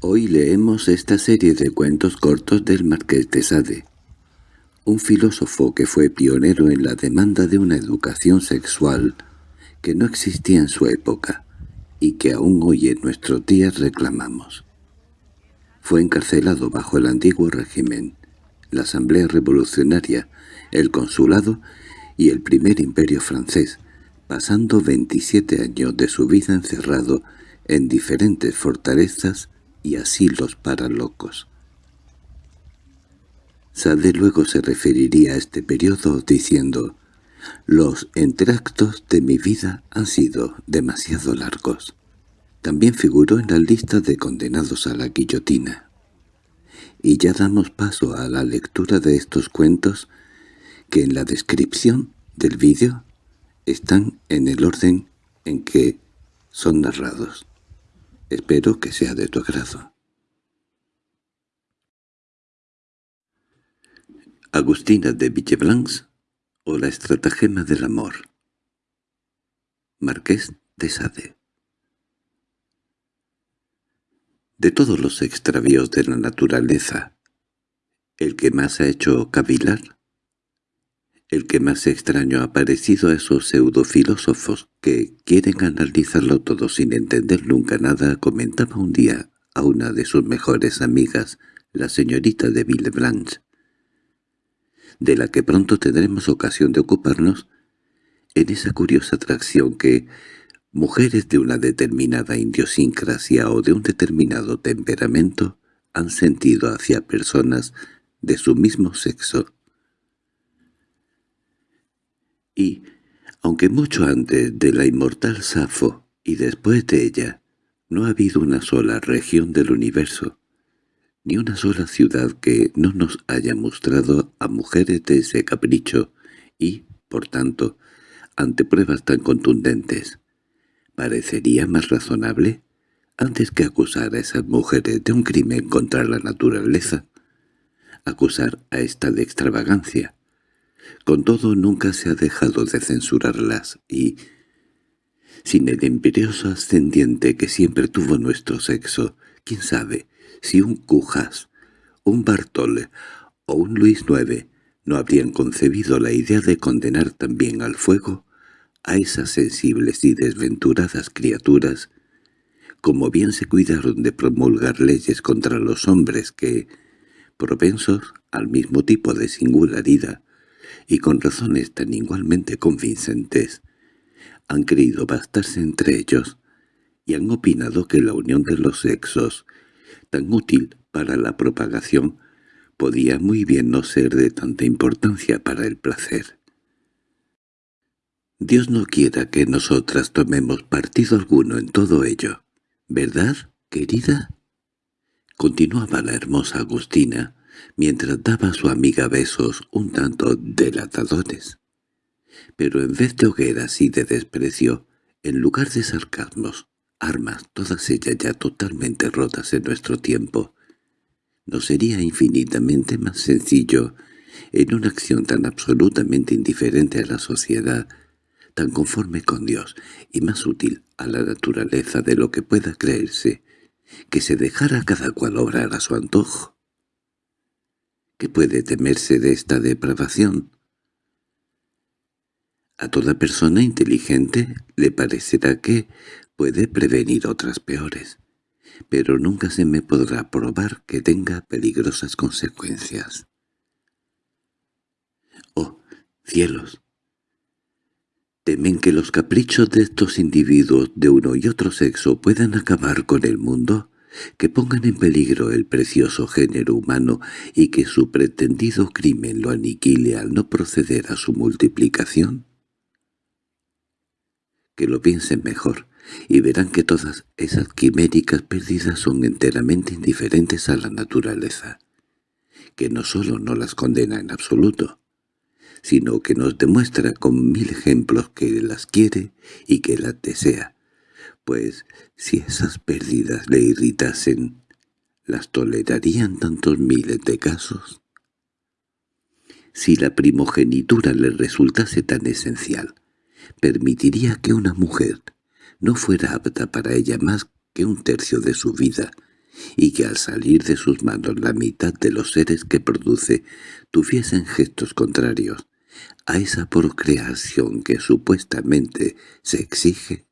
Hoy leemos esta serie de cuentos cortos del Marqués de Sade, un filósofo que fue pionero en la demanda de una educación sexual que no existía en su época y que aún hoy en nuestros días reclamamos. Fue encarcelado bajo el antiguo régimen, la Asamblea Revolucionaria, el Consulado y el primer imperio francés, pasando 27 años de su vida encerrado en diferentes fortalezas y asilos para locos. Sade luego se referiría a este periodo diciendo «Los entractos de mi vida han sido demasiado largos». También figuró en la lista de condenados a la guillotina. Y ya damos paso a la lectura de estos cuentos que en la descripción del vídeo están en el orden en que son narrados. Espero que sea de tu agrado. Agustina de Villeblancs o la estratagema del amor Marqués de Sade De todos los extravíos de la naturaleza, el que más ha hecho cavilar el que más extraño ha parecido a esos pseudofilósofos que quieren analizarlo todo sin entender nunca nada, comentaba un día a una de sus mejores amigas, la señorita de Villeblanche, de la que pronto tendremos ocasión de ocuparnos, en esa curiosa atracción que mujeres de una determinada idiosincrasia o de un determinado temperamento han sentido hacia personas de su mismo sexo y, aunque mucho antes de la inmortal Safo y después de ella, no ha habido una sola región del universo, ni una sola ciudad que no nos haya mostrado a mujeres de ese capricho y, por tanto, ante pruebas tan contundentes, parecería más razonable, antes que acusar a esas mujeres de un crimen contra la naturaleza, acusar a esta de extravagancia, con todo nunca se ha dejado de censurarlas y, sin el imperioso ascendiente que siempre tuvo nuestro sexo, quién sabe si un Cujas, un Bartol o un Luis IX no habrían concebido la idea de condenar también al fuego a esas sensibles y desventuradas criaturas, como bien se cuidaron de promulgar leyes contra los hombres que, propensos al mismo tipo de singularidad, y con razones tan igualmente convincentes, han creído bastarse entre ellos y han opinado que la unión de los sexos, tan útil para la propagación, podía muy bien no ser de tanta importancia para el placer. Dios no quiera que nosotras tomemos partido alguno en todo ello, ¿verdad, querida? Continuaba la hermosa Agustina, mientras daba a su amiga besos un tanto delatadores. Pero en vez de hogueras y de desprecio, en lugar de sarcasmos, armas, todas ellas ya totalmente rotas en nuestro tiempo, ¿no sería infinitamente más sencillo, en una acción tan absolutamente indiferente a la sociedad, tan conforme con Dios y más útil a la naturaleza de lo que pueda creerse, que se dejara cada cual obrar a su antojo? ¿Qué puede temerse de esta depravación? A toda persona inteligente le parecerá que puede prevenir otras peores, pero nunca se me podrá probar que tenga peligrosas consecuencias. ¡Oh, cielos! ¿Temen que los caprichos de estos individuos de uno y otro sexo puedan acabar con el mundo? Que pongan en peligro el precioso género humano y que su pretendido crimen lo aniquile al no proceder a su multiplicación? Que lo piensen mejor, y verán que todas esas quiméricas pérdidas son enteramente indiferentes a la naturaleza, que no solo no las condena en absoluto, sino que nos demuestra con mil ejemplos que las quiere y que las desea, pues si esas pérdidas le irritasen, ¿las tolerarían tantos miles de casos? Si la primogenitura le resultase tan esencial, permitiría que una mujer no fuera apta para ella más que un tercio de su vida, y que al salir de sus manos la mitad de los seres que produce tuviesen gestos contrarios a esa procreación que supuestamente se exige?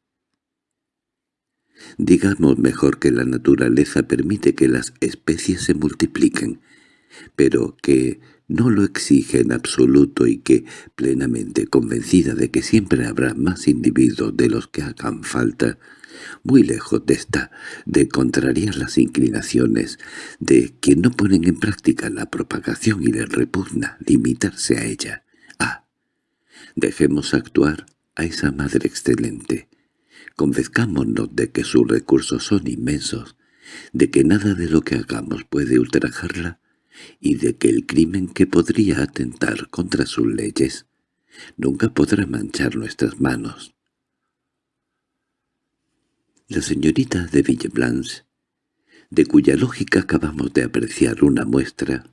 Digamos mejor que la naturaleza permite que las especies se multipliquen, pero que no lo exige en absoluto y que, plenamente convencida de que siempre habrá más individuos de los que hagan falta, muy lejos de esta, de contrariar las inclinaciones de quien no ponen en práctica la propagación y le repugna limitarse a ella. Ah, dejemos actuar a esa madre excelente. Convenzcámonos de que sus recursos son inmensos, de que nada de lo que hagamos puede ultrajarla, y de que el crimen que podría atentar contra sus leyes nunca podrá manchar nuestras manos. La señorita de Villeblanche, de cuya lógica acabamos de apreciar una muestra,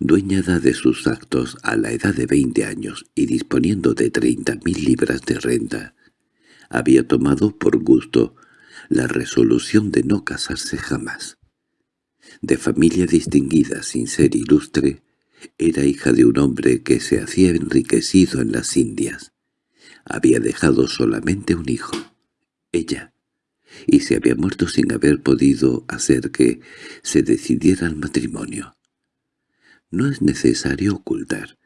dueñada de sus actos a la edad de veinte años y disponiendo de treinta mil libras de renta, había tomado por gusto la resolución de no casarse jamás. De familia distinguida sin ser ilustre, era hija de un hombre que se hacía enriquecido en las Indias. Había dejado solamente un hijo, ella, y se había muerto sin haber podido hacer que se decidiera al matrimonio. No es necesario ocultar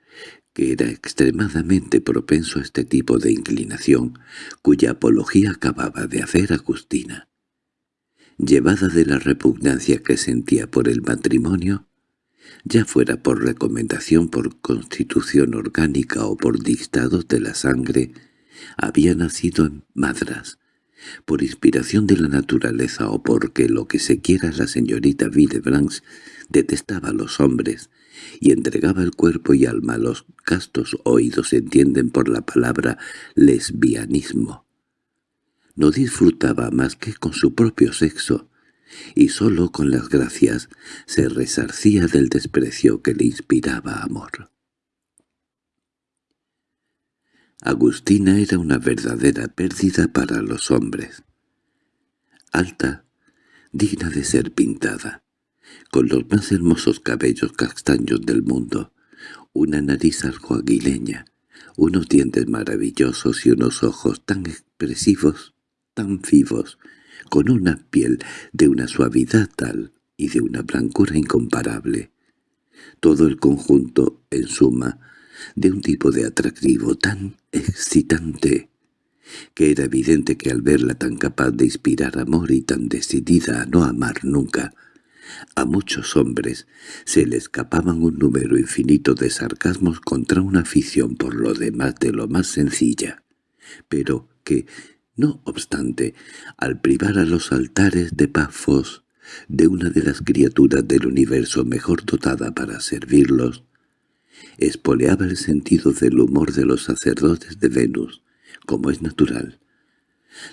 que era extremadamente propenso a este tipo de inclinación, cuya apología acababa de hacer Agustina. Llevada de la repugnancia que sentía por el matrimonio, ya fuera por recomendación por constitución orgánica o por dictados de la sangre, había nacido en Madras, por inspiración de la naturaleza o porque lo que se quiera la señorita Villebranche detestaba a los hombres y entregaba el cuerpo y alma los castos oídos entienden por la palabra lesbianismo. No disfrutaba más que con su propio sexo, y sólo con las gracias se resarcía del desprecio que le inspiraba amor. Agustina era una verdadera pérdida para los hombres. Alta, digna de ser pintada, con los más hermosos cabellos castaños del mundo, una nariz algo aguileña, unos dientes maravillosos y unos ojos tan expresivos, tan vivos, con una piel de una suavidad tal y de una blancura incomparable. Todo el conjunto, en suma, de un tipo de atractivo tan excitante, que era evidente que al verla tan capaz de inspirar amor y tan decidida a no amar nunca, a muchos hombres se le escapaban un número infinito de sarcasmos contra una afición por lo demás de lo más sencilla, pero que, no obstante, al privar a los altares de Pafos de una de las criaturas del universo mejor dotada para servirlos, espoleaba el sentido del humor de los sacerdotes de Venus, como es natural.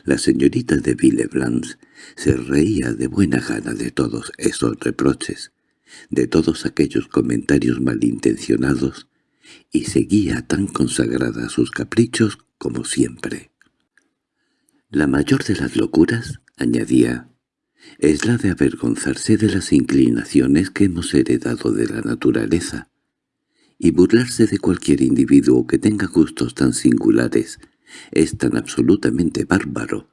La señorita de Villeblanche se reía de buena gana de todos esos reproches, de todos aquellos comentarios malintencionados, y seguía tan consagrada a sus caprichos como siempre. La mayor de las locuras, añadía, es la de avergonzarse de las inclinaciones que hemos heredado de la naturaleza, y burlarse de cualquier individuo que tenga gustos tan singulares es tan absolutamente bárbaro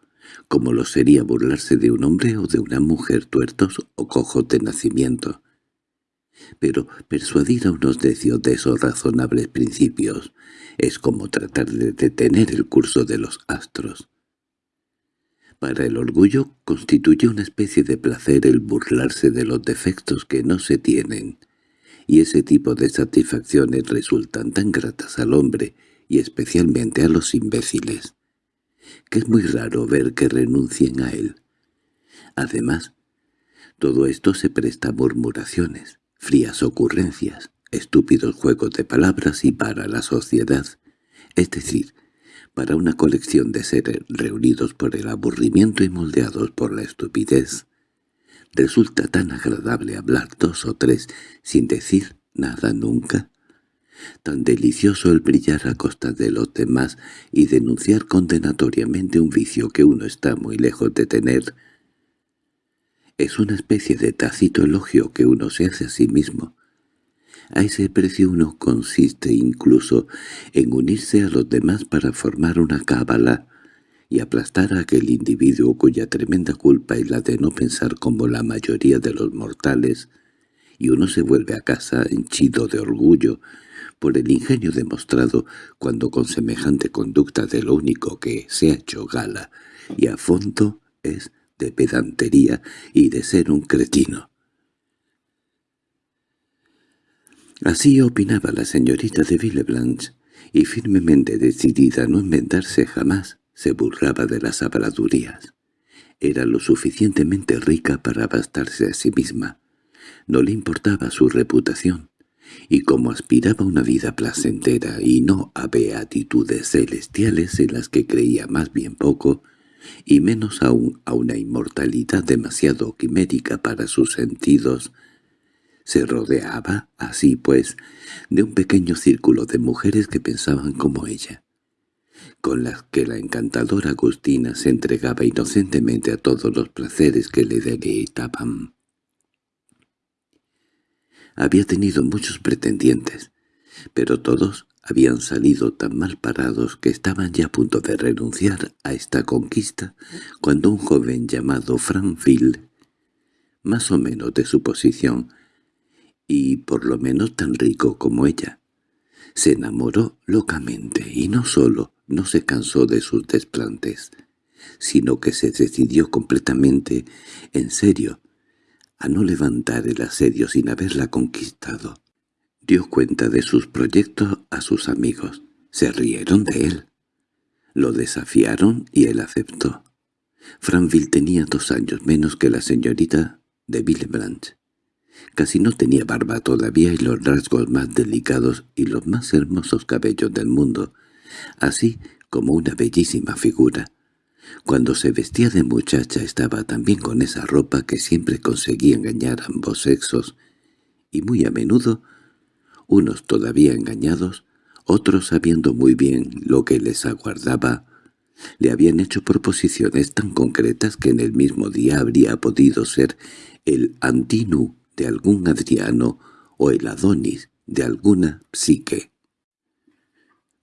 como lo sería burlarse de un hombre o de una mujer tuertos o cojos de nacimiento. Pero persuadir a unos necios de esos razonables principios es como tratar de detener el curso de los astros. Para el orgullo constituye una especie de placer el burlarse de los defectos que no se tienen, y ese tipo de satisfacciones resultan tan gratas al hombre y especialmente a los imbéciles, que es muy raro ver que renuncien a él. Además, todo esto se presta a murmuraciones, frías ocurrencias, estúpidos juegos de palabras y para la sociedad, es decir, para una colección de seres reunidos por el aburrimiento y moldeados por la estupidez, Resulta tan agradable hablar dos o tres sin decir nada nunca. Tan delicioso el brillar a costa de los demás y denunciar condenatoriamente un vicio que uno está muy lejos de tener. Es una especie de tácito elogio que uno se hace a sí mismo. A ese precio uno consiste incluso en unirse a los demás para formar una cábala y aplastar a aquel individuo cuya tremenda culpa es la de no pensar como la mayoría de los mortales, y uno se vuelve a casa henchido de orgullo por el ingenio demostrado cuando con semejante conducta de lo único que se ha hecho gala y a fondo es de pedantería y de ser un cretino. Así opinaba la señorita de Villeblanche, y firmemente decidida a no inventarse jamás, se burlaba de las habladurías. Era lo suficientemente rica para bastarse a sí misma. No le importaba su reputación, y como aspiraba a una vida placentera y no a beatitudes celestiales en las que creía más bien poco, y menos aún a una inmortalidad demasiado quimérica para sus sentidos, se rodeaba, así pues, de un pequeño círculo de mujeres que pensaban como ella, con las que la encantadora Agustina se entregaba inocentemente a todos los placeres que le deleitaban. Había tenido muchos pretendientes, pero todos habían salido tan mal parados que estaban ya a punto de renunciar a esta conquista cuando un joven llamado Franville, más o menos de su posición, y por lo menos tan rico como ella, se enamoró locamente y no solo no se cansó de sus desplantes, sino que se decidió completamente, en serio, a no levantar el asedio sin haberla conquistado. Dio cuenta de sus proyectos a sus amigos. Se rieron de él. Lo desafiaron y él aceptó. Franville tenía dos años menos que la señorita de Villeblanche. Casi no tenía barba todavía y los rasgos más delicados y los más hermosos cabellos del mundo, así como una bellísima figura. Cuando se vestía de muchacha estaba también con esa ropa que siempre conseguía engañar a ambos sexos, y muy a menudo unos todavía engañados, otros sabiendo muy bien lo que les aguardaba, le habían hecho proposiciones tan concretas que en el mismo día habría podido ser el Antinu de algún Adriano o el Adonis de alguna psique.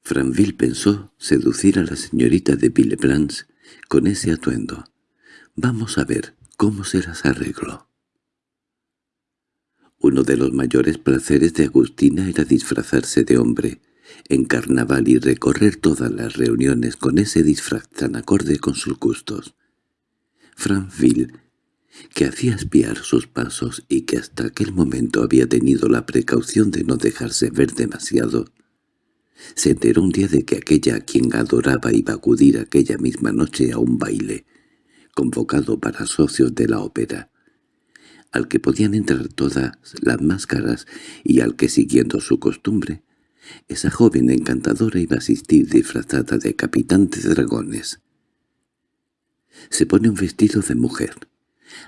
Franville pensó seducir a la señorita de Villeblanche con ese atuendo. Vamos a ver cómo se las arregló. Uno de los mayores placeres de Agustina era disfrazarse de hombre en carnaval y recorrer todas las reuniones con ese disfraz tan acorde con sus gustos. Franville, que hacía espiar sus pasos y que hasta aquel momento había tenido la precaución de no dejarse ver demasiado, se enteró un día de que aquella a quien adoraba iba a acudir aquella misma noche a un baile, convocado para socios de la ópera al que podían entrar todas las máscaras y al que, siguiendo su costumbre, esa joven encantadora iba a asistir disfrazada de capitán de dragones. Se pone un vestido de mujer,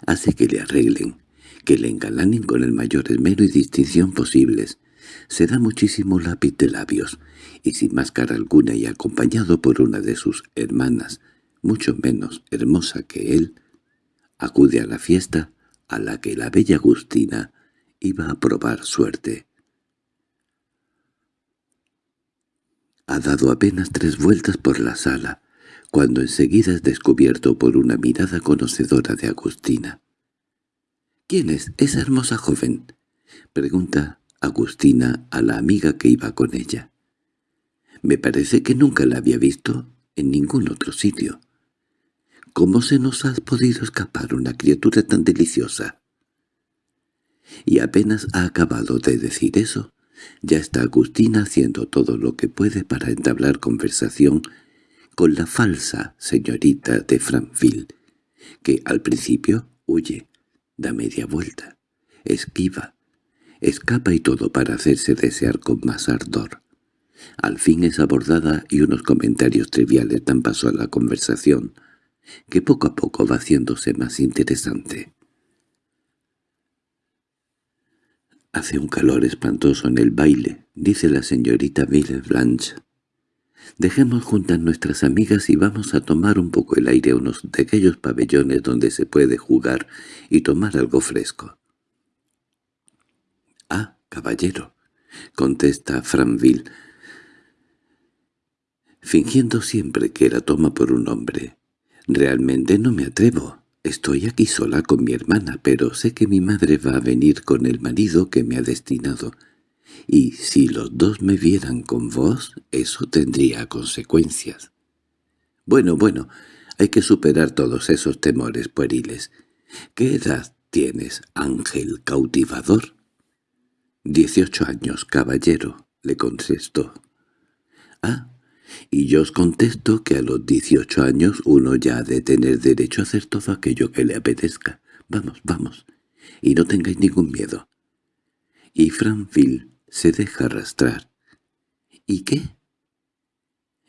hace que le arreglen, que le engalanen con el mayor esmero y distinción posibles, se da muchísimo lápiz de labios, y sin máscara alguna y acompañado por una de sus hermanas, mucho menos hermosa que él, acude a la fiesta a la que la bella Agustina iba a probar suerte. Ha dado apenas tres vueltas por la sala, cuando enseguida es descubierto por una mirada conocedora de Agustina. —¿Quién es esa hermosa joven? —pregunta Agustina a la amiga que iba con ella. —Me parece que nunca la había visto en ningún otro sitio. ¿Cómo se nos ha podido escapar una criatura tan deliciosa? Y apenas ha acabado de decir eso, ya está Agustina haciendo todo lo que puede para entablar conversación con la falsa señorita de Franville, que al principio huye, da media vuelta, esquiva, escapa y todo para hacerse desear con más ardor. Al fin es abordada y unos comentarios triviales dan paso a la conversación, que poco a poco va haciéndose más interesante. «Hace un calor espantoso en el baile», dice la señorita Villeblanche. Dejemos juntas nuestras amigas y vamos a tomar un poco el aire a unos de aquellos pabellones donde se puede jugar y tomar algo fresco. —Ah, caballero —contesta Franville, fingiendo siempre que la toma por un hombre—. Realmente no me atrevo. Estoy aquí sola con mi hermana, pero sé que mi madre va a venir con el marido que me ha destinado. Y si los dos me vieran con vos, eso tendría consecuencias. Bueno, bueno, hay que superar todos esos temores pueriles. ¿Qué edad tienes, ángel cautivador? Dieciocho años, caballero, le contestó. Ah, y yo os contesto que a los dieciocho años uno ya ha de tener derecho a hacer todo aquello que le apetezca. Vamos, vamos, y no tengáis ningún miedo. Y Franville se deja arrastrar. ¿Y qué?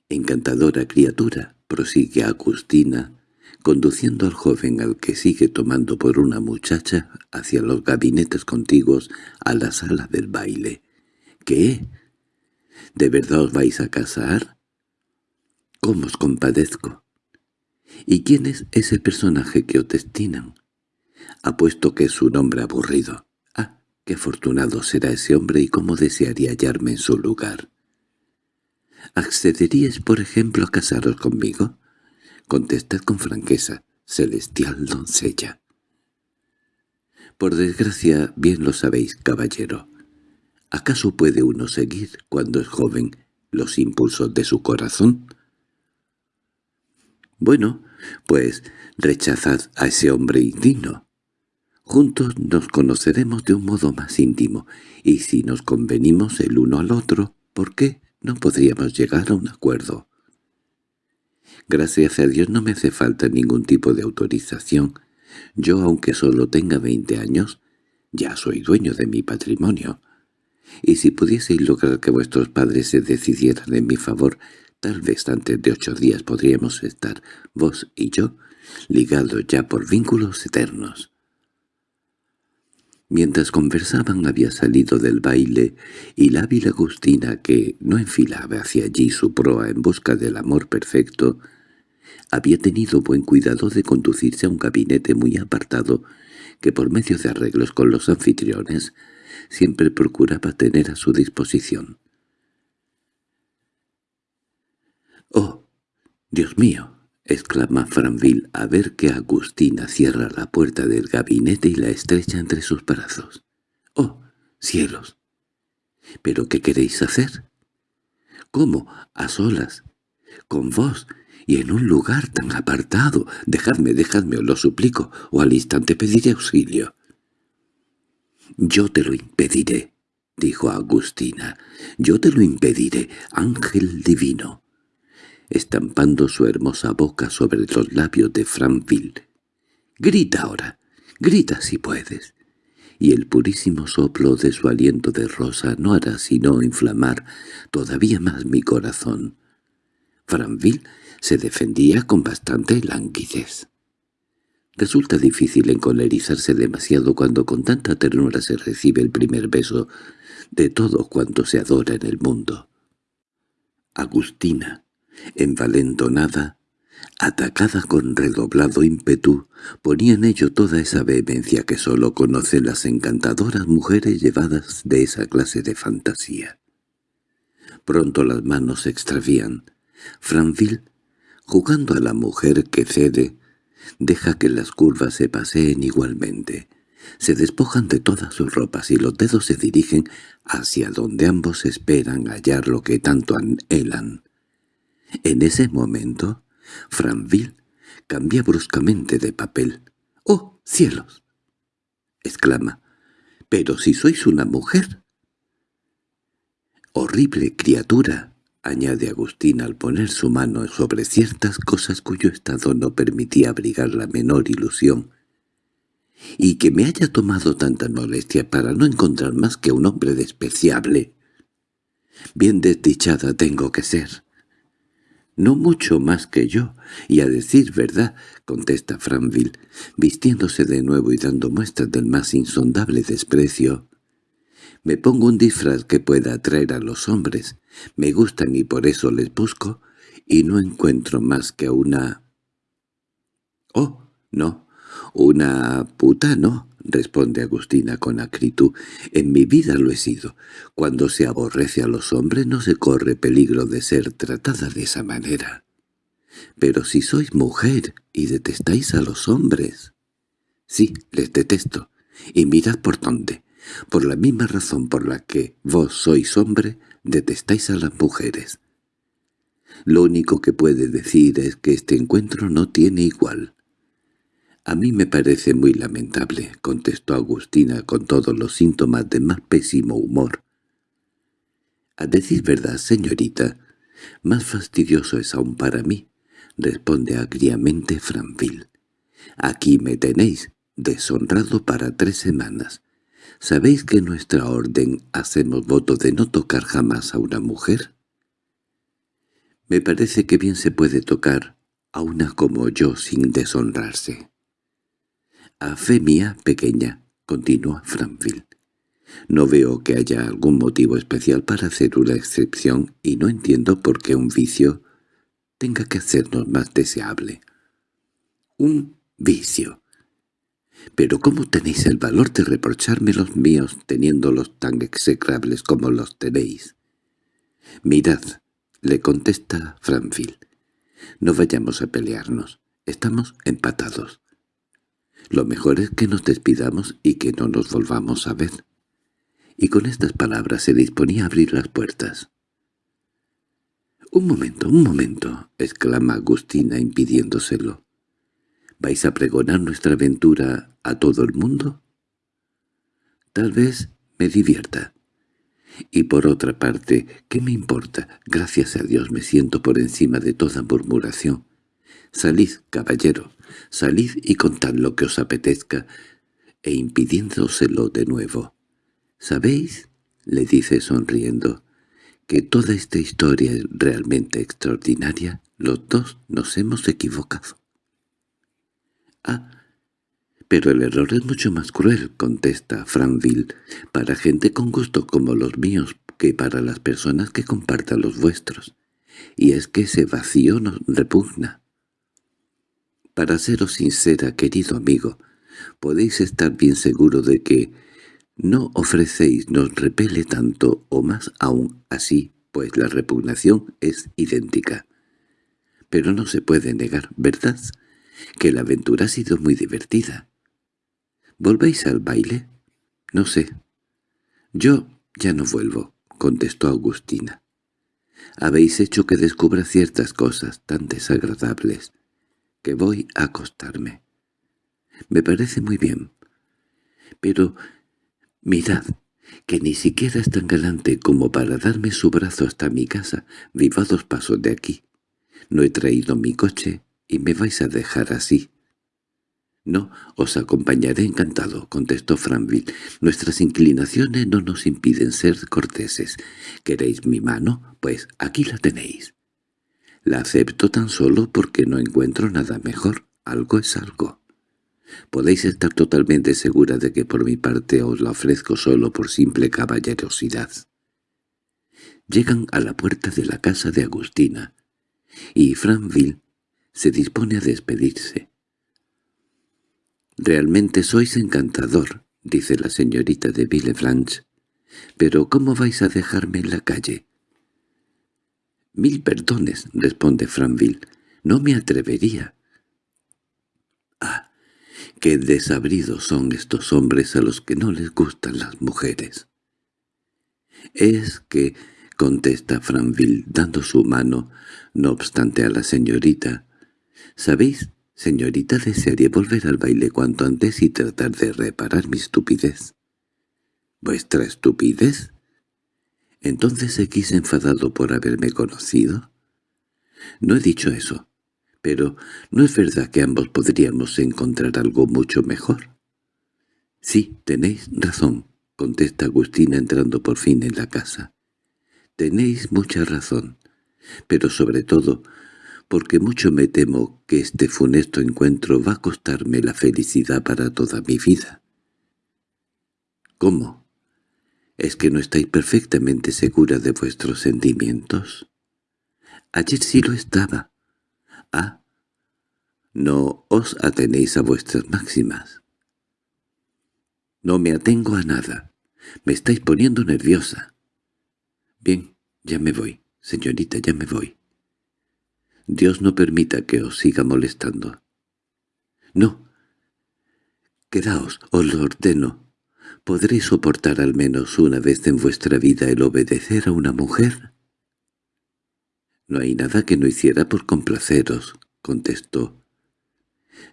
Encantadora criatura, prosigue Agustina, conduciendo al joven al que sigue tomando por una muchacha hacia los gabinetes contiguos a la sala del baile. ¿Qué? ¿De verdad os vais a casar? ¿Cómo os compadezco? ¿Y quién es ese personaje que os destinan? Apuesto que es un hombre aburrido. Ah, qué afortunado será ese hombre y cómo desearía hallarme en su lugar. ¿Accederíais, por ejemplo, a casaros conmigo? Contestad con franqueza, celestial doncella. Por desgracia, bien lo sabéis, caballero. ¿Acaso puede uno seguir, cuando es joven, los impulsos de su corazón? Bueno, pues rechazad a ese hombre indigno. Juntos nos conoceremos de un modo más íntimo, y si nos convenimos el uno al otro, ¿por qué no podríamos llegar a un acuerdo? Gracias a Dios no me hace falta ningún tipo de autorización. Yo, aunque solo tenga veinte años, ya soy dueño de mi patrimonio. Y si pudieseis lograr que vuestros padres se decidieran en mi favor, tal vez antes de ocho días podríamos estar, vos y yo, ligados ya por vínculos eternos. Mientras conversaban había salido del baile y la hábil Agustina, que no enfilaba hacia allí su proa en busca del amor perfecto, había tenido buen cuidado de conducirse a un gabinete muy apartado que por medio de arreglos con los anfitriones siempre procuraba tener a su disposición. —¡Oh, Dios mío! —exclama Franville a ver que Agustina cierra la puerta del gabinete y la estrecha entre sus brazos. —¡Oh, cielos! ¿Pero qué queréis hacer? —¿Cómo? ¿A solas? ¿Con vos? y en un lugar tan apartado. Dejadme, dejadme, os lo suplico, o al instante pediré auxilio. —Yo te lo impediré —dijo Agustina—, yo te lo impediré, ángel divino. Estampando su hermosa boca sobre los labios de Franville. —Grita ahora, grita si puedes. Y el purísimo soplo de su aliento de rosa no hará sino inflamar todavía más mi corazón. Franville se defendía con bastante languidez. Resulta difícil encolerizarse demasiado cuando con tanta ternura se recibe el primer beso de todo cuanto se adora en el mundo. Agustina, envalentonada, atacada con redoblado ímpetu, ponía en ello toda esa vehemencia que sólo conocen las encantadoras mujeres llevadas de esa clase de fantasía. Pronto las manos se extravían. Franville Jugando a la mujer que cede, deja que las curvas se paseen igualmente. Se despojan de todas sus ropas y los dedos se dirigen hacia donde ambos esperan hallar lo que tanto anhelan. En ese momento, Franville cambia bruscamente de papel. —¡Oh, cielos! —exclama. —¿Pero si sois una mujer? —¡Horrible criatura! añade Agustín al poner su mano sobre ciertas cosas cuyo estado no permitía abrigar la menor ilusión, y que me haya tomado tanta molestia para no encontrar más que un hombre despreciable. Bien desdichada tengo que ser. No mucho más que yo, y a decir verdad, contesta Franville, vistiéndose de nuevo y dando muestras del más insondable desprecio, Me pongo un disfraz que pueda atraer a los hombres. Me gustan y por eso les busco, y no encuentro más que una... —Oh, no, una puta no —responde Agustina con acritud—. En mi vida lo he sido. Cuando se aborrece a los hombres no se corre peligro de ser tratada de esa manera. Pero si sois mujer y detestáis a los hombres... Sí, les detesto. Y mirad por dónde. Por la misma razón por la que vos sois hombre, detestáis a las mujeres. Lo único que puede decir es que este encuentro no tiene igual. —A mí me parece muy lamentable —contestó Agustina con todos los síntomas de más pésimo humor. —A decir verdad, señorita, más fastidioso es aún para mí —responde agriamente Franville. —Aquí me tenéis, deshonrado para tres semanas. ¿Sabéis que en nuestra orden hacemos voto de no tocar jamás a una mujer? Me parece que bien se puede tocar a una como yo sin deshonrarse. A fe mía pequeña, continúa Franville. No veo que haya algún motivo especial para hacer una excepción y no entiendo por qué un vicio tenga que hacernos más deseable. Un vicio. Pero ¿cómo tenéis el valor de reprocharme los míos teniéndolos tan execrables como los tenéis? Mirad, le contesta Franville. No vayamos a pelearnos. Estamos empatados. Lo mejor es que nos despidamos y que no nos volvamos a ver. Y con estas palabras se disponía a abrir las puertas. —Un momento, un momento —exclama Agustina impidiéndoselo. —¿Vais a pregonar nuestra aventura a todo el mundo? Tal vez me divierta. Y por otra parte, ¿qué me importa? Gracias a Dios me siento por encima de toda murmuración. Salid, caballero, salid y contad lo que os apetezca, e impidiéndoselo de nuevo. —¿Sabéis? —le dice sonriendo— que toda esta historia es realmente extraordinaria. Los dos nos hemos equivocado. —Ah, pero el error es mucho más cruel —contesta Franville—, para gente con gusto como los míos que para las personas que compartan los vuestros. Y es que ese vacío nos repugna. Para seros sincera, querido amigo, podéis estar bien seguro de que no ofrecéis nos repele tanto o más aún así, pues la repugnación es idéntica. Pero no se puede negar, ¿verdad?, que la aventura ha sido muy divertida. —¿Volvéis al baile? —No sé. —Yo ya no vuelvo —contestó Agustina. —Habéis hecho que descubra ciertas cosas tan desagradables que voy a acostarme. Me parece muy bien. Pero mirad, que ni siquiera es tan galante como para darme su brazo hasta mi casa. Vivo a dos pasos de aquí. No he traído mi coche y me vais a dejar así. —No, os acompañaré encantado —contestó Franville—. Nuestras inclinaciones no nos impiden ser corteses. ¿Queréis mi mano? Pues aquí la tenéis. La acepto tan solo porque no encuentro nada mejor. Algo es algo. Podéis estar totalmente segura de que por mi parte os la ofrezco solo por simple caballerosidad. Llegan a la puerta de la casa de Agustina, y Franville se dispone a despedirse. «Realmente sois encantador», dice la señorita de Villefranche. «Pero ¿cómo vais a dejarme en la calle?» «Mil perdones», responde Franville. «No me atrevería». «Ah, qué desabridos son estos hombres a los que no les gustan las mujeres». «Es que», contesta Franville dando su mano, no obstante a la señorita, «¿sabéis Señorita, desearía volver al baile cuanto antes y tratar de reparar mi estupidez. ¿Vuestra estupidez? ¿Entonces seguís enfadado por haberme conocido? No he dicho eso, pero ¿no es verdad que ambos podríamos encontrar algo mucho mejor? Sí, tenéis razón, contesta Agustina entrando por fin en la casa. Tenéis mucha razón, pero sobre todo porque mucho me temo que este funesto encuentro va a costarme la felicidad para toda mi vida. —¿Cómo? ¿Es que no estáis perfectamente segura de vuestros sentimientos? Ayer sí lo estaba. Ah, no os atenéis a vuestras máximas. No me atengo a nada. Me estáis poniendo nerviosa. Bien, ya me voy, señorita, ya me voy. Dios no permita que os siga molestando. No. Quedaos, os lo ordeno. ¿Podréis soportar al menos una vez en vuestra vida el obedecer a una mujer? No hay nada que no hiciera por complaceros, contestó.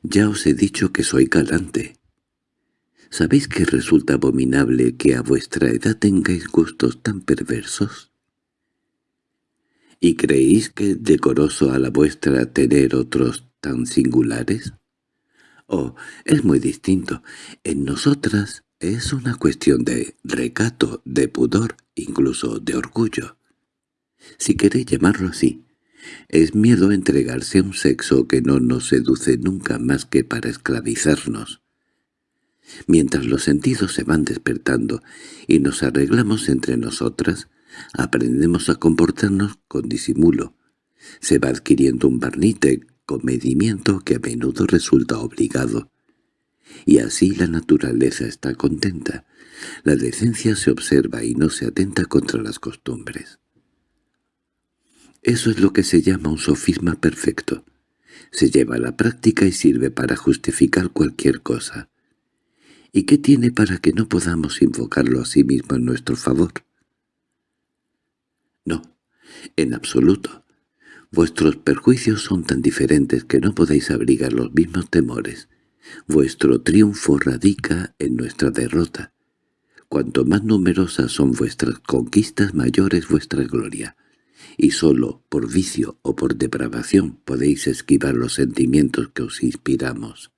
Ya os he dicho que soy galante. ¿Sabéis que resulta abominable que a vuestra edad tengáis gustos tan perversos? ¿Y creéis que es decoroso a la vuestra tener otros tan singulares? Oh, es muy distinto. En nosotras es una cuestión de recato, de pudor, incluso de orgullo. Si queréis llamarlo así, es miedo a entregarse a un sexo que no nos seduce nunca más que para esclavizarnos. Mientras los sentidos se van despertando y nos arreglamos entre nosotras, aprendemos a comportarnos con disimulo. Se va adquiriendo un barniz de comedimiento que a menudo resulta obligado. Y así la naturaleza está contenta. La decencia se observa y no se atenta contra las costumbres. Eso es lo que se llama un sofisma perfecto. Se lleva a la práctica y sirve para justificar cualquier cosa. ¿Y qué tiene para que no podamos invocarlo a sí mismo en nuestro favor? No, en absoluto. Vuestros perjuicios son tan diferentes que no podéis abrigar los mismos temores. Vuestro triunfo radica en nuestra derrota. Cuanto más numerosas son vuestras conquistas, mayor es vuestra gloria y sólo por vicio o por depravación podéis esquivar los sentimientos que os inspiramos.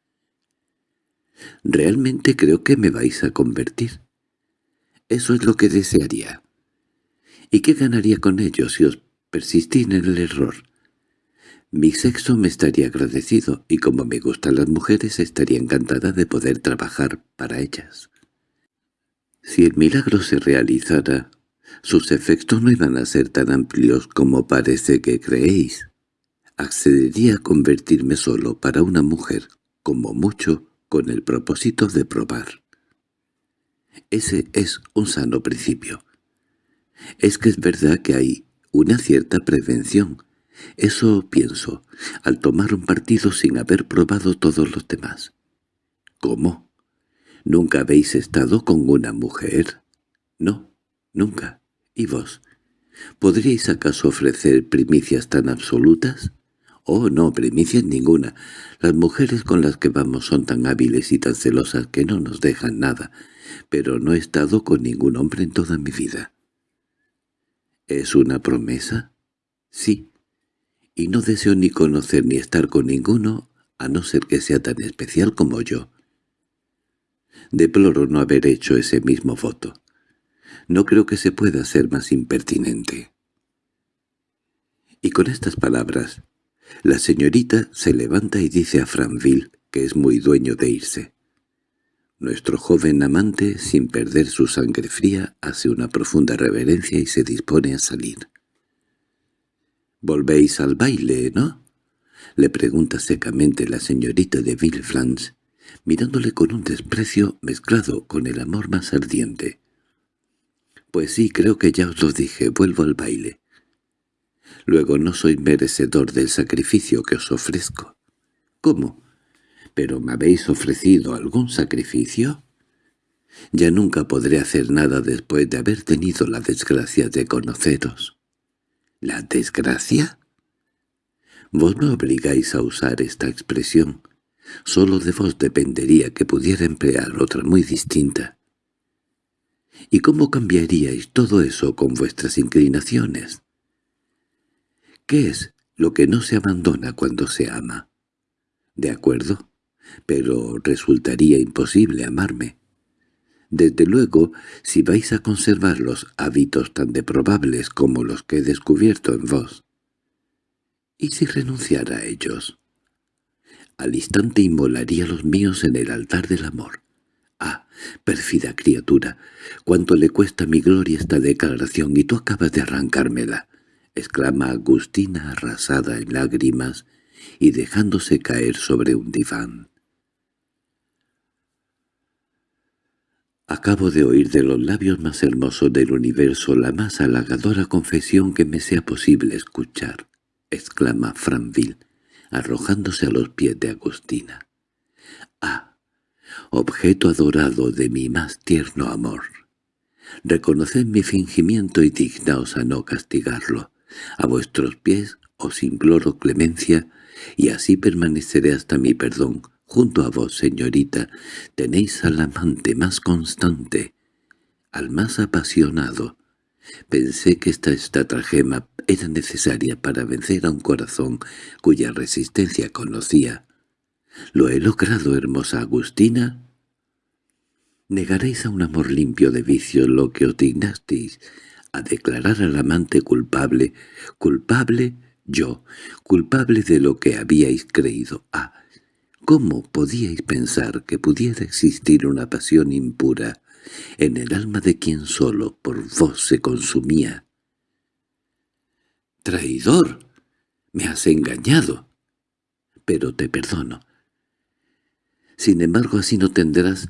Realmente creo que me vais a convertir. Eso es lo que desearía. ¿Y qué ganaría con ello si os persistís en el error? Mi sexo me estaría agradecido, y como me gustan las mujeres estaría encantada de poder trabajar para ellas. Si el milagro se realizara, sus efectos no iban a ser tan amplios como parece que creéis. Accedería a convertirme solo para una mujer, como mucho, con el propósito de probar. Ese es un sano principio. Es que es verdad que hay una cierta prevención. Eso pienso, al tomar un partido sin haber probado todos los demás. ¿Cómo? ¿Nunca habéis estado con una mujer? No, nunca. ¿Y vos? ¿Podríais acaso ofrecer primicias tan absolutas? Oh, no, primicias ninguna. Las mujeres con las que vamos son tan hábiles y tan celosas que no nos dejan nada, pero no he estado con ningún hombre en toda mi vida. ¿Es una promesa? Sí. Y no deseo ni conocer ni estar con ninguno, a no ser que sea tan especial como yo. Deploro no haber hecho ese mismo voto. No creo que se pueda ser más impertinente. Y con estas palabras, la señorita se levanta y dice a Franville que es muy dueño de irse. Nuestro joven amante, sin perder su sangre fría, hace una profunda reverencia y se dispone a salir. «Volvéis al baile, ¿no?» le pregunta secamente la señorita de Villeflans, mirándole con un desprecio mezclado con el amor más ardiente. Pues sí, creo que ya os lo dije, vuelvo al baile. Luego no soy merecedor del sacrificio que os ofrezco. ¿Cómo? ¿Pero me habéis ofrecido algún sacrificio? Ya nunca podré hacer nada después de haber tenido la desgracia de conoceros. ¿La desgracia? Vos me obligáis a usar esta expresión. Solo de vos dependería que pudiera emplear otra muy distinta. ¿Y cómo cambiaríais todo eso con vuestras inclinaciones? ¿Qué es lo que no se abandona cuando se ama? De acuerdo, pero resultaría imposible amarme. Desde luego, si vais a conservar los hábitos tan deprobables como los que he descubierto en vos. ¿Y si renunciara a ellos? Al instante inmolaría los míos en el altar del amor. Ah, Pérfida criatura, cuánto le cuesta mi gloria esta declaración y tú acabas de arrancármela, exclama Agustina arrasada en lágrimas y dejándose caer sobre un diván. Acabo de oír de los labios más hermosos del universo la más halagadora confesión que me sea posible escuchar, exclama Franville, arrojándose a los pies de Agustina. —¡Ah! Objeto adorado de mi más tierno amor. Reconoced mi fingimiento y dignaos a no castigarlo. A vuestros pies os imploro clemencia, y así permaneceré hasta mi perdón, Junto a vos, señorita, tenéis al amante más constante, al más apasionado. Pensé que esta estratagema era necesaria para vencer a un corazón cuya resistencia conocía. ¿Lo he logrado, hermosa Agustina? ¿Negaréis a un amor limpio de vicios lo que os dignasteis a declarar al amante culpable, culpable yo, culpable de lo que habíais creído? Ah, ¿Cómo podíais pensar que pudiera existir una pasión impura en el alma de quien solo por vos se consumía? —¡Traidor! ¡Me has engañado! Pero te perdono. Sin embargo, así no tendrás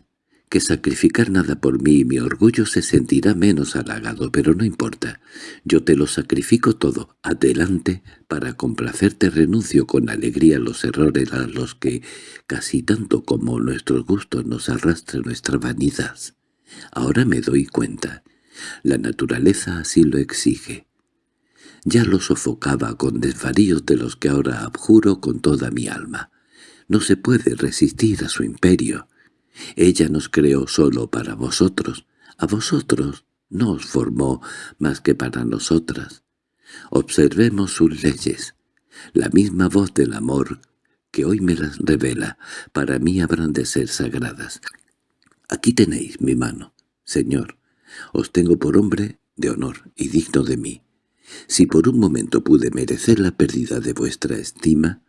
que sacrificar nada por mí y mi orgullo se sentirá menos halagado, pero no importa. Yo te lo sacrifico todo. Adelante, para complacerte renuncio con alegría los errores a los que, casi tanto como nuestros gustos, nos arrastra nuestra vanidad. Ahora me doy cuenta. La naturaleza así lo exige. Ya lo sofocaba con desvaríos de los que ahora abjuro con toda mi alma. No se puede resistir a su imperio. Ella nos creó solo para vosotros. A vosotros no os formó más que para nosotras. Observemos sus leyes. La misma voz del amor que hoy me las revela, para mí habrán de ser sagradas. Aquí tenéis mi mano, señor. Os tengo por hombre de honor y digno de mí. Si por un momento pude merecer la pérdida de vuestra estima,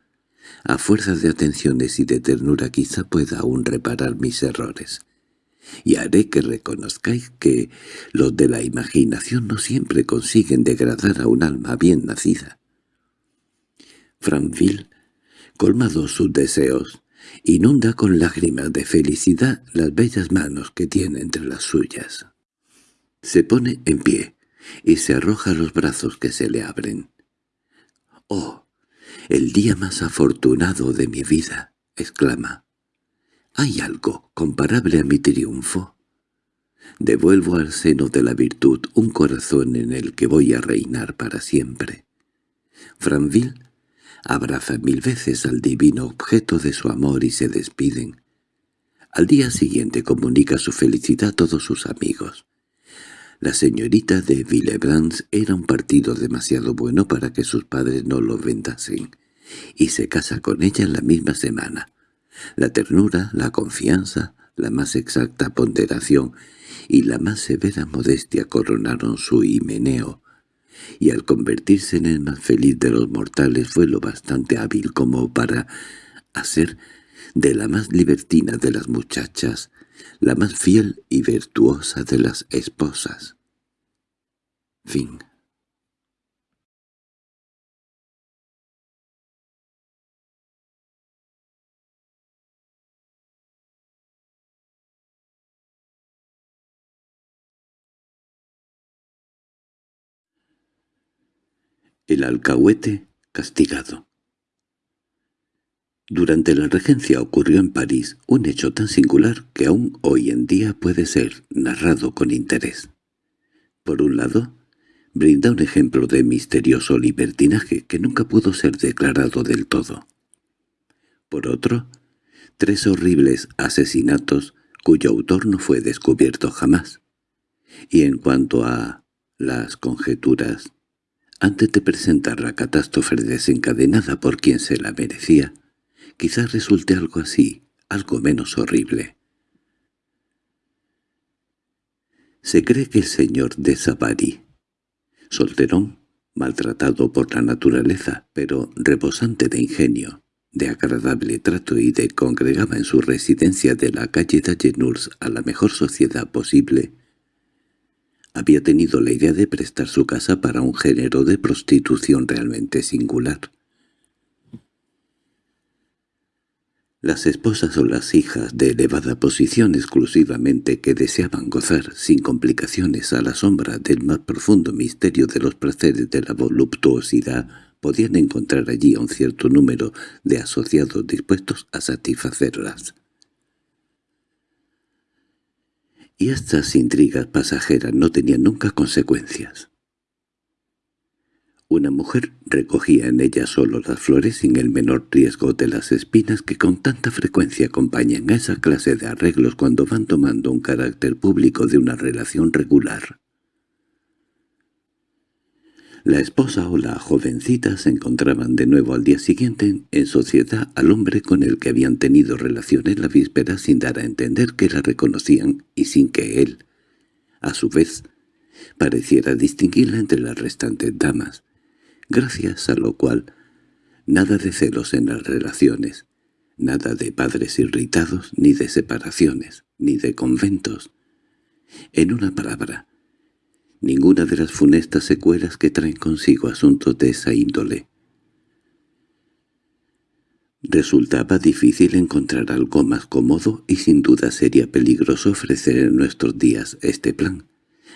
a fuerza de atenciones y de ternura quizá pueda aún reparar mis errores. Y haré que reconozcáis que los de la imaginación no siempre consiguen degradar a un alma bien nacida. Franville, colmado sus deseos, inunda con lágrimas de felicidad las bellas manos que tiene entre las suyas. Se pone en pie y se arroja los brazos que se le abren. —¡Oh! «El día más afortunado de mi vida», exclama. «¿Hay algo comparable a mi triunfo?» Devuelvo al seno de la virtud un corazón en el que voy a reinar para siempre. Franville abraza mil veces al divino objeto de su amor y se despiden. Al día siguiente comunica su felicidad a todos sus amigos. La señorita de Villebrands era un partido demasiado bueno para que sus padres no lo vendasen, y se casa con ella en la misma semana. La ternura, la confianza, la más exacta ponderación y la más severa modestia coronaron su himeneo, y al convertirse en el más feliz de los mortales fue lo bastante hábil como para hacer de la más libertina de las muchachas la más fiel y virtuosa de las esposas. Fin El alcahuete castigado Durante la regencia ocurrió en París un hecho tan singular que aún hoy en día puede ser narrado con interés. Por un lado, brinda un ejemplo de misterioso libertinaje que nunca pudo ser declarado del todo. Por otro, tres horribles asesinatos cuyo autor no fue descubierto jamás. Y en cuanto a las conjeturas antes de presentar la catástrofe desencadenada por quien se la merecía, quizás resulte algo así, algo menos horrible. Se cree que el señor de Savary, solterón, maltratado por la naturaleza, pero rebosante de ingenio, de agradable trato y de congregaba en su residencia de la calle Dallenurs a la mejor sociedad posible, había tenido la idea de prestar su casa para un género de prostitución realmente singular. Las esposas o las hijas de elevada posición exclusivamente que deseaban gozar sin complicaciones a la sombra del más profundo misterio de los placeres de la voluptuosidad podían encontrar allí a un cierto número de asociados dispuestos a satisfacerlas. Y estas intrigas pasajeras no tenían nunca consecuencias. Una mujer recogía en ella solo las flores sin el menor riesgo de las espinas que con tanta frecuencia acompañan a esa clase de arreglos cuando van tomando un carácter público de una relación regular. La esposa o la jovencita se encontraban de nuevo al día siguiente en sociedad al hombre con el que habían tenido relaciones la víspera sin dar a entender que la reconocían y sin que él, a su vez, pareciera distinguirla entre las restantes damas, gracias a lo cual nada de celos en las relaciones, nada de padres irritados, ni de separaciones, ni de conventos. En una palabra, ninguna de las funestas secuelas que traen consigo asuntos de esa índole. Resultaba difícil encontrar algo más cómodo y sin duda sería peligroso ofrecer en nuestros días este plan.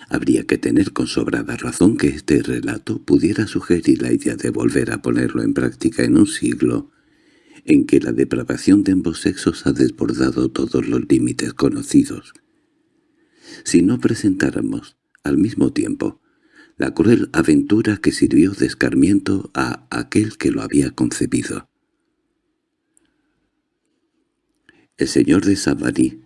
Habría que tener con sobrada razón que este relato pudiera sugerir la idea de volver a ponerlo en práctica en un siglo en que la depravación de ambos sexos ha desbordado todos los límites conocidos. Si no presentáramos al mismo tiempo, la cruel aventura que sirvió de escarmiento a aquel que lo había concebido. El señor de Savary,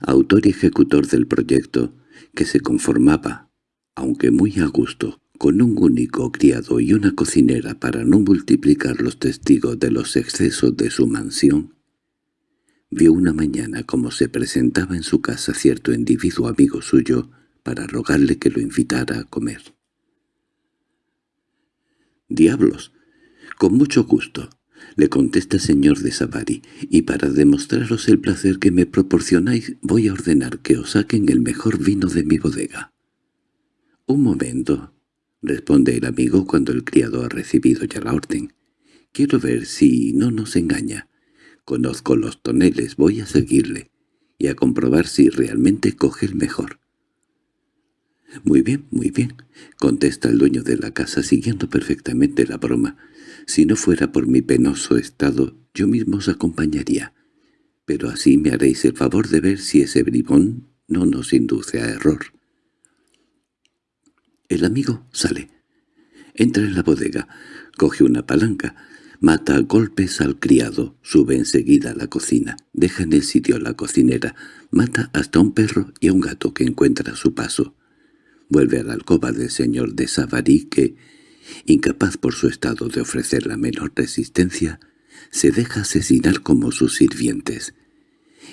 autor y ejecutor del proyecto, que se conformaba, aunque muy a gusto, con un único criado y una cocinera para no multiplicar los testigos de los excesos de su mansión, vio una mañana como se presentaba en su casa cierto individuo amigo suyo, para rogarle que lo invitara a comer. «Diablos, con mucho gusto», le contesta señor de Savary, «y para demostraros el placer que me proporcionáis voy a ordenar que os saquen el mejor vino de mi bodega». «Un momento», responde el amigo cuando el criado ha recibido ya la orden. «Quiero ver si no nos engaña. Conozco los toneles, voy a seguirle, y a comprobar si realmente coge el mejor». —Muy bien, muy bien —contesta el dueño de la casa siguiendo perfectamente la broma—. Si no fuera por mi penoso estado, yo mismo os acompañaría. Pero así me haréis el favor de ver si ese bribón no nos induce a error. El amigo sale. Entra en la bodega, coge una palanca, mata a golpes al criado, sube enseguida a la cocina, deja en el sitio a la cocinera, mata hasta un perro y a un gato que encuentra a su paso. Vuelve a la alcoba del señor de Savary que, incapaz por su estado de ofrecer la menor resistencia, se deja asesinar como sus sirvientes.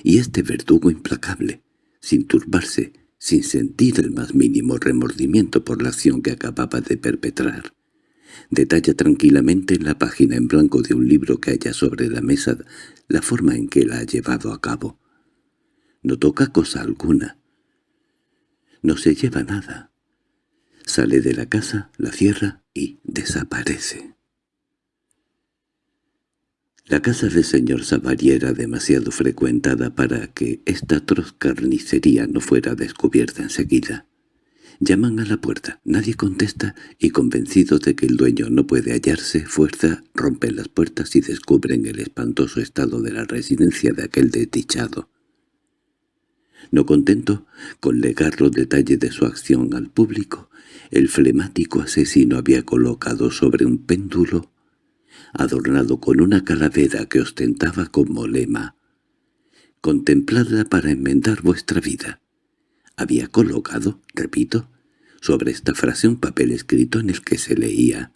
Y este verdugo implacable, sin turbarse, sin sentir el más mínimo remordimiento por la acción que acababa de perpetrar, detalla tranquilamente en la página en blanco de un libro que haya sobre la mesa la forma en que la ha llevado a cabo. No toca cosa alguna. No se lleva nada. Sale de la casa, la cierra y desaparece. La casa del señor Savary era demasiado frecuentada para que esta atroz carnicería no fuera descubierta enseguida. Llaman a la puerta, nadie contesta y convencido de que el dueño no puede hallarse, fuerza, rompen las puertas y descubren el espantoso estado de la residencia de aquel desdichado. No contento con legar los detalles de su acción al público, el flemático asesino había colocado sobre un péndulo, adornado con una calavera que ostentaba como lema, «Contempladla para enmendar vuestra vida». Había colocado, repito, sobre esta frase un papel escrito en el que se leía,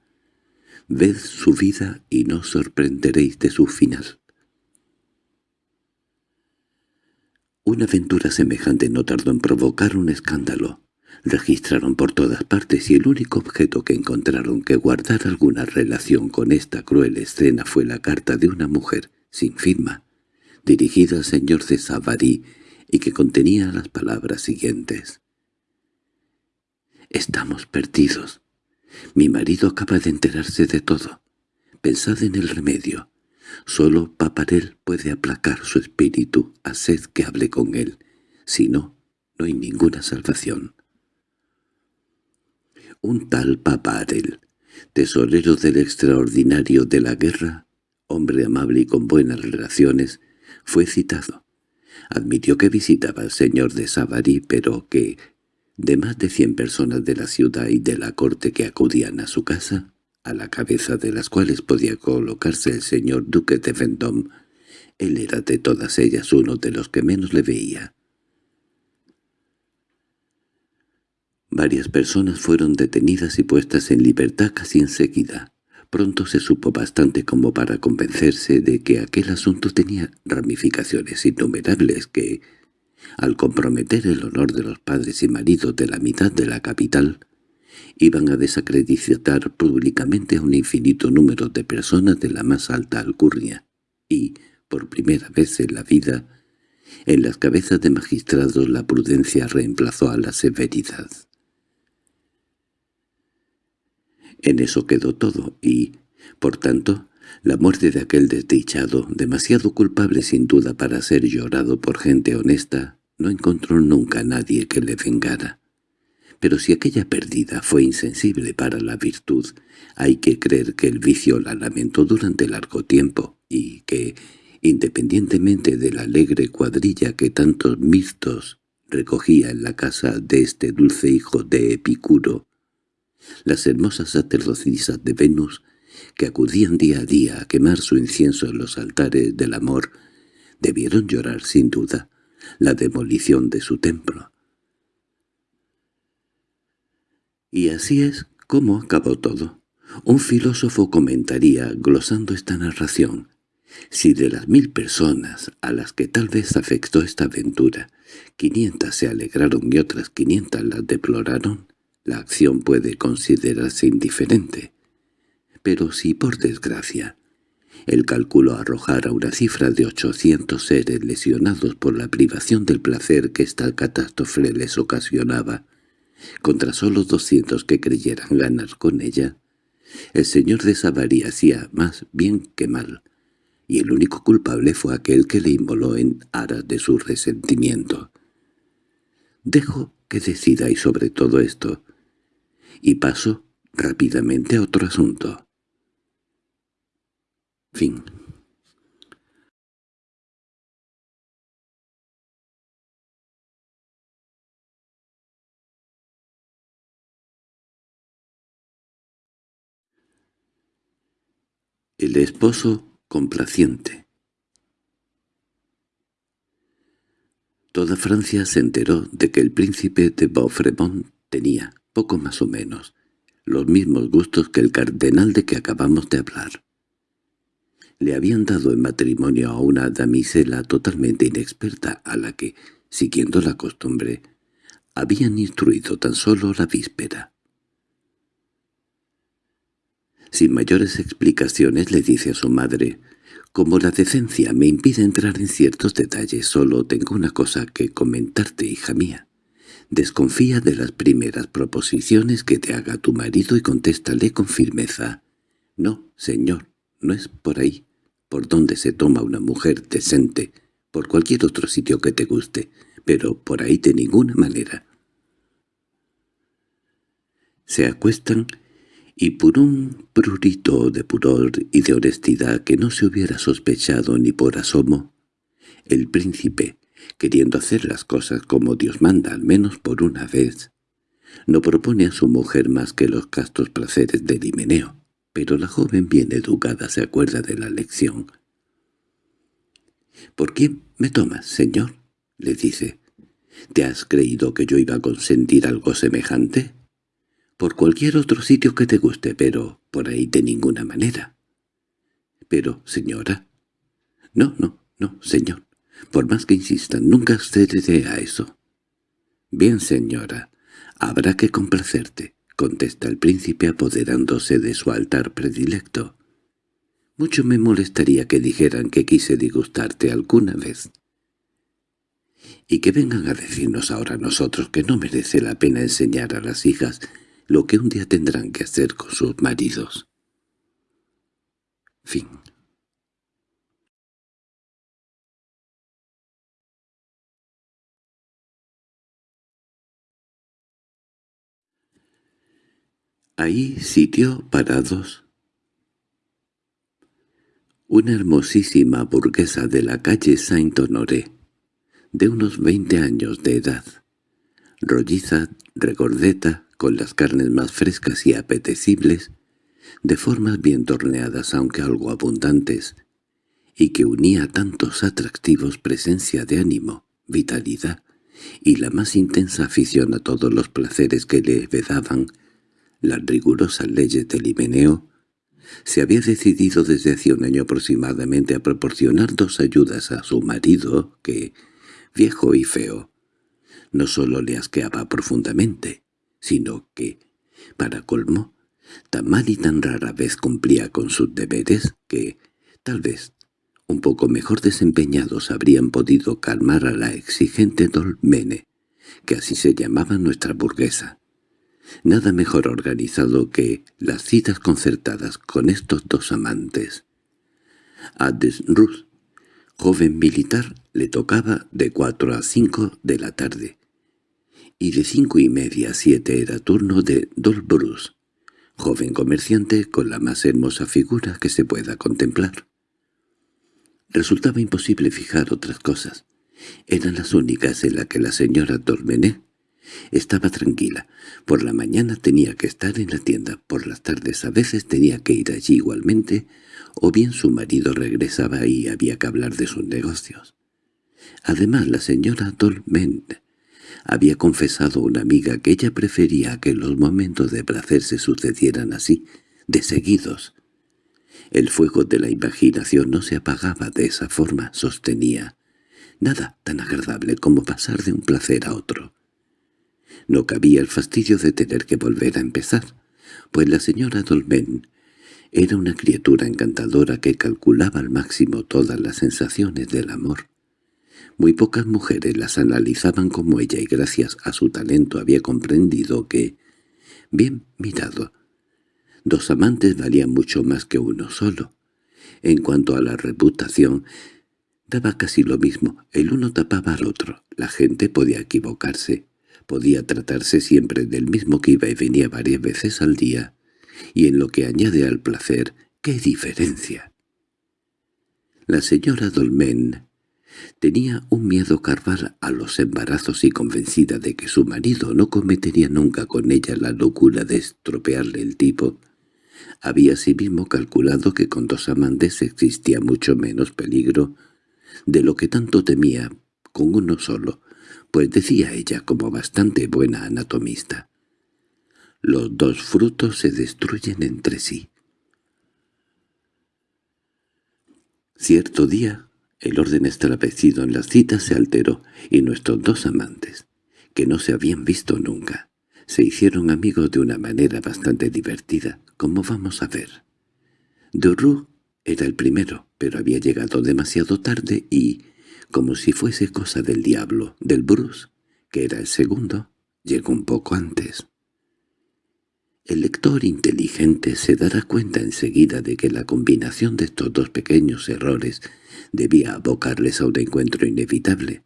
«Ved su vida y no sorprenderéis de su final». Una aventura semejante no tardó en provocar un escándalo. Registraron por todas partes y el único objeto que encontraron que guardara alguna relación con esta cruel escena fue la carta de una mujer, sin firma, dirigida al señor de Savary y que contenía las palabras siguientes. «Estamos perdidos. Mi marido acaba de enterarse de todo. Pensad en el remedio. Solo Paparel puede aplacar su espíritu. Haced que hable con él. Si no, no hay ninguna salvación». Un tal Paparel, tesorero del extraordinario de la guerra, hombre amable y con buenas relaciones, fue citado. Admitió que visitaba al señor de Savary, pero que, de más de cien personas de la ciudad y de la corte que acudían a su casa, a la cabeza de las cuales podía colocarse el señor duque de Vendôme, él era de todas ellas uno de los que menos le veía. Varias personas fueron detenidas y puestas en libertad casi enseguida. Pronto se supo bastante como para convencerse de que aquel asunto tenía ramificaciones innumerables que, al comprometer el honor de los padres y maridos de la mitad de la capital, iban a desacreditar públicamente a un infinito número de personas de la más alta alcurnia, y, por primera vez en la vida, en las cabezas de magistrados la prudencia reemplazó a la severidad. En eso quedó todo y, por tanto, la muerte de aquel desdichado, demasiado culpable sin duda para ser llorado por gente honesta, no encontró nunca a nadie que le vengara. Pero si aquella pérdida fue insensible para la virtud, hay que creer que el vicio la lamentó durante largo tiempo y que, independientemente de la alegre cuadrilla que tantos mirtos recogía en la casa de este dulce hijo de Epicuro, las hermosas sacerdocisas de Venus, que acudían día a día a quemar su incienso en los altares del amor, debieron llorar sin duda la demolición de su templo. Y así es como acabó todo. Un filósofo comentaría, glosando esta narración, si de las mil personas a las que tal vez afectó esta aventura, quinientas se alegraron y otras quinientas las deploraron, la acción puede considerarse indiferente. Pero si, por desgracia, el cálculo arrojara una cifra de ochocientos seres lesionados por la privación del placer que esta catástrofe les ocasionaba, contra solo doscientos que creyeran ganar con ella, el señor de Savary hacía más bien que mal, y el único culpable fue aquel que le inmoló en aras de su resentimiento. Dejo que decidáis sobre todo esto, y paso rápidamente a otro asunto. Fin. El esposo complaciente Toda Francia se enteró de que el príncipe de Beaufremont tenía, poco más o menos, los mismos gustos que el cardenal de que acabamos de hablar. Le habían dado en matrimonio a una damisela totalmente inexperta a la que, siguiendo la costumbre, habían instruido tan solo la víspera. Sin mayores explicaciones le dice a su madre, «Como la decencia me impide entrar en ciertos detalles, solo tengo una cosa que comentarte, hija mía. Desconfía de las primeras proposiciones que te haga tu marido y contéstale con firmeza. No, señor, no es por ahí, por donde se toma una mujer decente, por cualquier otro sitio que te guste, pero por ahí de ninguna manera. Se acuestan y por un prurito de pudor y de honestidad que no se hubiera sospechado ni por asomo, el príncipe, queriendo hacer las cosas como Dios manda al menos por una vez. No propone a su mujer más que los castos placeres del himeneo, pero la joven bien educada se acuerda de la lección. —¿Por quién me tomas, señor? —le dice. —¿Te has creído que yo iba a consentir algo semejante? —Por cualquier otro sitio que te guste, pero por ahí de ninguna manera. —Pero, señora. —No, no, no, señor. Por más que insistan, nunca accederé a eso. Bien, señora, —Habrá que complacerte —contesta el príncipe apoderándose de su altar predilecto. —Mucho me molestaría que dijeran que quise disgustarte alguna vez. Y que vengan a decirnos ahora nosotros que no merece la pena enseñar a las hijas lo que un día tendrán que hacer con sus maridos. Fin Ahí sitió parados. Una hermosísima burguesa de la calle Saint-Honoré, de unos veinte años de edad, rolliza, regordeta, con las carnes más frescas y apetecibles, de formas bien torneadas aunque algo abundantes, y que unía tantos atractivos presencia de ánimo, vitalidad y la más intensa afición a todos los placeres que le vedaban las rigurosas leyes del Himeneo, se había decidido desde hace un año aproximadamente a proporcionar dos ayudas a su marido que, viejo y feo, no sólo le asqueaba profundamente, sino que, para colmo, tan mal y tan rara vez cumplía con sus deberes que, tal vez, un poco mejor desempeñados habrían podido calmar a la exigente Dolmene, que así se llamaba nuestra burguesa. Nada mejor organizado que las citas concertadas con estos dos amantes. A Desruth, joven militar, le tocaba de cuatro a cinco de la tarde, y de cinco y media a siete era turno de Dolbrus, joven comerciante con la más hermosa figura que se pueda contemplar. Resultaba imposible fijar otras cosas. Eran las únicas en las que la señora Dormené estaba tranquila. Por la mañana tenía que estar en la tienda, por las tardes a veces tenía que ir allí igualmente, o bien su marido regresaba y había que hablar de sus negocios. Además la señora Dolmen había confesado a una amiga que ella prefería que los momentos de placer se sucedieran así, de seguidos. El fuego de la imaginación no se apagaba de esa forma, sostenía. Nada tan agradable como pasar de un placer a otro. No cabía el fastidio de tener que volver a empezar, pues la señora Dolmen era una criatura encantadora que calculaba al máximo todas las sensaciones del amor. Muy pocas mujeres las analizaban como ella y gracias a su talento había comprendido que, bien mirado, dos amantes valían mucho más que uno solo. En cuanto a la reputación, daba casi lo mismo, el uno tapaba al otro, la gente podía equivocarse, podía tratarse siempre del mismo que iba y venía varias veces al día, y en lo que añade al placer, ¡qué diferencia! La señora Dolmen tenía un miedo carval a los embarazos y convencida de que su marido no cometería nunca con ella la locura de estropearle el tipo, había asimismo calculado que con dos amantes existía mucho menos peligro de lo que tanto temía con uno solo, pues decía ella como bastante buena anatomista. Los dos frutos se destruyen entre sí. Cierto día, el orden establecido en las citas se alteró y nuestros dos amantes, que no se habían visto nunca, se hicieron amigos de una manera bastante divertida, como vamos a ver. Duroux era el primero, pero había llegado demasiado tarde y, como si fuese cosa del diablo, del Bruce, que era el segundo, llegó un poco antes. El lector inteligente se dará cuenta enseguida de que la combinación de estos dos pequeños errores debía abocarles a un encuentro inevitable.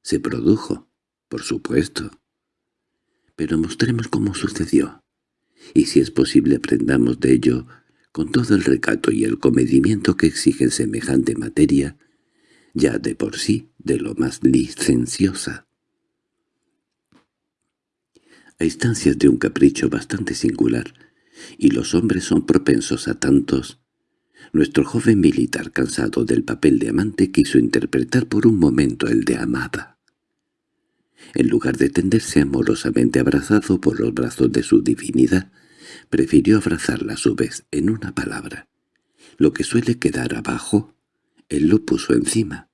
Se produjo, por supuesto. Pero mostremos cómo sucedió, y si es posible aprendamos de ello con todo el recato y el comedimiento que exigen semejante materia, ya de por sí de lo más licenciosa. A instancias de un capricho bastante singular, y los hombres son propensos a tantos, nuestro joven militar cansado del papel de amante quiso interpretar por un momento el de amada. En lugar de tenderse amorosamente abrazado por los brazos de su divinidad, prefirió abrazarla a su vez en una palabra. Lo que suele quedar abajo él lo puso encima.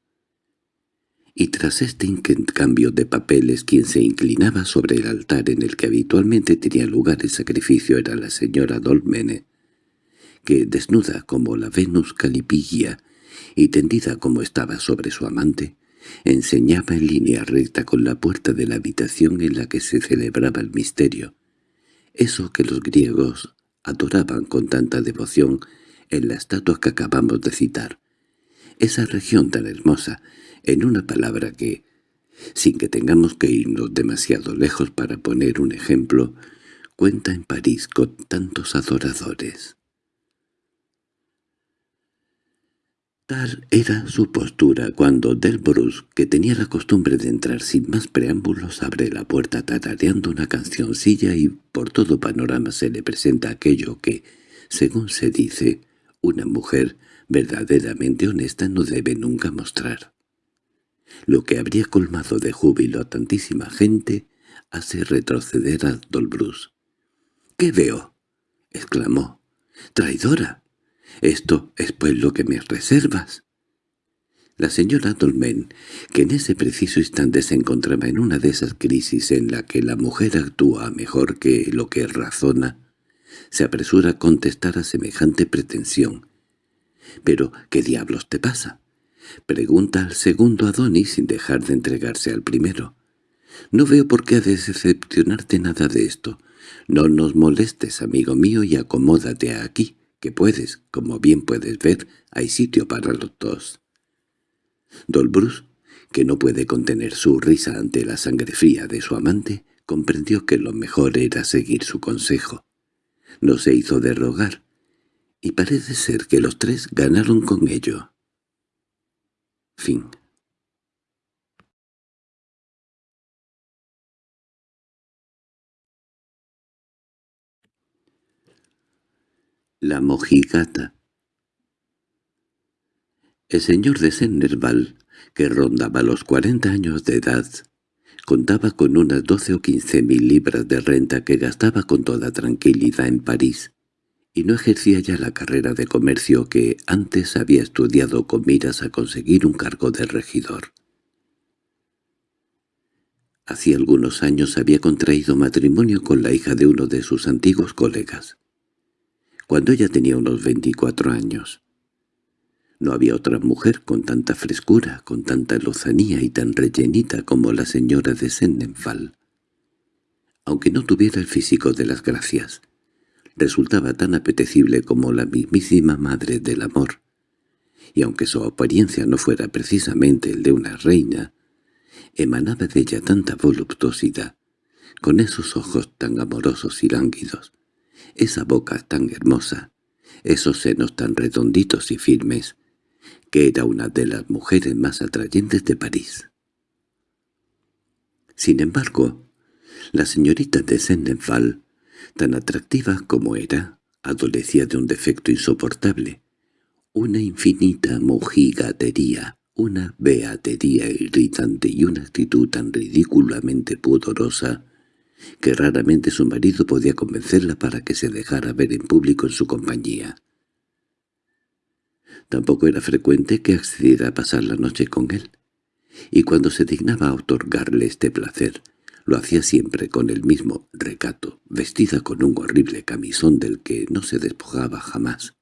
y tras este intercambio de papeles quien se inclinaba sobre el altar en el que habitualmente tenía lugar el sacrificio era la señora Dolmene, que, desnuda como la Venus Calipilla y tendida como estaba sobre su amante, enseñaba en línea recta con la puerta de la habitación en la que se celebraba el misterio, eso que los griegos adoraban con tanta devoción en la estatua que acabamos de citar, esa región tan hermosa, en una palabra que, sin que tengamos que irnos demasiado lejos para poner un ejemplo, cuenta en París con tantos adoradores. Tal era su postura cuando Delbrus, que tenía la costumbre de entrar sin más preámbulos, abre la puerta tarareando una cancioncilla y por todo panorama se le presenta aquello que, según se dice, una mujer verdaderamente honesta no debe nunca mostrar. Lo que habría colmado de júbilo a tantísima gente hace retroceder a Dolbrus. —¿Qué veo? —exclamó. —¡Traidora! Esto es pues lo que me reservas. La señora Dolmen, que en ese preciso instante se encontraba en una de esas crisis en la que la mujer actúa mejor que lo que razona, se apresura a contestar a semejante pretensión. —¿Pero qué diablos te pasa? Pregunta al segundo Adonis sin dejar de entregarse al primero. —No veo por qué ha de decepcionarte nada de esto. No nos molestes, amigo mío, y acomódate aquí que puedes, como bien puedes ver, hay sitio para los dos. Dolbrus, que no puede contener su risa ante la sangre fría de su amante, comprendió que lo mejor era seguir su consejo. No se hizo de rogar, y parece ser que los tres ganaron con ello. Fin. La mojigata. El señor de Sennerval, que rondaba los cuarenta años de edad, contaba con unas doce o quince mil libras de renta que gastaba con toda tranquilidad en París, y no ejercía ya la carrera de comercio que antes había estudiado con miras a conseguir un cargo de regidor. Hacía algunos años había contraído matrimonio con la hija de uno de sus antiguos colegas cuando ella tenía unos veinticuatro años. No había otra mujer con tanta frescura, con tanta lozanía y tan rellenita como la señora de Sendenfall. Aunque no tuviera el físico de las gracias, resultaba tan apetecible como la mismísima madre del amor, y aunque su apariencia no fuera precisamente el de una reina, emanaba de ella tanta voluptuosidad, con esos ojos tan amorosos y lánguidos, esa boca tan hermosa, esos senos tan redonditos y firmes, que era una de las mujeres más atrayentes de París. Sin embargo, la señorita de Sendenfall, tan atractiva como era, adolecía de un defecto insoportable, una infinita mojigatería, una beatería irritante y una actitud tan ridículamente pudorosa que raramente su marido podía convencerla para que se dejara ver en público en su compañía. Tampoco era frecuente que accediera a pasar la noche con él, y cuando se dignaba a otorgarle este placer, lo hacía siempre con el mismo recato, vestida con un horrible camisón del que no se despojaba jamás.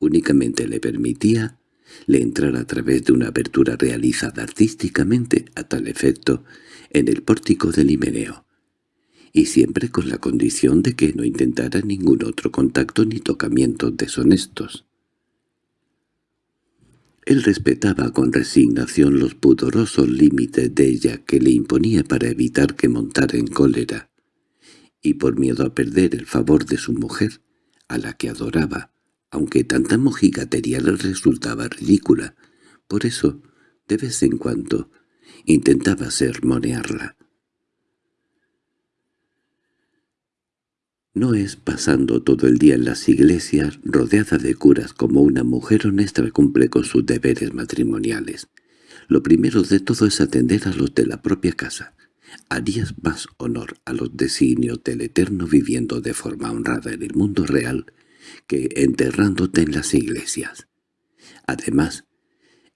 Únicamente le permitía le entrar a través de una abertura realizada artísticamente a tal efecto en el pórtico del himeneo y siempre con la condición de que no intentara ningún otro contacto ni tocamientos deshonestos. Él respetaba con resignación los pudorosos límites de ella que le imponía para evitar que montara en cólera, y por miedo a perder el favor de su mujer, a la que adoraba, aunque tanta mojigatería le resultaba ridícula, por eso, de vez en cuando, intentaba sermonearla. No es pasando todo el día en las iglesias, rodeada de curas como una mujer honesta cumple con sus deberes matrimoniales. Lo primero de todo es atender a los de la propia casa. Harías más honor a los designios del Eterno viviendo de forma honrada en el mundo real que enterrándote en las iglesias. Además,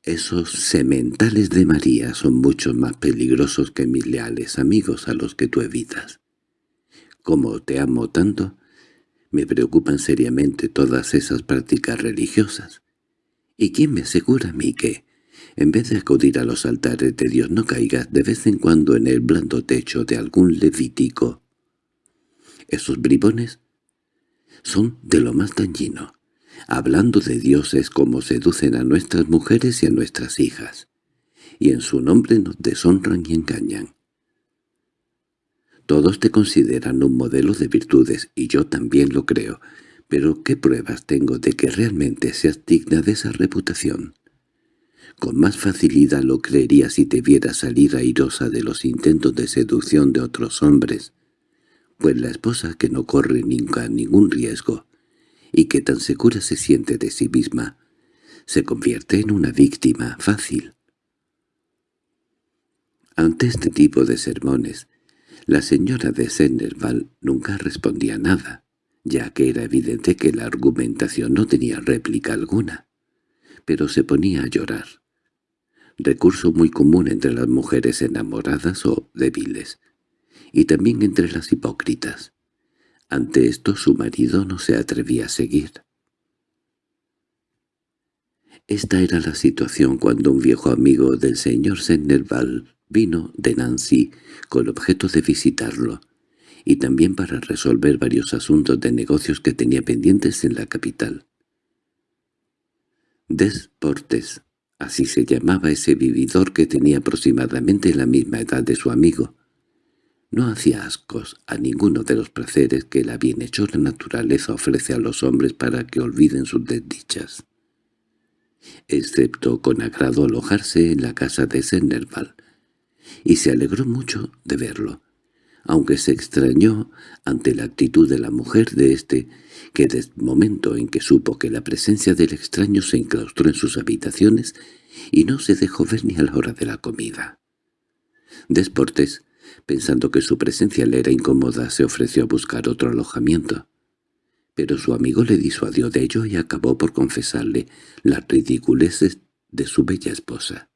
Esos sementales de María son mucho más peligrosos que mis leales amigos a los que tú evitas. Como te amo tanto, me preocupan seriamente todas esas prácticas religiosas. ¿Y quién me asegura a mí que, en vez de acudir a los altares de Dios, no caigas de vez en cuando en el blando techo de algún levítico? Esos bribones son de lo más dañino. Hablando de Dios es como seducen a nuestras mujeres y a nuestras hijas, y en su nombre nos deshonran y engañan. Todos te consideran un modelo de virtudes, y yo también lo creo, pero ¿qué pruebas tengo de que realmente seas digna de esa reputación? Con más facilidad lo creería si te viera salir airosa de los intentos de seducción de otros hombres, pues la esposa que no corre nunca ningún riesgo y que tan segura se siente de sí misma, se convierte en una víctima fácil. Ante este tipo de sermones, la señora de Sennerval nunca respondía nada, ya que era evidente que la argumentación no tenía réplica alguna, pero se ponía a llorar. Recurso muy común entre las mujeres enamoradas o débiles, y también entre las hipócritas. Ante esto su marido no se atrevía a seguir. Esta era la situación cuando un viejo amigo del señor Sennerval vino de Nancy con objeto de visitarlo, y también para resolver varios asuntos de negocios que tenía pendientes en la capital. Desportes, así se llamaba ese vividor que tenía aproximadamente la misma edad de su amigo, no hacía ascos a ninguno de los placeres que la bienhechora naturaleza ofrece a los hombres para que olviden sus desdichas. Excepto con agrado alojarse en la casa de Sennerval, y se alegró mucho de verlo, aunque se extrañó ante la actitud de la mujer de éste, que desde el momento en que supo que la presencia del extraño se enclaustró en sus habitaciones y no se dejó ver ni a la hora de la comida. Desportes Pensando que su presencia le era incómoda, se ofreció a buscar otro alojamiento. Pero su amigo le disuadió de ello y acabó por confesarle las ridiculeces de su bella esposa.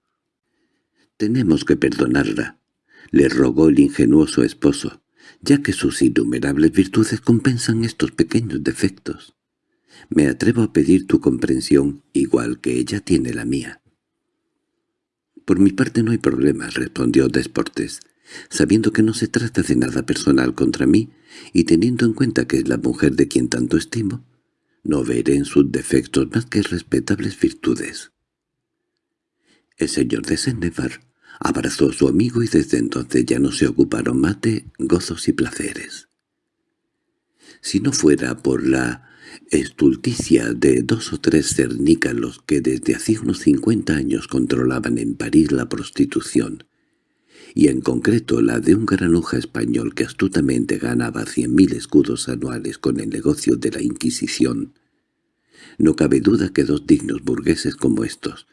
«Tenemos que perdonarla», le rogó el ingenuoso esposo, ya que sus innumerables virtudes compensan estos pequeños defectos. Me atrevo a pedir tu comprensión, igual que ella tiene la mía. «Por mi parte no hay problema», respondió Desportes sabiendo que no se trata de nada personal contra mí y teniendo en cuenta que es la mujer de quien tanto estimo, no veré en sus defectos más que respetables virtudes. El señor de Sennevar abrazó a su amigo y desde entonces ya no se ocuparon más de gozos y placeres. Si no fuera por la estulticia de dos o tres cernícalos que desde hacía unos cincuenta años controlaban en París la prostitución, y en concreto la de un granuja español que astutamente ganaba cien mil escudos anuales con el negocio de la Inquisición. No cabe duda que dos dignos burgueses como estos,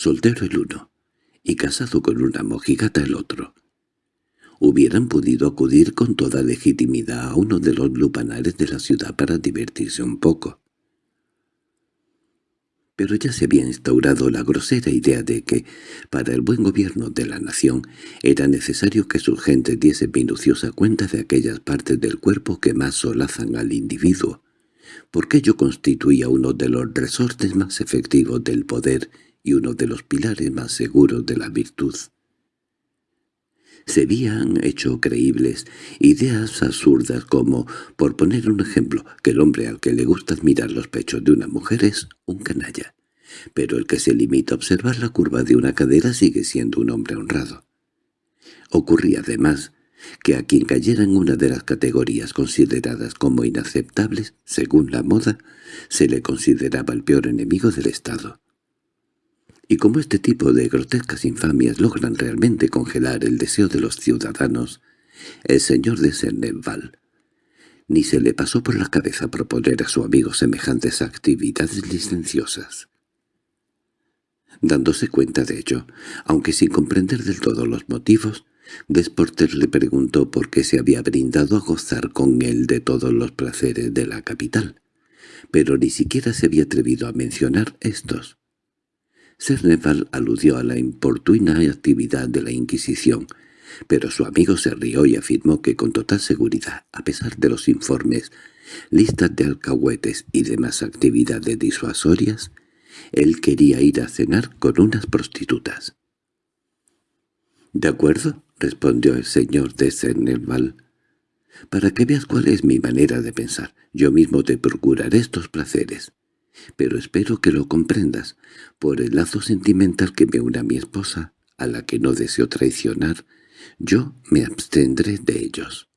soltero el uno y casado con una mojigata el otro, hubieran podido acudir con toda legitimidad a uno de los lupanares de la ciudad para divertirse un poco. Pero ya se había instaurado la grosera idea de que, para el buen gobierno de la nación, era necesario que sus gentes diesen minuciosa cuenta de aquellas partes del cuerpo que más solazan al individuo, porque ello constituía uno de los resortes más efectivos del poder y uno de los pilares más seguros de la virtud. Se habían hecho creíbles ideas absurdas como, por poner un ejemplo, que el hombre al que le gusta admirar los pechos de una mujer es un canalla, pero el que se limita a observar la curva de una cadera sigue siendo un hombre honrado. Ocurría además que a quien cayera en una de las categorías consideradas como inaceptables, según la moda, se le consideraba el peor enemigo del Estado. Y como este tipo de grotescas infamias logran realmente congelar el deseo de los ciudadanos, el señor de Senneval ni se le pasó por la cabeza proponer a su amigo semejantes actividades licenciosas. Dándose cuenta de ello, aunque sin comprender del todo los motivos, Desportes le preguntó por qué se había brindado a gozar con él de todos los placeres de la capital, pero ni siquiera se había atrevido a mencionar estos. Cerneval aludió a la importuna actividad de la Inquisición, pero su amigo se rió y afirmó que con total seguridad, a pesar de los informes, listas de alcahuetes y demás actividades disuasorias, él quería ir a cenar con unas prostitutas. —De acuerdo —respondió el señor de Cerneval—, para que veas cuál es mi manera de pensar, yo mismo te procuraré estos placeres pero espero que lo comprendas, por el lazo sentimental que me une a mi esposa, a la que no deseo traicionar, yo me abstendré de ellos.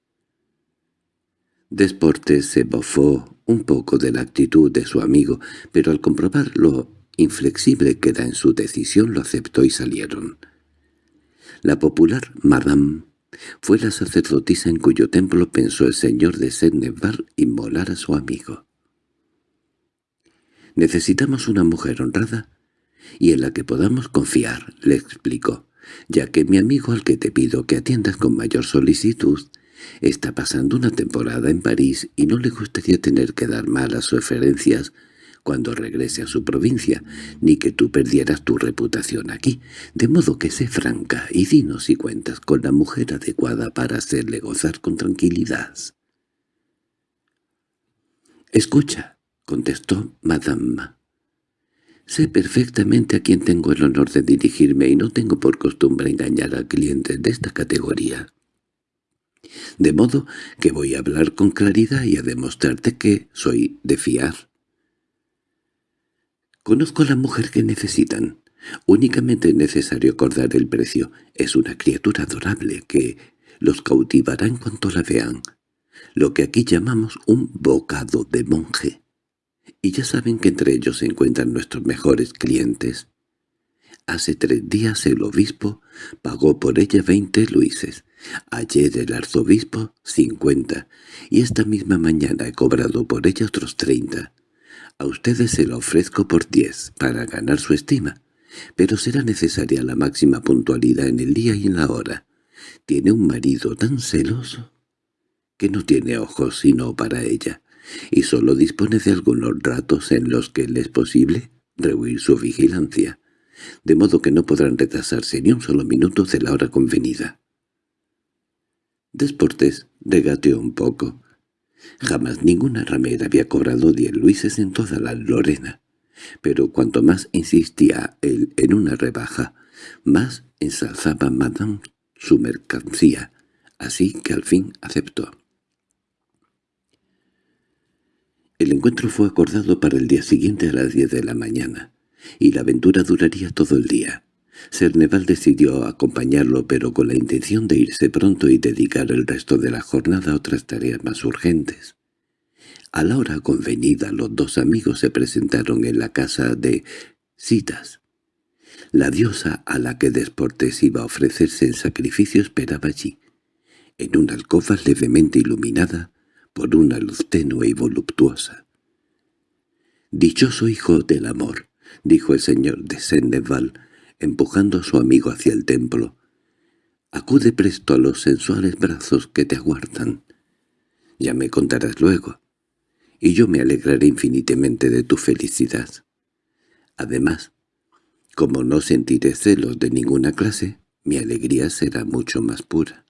Desportes se bofó un poco de la actitud de su amigo, pero al comprobar lo inflexible que era en su decisión lo aceptó y salieron. La popular Madame fue la sacerdotisa en cuyo templo pensó el señor de Senneval inmolar a su amigo. Necesitamos una mujer honrada y en la que podamos confiar, le explicó, ya que mi amigo al que te pido que atiendas con mayor solicitud está pasando una temporada en París y no le gustaría tener que dar malas referencias cuando regrese a su provincia, ni que tú perdieras tu reputación aquí, de modo que sé franca y dinos si cuentas con la mujer adecuada para hacerle gozar con tranquilidad. Escucha, —contestó Madame. «Sé perfectamente a quién tengo el honor de dirigirme y no tengo por costumbre engañar a clientes de esta categoría. De modo que voy a hablar con claridad y a demostrarte que soy de fiar. Conozco a la mujer que necesitan. Únicamente es necesario acordar el precio. Es una criatura adorable que los cautivará en cuanto la vean. Lo que aquí llamamos un bocado de monje y ya saben que entre ellos se encuentran nuestros mejores clientes. Hace tres días el obispo pagó por ella veinte luises, ayer el arzobispo cincuenta, y esta misma mañana he cobrado por ella otros treinta. A ustedes se la ofrezco por diez, para ganar su estima, pero será necesaria la máxima puntualidad en el día y en la hora. Tiene un marido tan celoso que no tiene ojos sino para ella y solo dispone de algunos ratos en los que le es posible rehuir su vigilancia, de modo que no podrán retrasarse ni un solo minuto de la hora convenida. Desportes regateó un poco. Jamás ninguna ramera había cobrado diez luises en toda la Lorena, pero cuanto más insistía él en una rebaja, más ensalzaba Madame su mercancía, así que al fin aceptó. El encuentro fue acordado para el día siguiente a las diez de la mañana, y la aventura duraría todo el día. Cerneval decidió acompañarlo pero con la intención de irse pronto y dedicar el resto de la jornada a otras tareas más urgentes. A la hora convenida los dos amigos se presentaron en la casa de Citas. La diosa a la que Desportes iba a ofrecerse en sacrificio esperaba allí, en una alcoba levemente iluminada, por una luz tenue y voluptuosa. «Dichoso hijo del amor», dijo el señor de Senneval, empujando a su amigo hacia el templo. «Acude presto a los sensuales brazos que te aguardan. Ya me contarás luego, y yo me alegraré infinitamente de tu felicidad. Además, como no sentiré celos de ninguna clase, mi alegría será mucho más pura».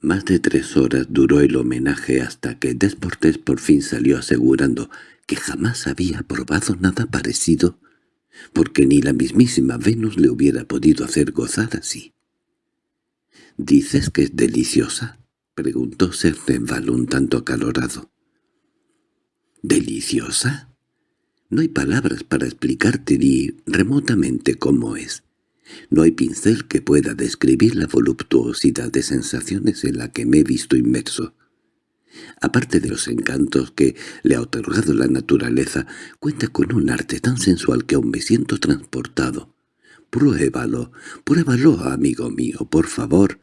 Más de tres horas duró el homenaje hasta que Desportes por fin salió asegurando que jamás había probado nada parecido, porque ni la mismísima Venus le hubiera podido hacer gozar así. —¿Dices que es deliciosa? —preguntó Serneval un tanto acalorado. —¿Deliciosa? No hay palabras para explicarte ni remotamente cómo es. No hay pincel que pueda describir la voluptuosidad de sensaciones en la que me he visto inmerso. Aparte de los encantos que le ha otorgado la naturaleza, cuenta con un arte tan sensual que aún me siento transportado. Pruébalo, pruébalo, amigo mío, por favor,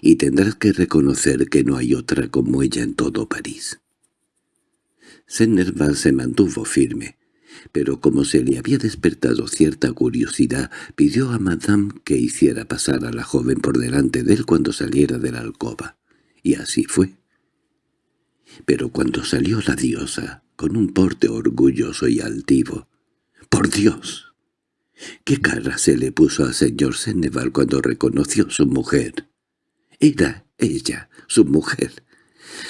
y tendrás que reconocer que no hay otra como ella en todo París. Sennerval se mantuvo firme pero como se le había despertado cierta curiosidad, pidió a Madame que hiciera pasar a la joven por delante de él cuando saliera de la alcoba. Y así fue. Pero cuando salió la diosa, con un porte orgulloso y altivo, ¡por Dios! ¿Qué cara se le puso al señor Seneval cuando reconoció su mujer? Era ella, su mujer,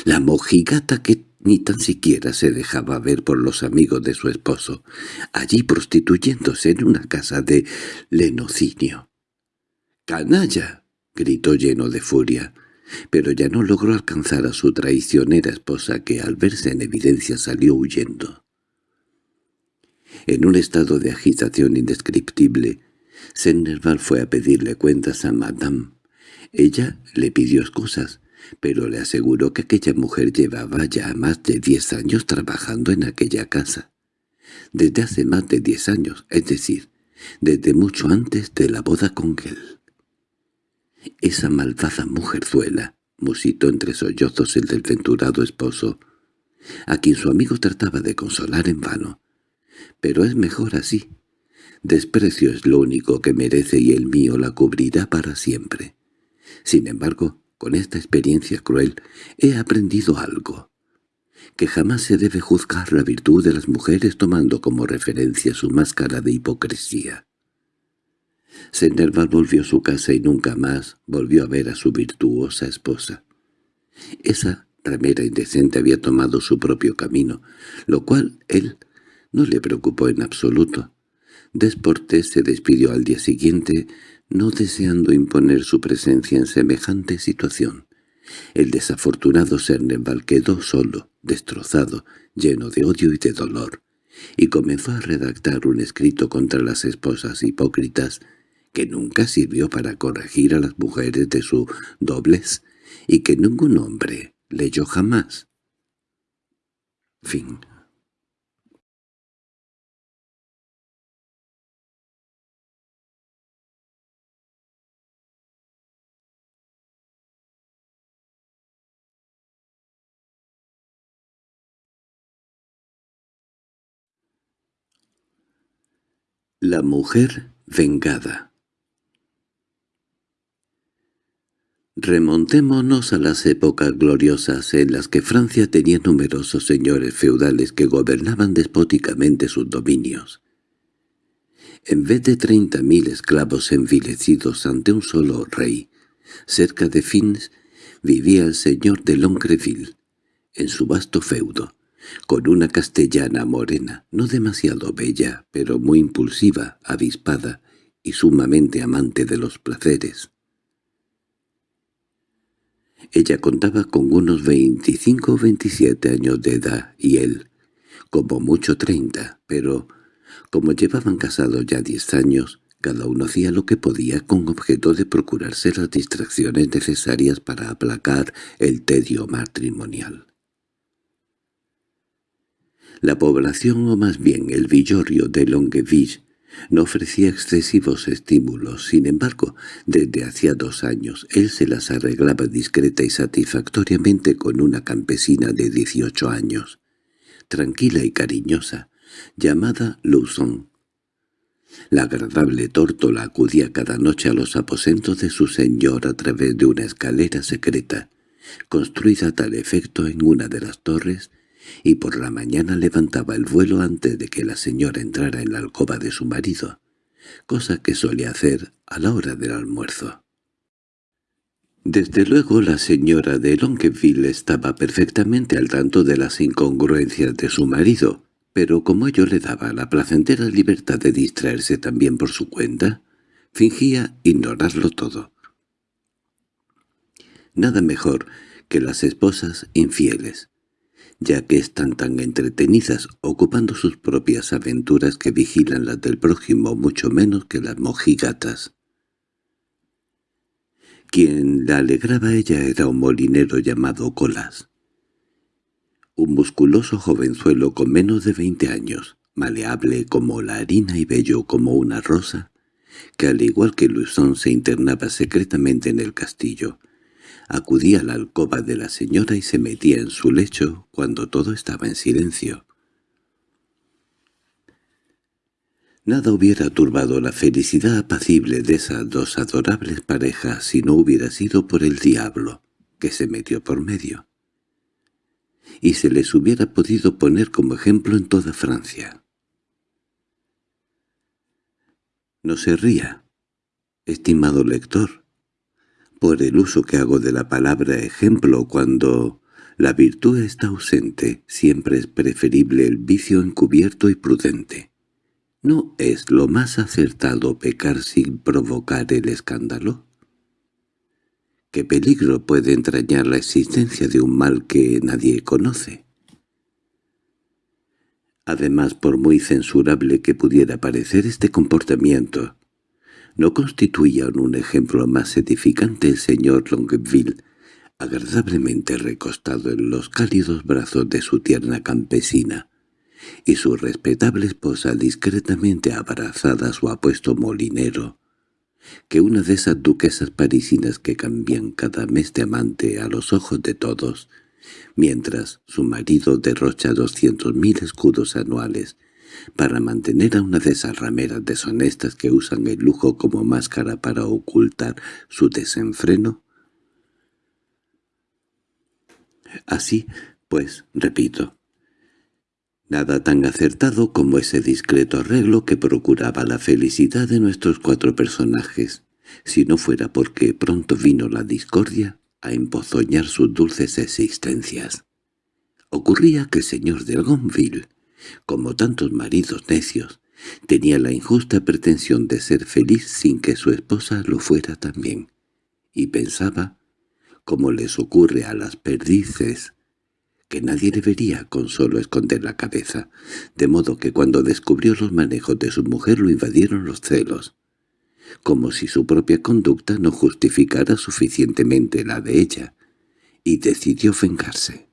la mojigata que ni tan siquiera se dejaba ver por los amigos de su esposo, allí prostituyéndose en una casa de lenocinio. —¡Canalla! —gritó lleno de furia, pero ya no logró alcanzar a su traicionera esposa que al verse en evidencia salió huyendo. En un estado de agitación indescriptible, Sennerval fue a pedirle cuentas a Madame. Ella le pidió excusas, pero le aseguró que aquella mujer llevaba ya más de diez años trabajando en aquella casa. Desde hace más de diez años, es decir, desde mucho antes de la boda con él. Esa malvada mujerzuela, musitó entre sollozos el desventurado esposo, a quien su amigo trataba de consolar en vano. Pero es mejor así. Desprecio es lo único que merece y el mío la cubrirá para siempre. Sin embargo, con esta experiencia cruel he aprendido algo, que jamás se debe juzgar la virtud de las mujeres tomando como referencia su máscara de hipocresía. Senderval volvió a su casa y nunca más volvió a ver a su virtuosa esposa. Esa ramera indecente había tomado su propio camino, lo cual él no le preocupó en absoluto. Desportes se despidió al día siguiente no deseando imponer su presencia en semejante situación. El desafortunado Serneval quedó solo, destrozado, lleno de odio y de dolor, y comenzó a redactar un escrito contra las esposas hipócritas que nunca sirvió para corregir a las mujeres de su doblez y que ningún hombre leyó jamás. Fin La mujer vengada Remontémonos a las épocas gloriosas en las que Francia tenía numerosos señores feudales que gobernaban despóticamente sus dominios. En vez de treinta mil esclavos envilecidos ante un solo rey, cerca de Fins vivía el señor de Longreville, en su vasto feudo, con una castellana morena, no demasiado bella, pero muy impulsiva, avispada y sumamente amante de los placeres. Ella contaba con unos veinticinco o veintisiete años de edad y él, como mucho treinta, pero como llevaban casados ya diez años, cada uno hacía lo que podía con objeto de procurarse las distracciones necesarias para aplacar el tedio matrimonial. La población, o más bien el villorrio de Longueville, no ofrecía excesivos estímulos, sin embargo, desde hacía dos años él se las arreglaba discreta y satisfactoriamente con una campesina de dieciocho años, tranquila y cariñosa, llamada Luzon. La agradable tórtola acudía cada noche a los aposentos de su señor a través de una escalera secreta, construida a tal efecto en una de las torres y por la mañana levantaba el vuelo antes de que la señora entrara en la alcoba de su marido, cosa que solía hacer a la hora del almuerzo. Desde luego la señora de Longueville estaba perfectamente al tanto de las incongruencias de su marido, pero como ello le daba la placentera libertad de distraerse también por su cuenta, fingía ignorarlo todo. Nada mejor que las esposas infieles, ya que están tan entretenidas ocupando sus propias aventuras que vigilan las del prójimo mucho menos que las mojigatas. Quien la alegraba a ella era un molinero llamado Colas. Un musculoso jovenzuelo con menos de veinte años, maleable como la harina y bello como una rosa, que al igual que Luisón se internaba secretamente en el castillo, acudía a la alcoba de la señora y se metía en su lecho cuando todo estaba en silencio. Nada hubiera turbado la felicidad apacible de esas dos adorables parejas si no hubiera sido por el diablo, que se metió por medio. Y se les hubiera podido poner como ejemplo en toda Francia. No se ría, estimado lector, por el uso que hago de la palabra ejemplo cuando la virtud está ausente, siempre es preferible el vicio encubierto y prudente. ¿No es lo más acertado pecar sin provocar el escándalo? ¿Qué peligro puede entrañar la existencia de un mal que nadie conoce? Además, por muy censurable que pudiera parecer este comportamiento, no constituía un ejemplo más edificante el señor Longueville, agradablemente recostado en los cálidos brazos de su tierna campesina, y su respetable esposa discretamente abrazada a su apuesto molinero, que una de esas duquesas parisinas que cambian cada mes de amante a los ojos de todos, mientras su marido derrocha doscientos mil escudos anuales para mantener a una de esas rameras deshonestas que usan el lujo como máscara para ocultar su desenfreno? Así, pues, repito, nada tan acertado como ese discreto arreglo que procuraba la felicidad de nuestros cuatro personajes, si no fuera porque pronto vino la discordia a empozoñar sus dulces existencias. Ocurría que el señor de Gonville, como tantos maridos necios, tenía la injusta pretensión de ser feliz sin que su esposa lo fuera también, y pensaba, como les ocurre a las perdices, que nadie debería con solo esconder la cabeza, de modo que cuando descubrió los manejos de su mujer lo invadieron los celos como si su propia conducta no justificara suficientemente la de ella, y decidió vengarse.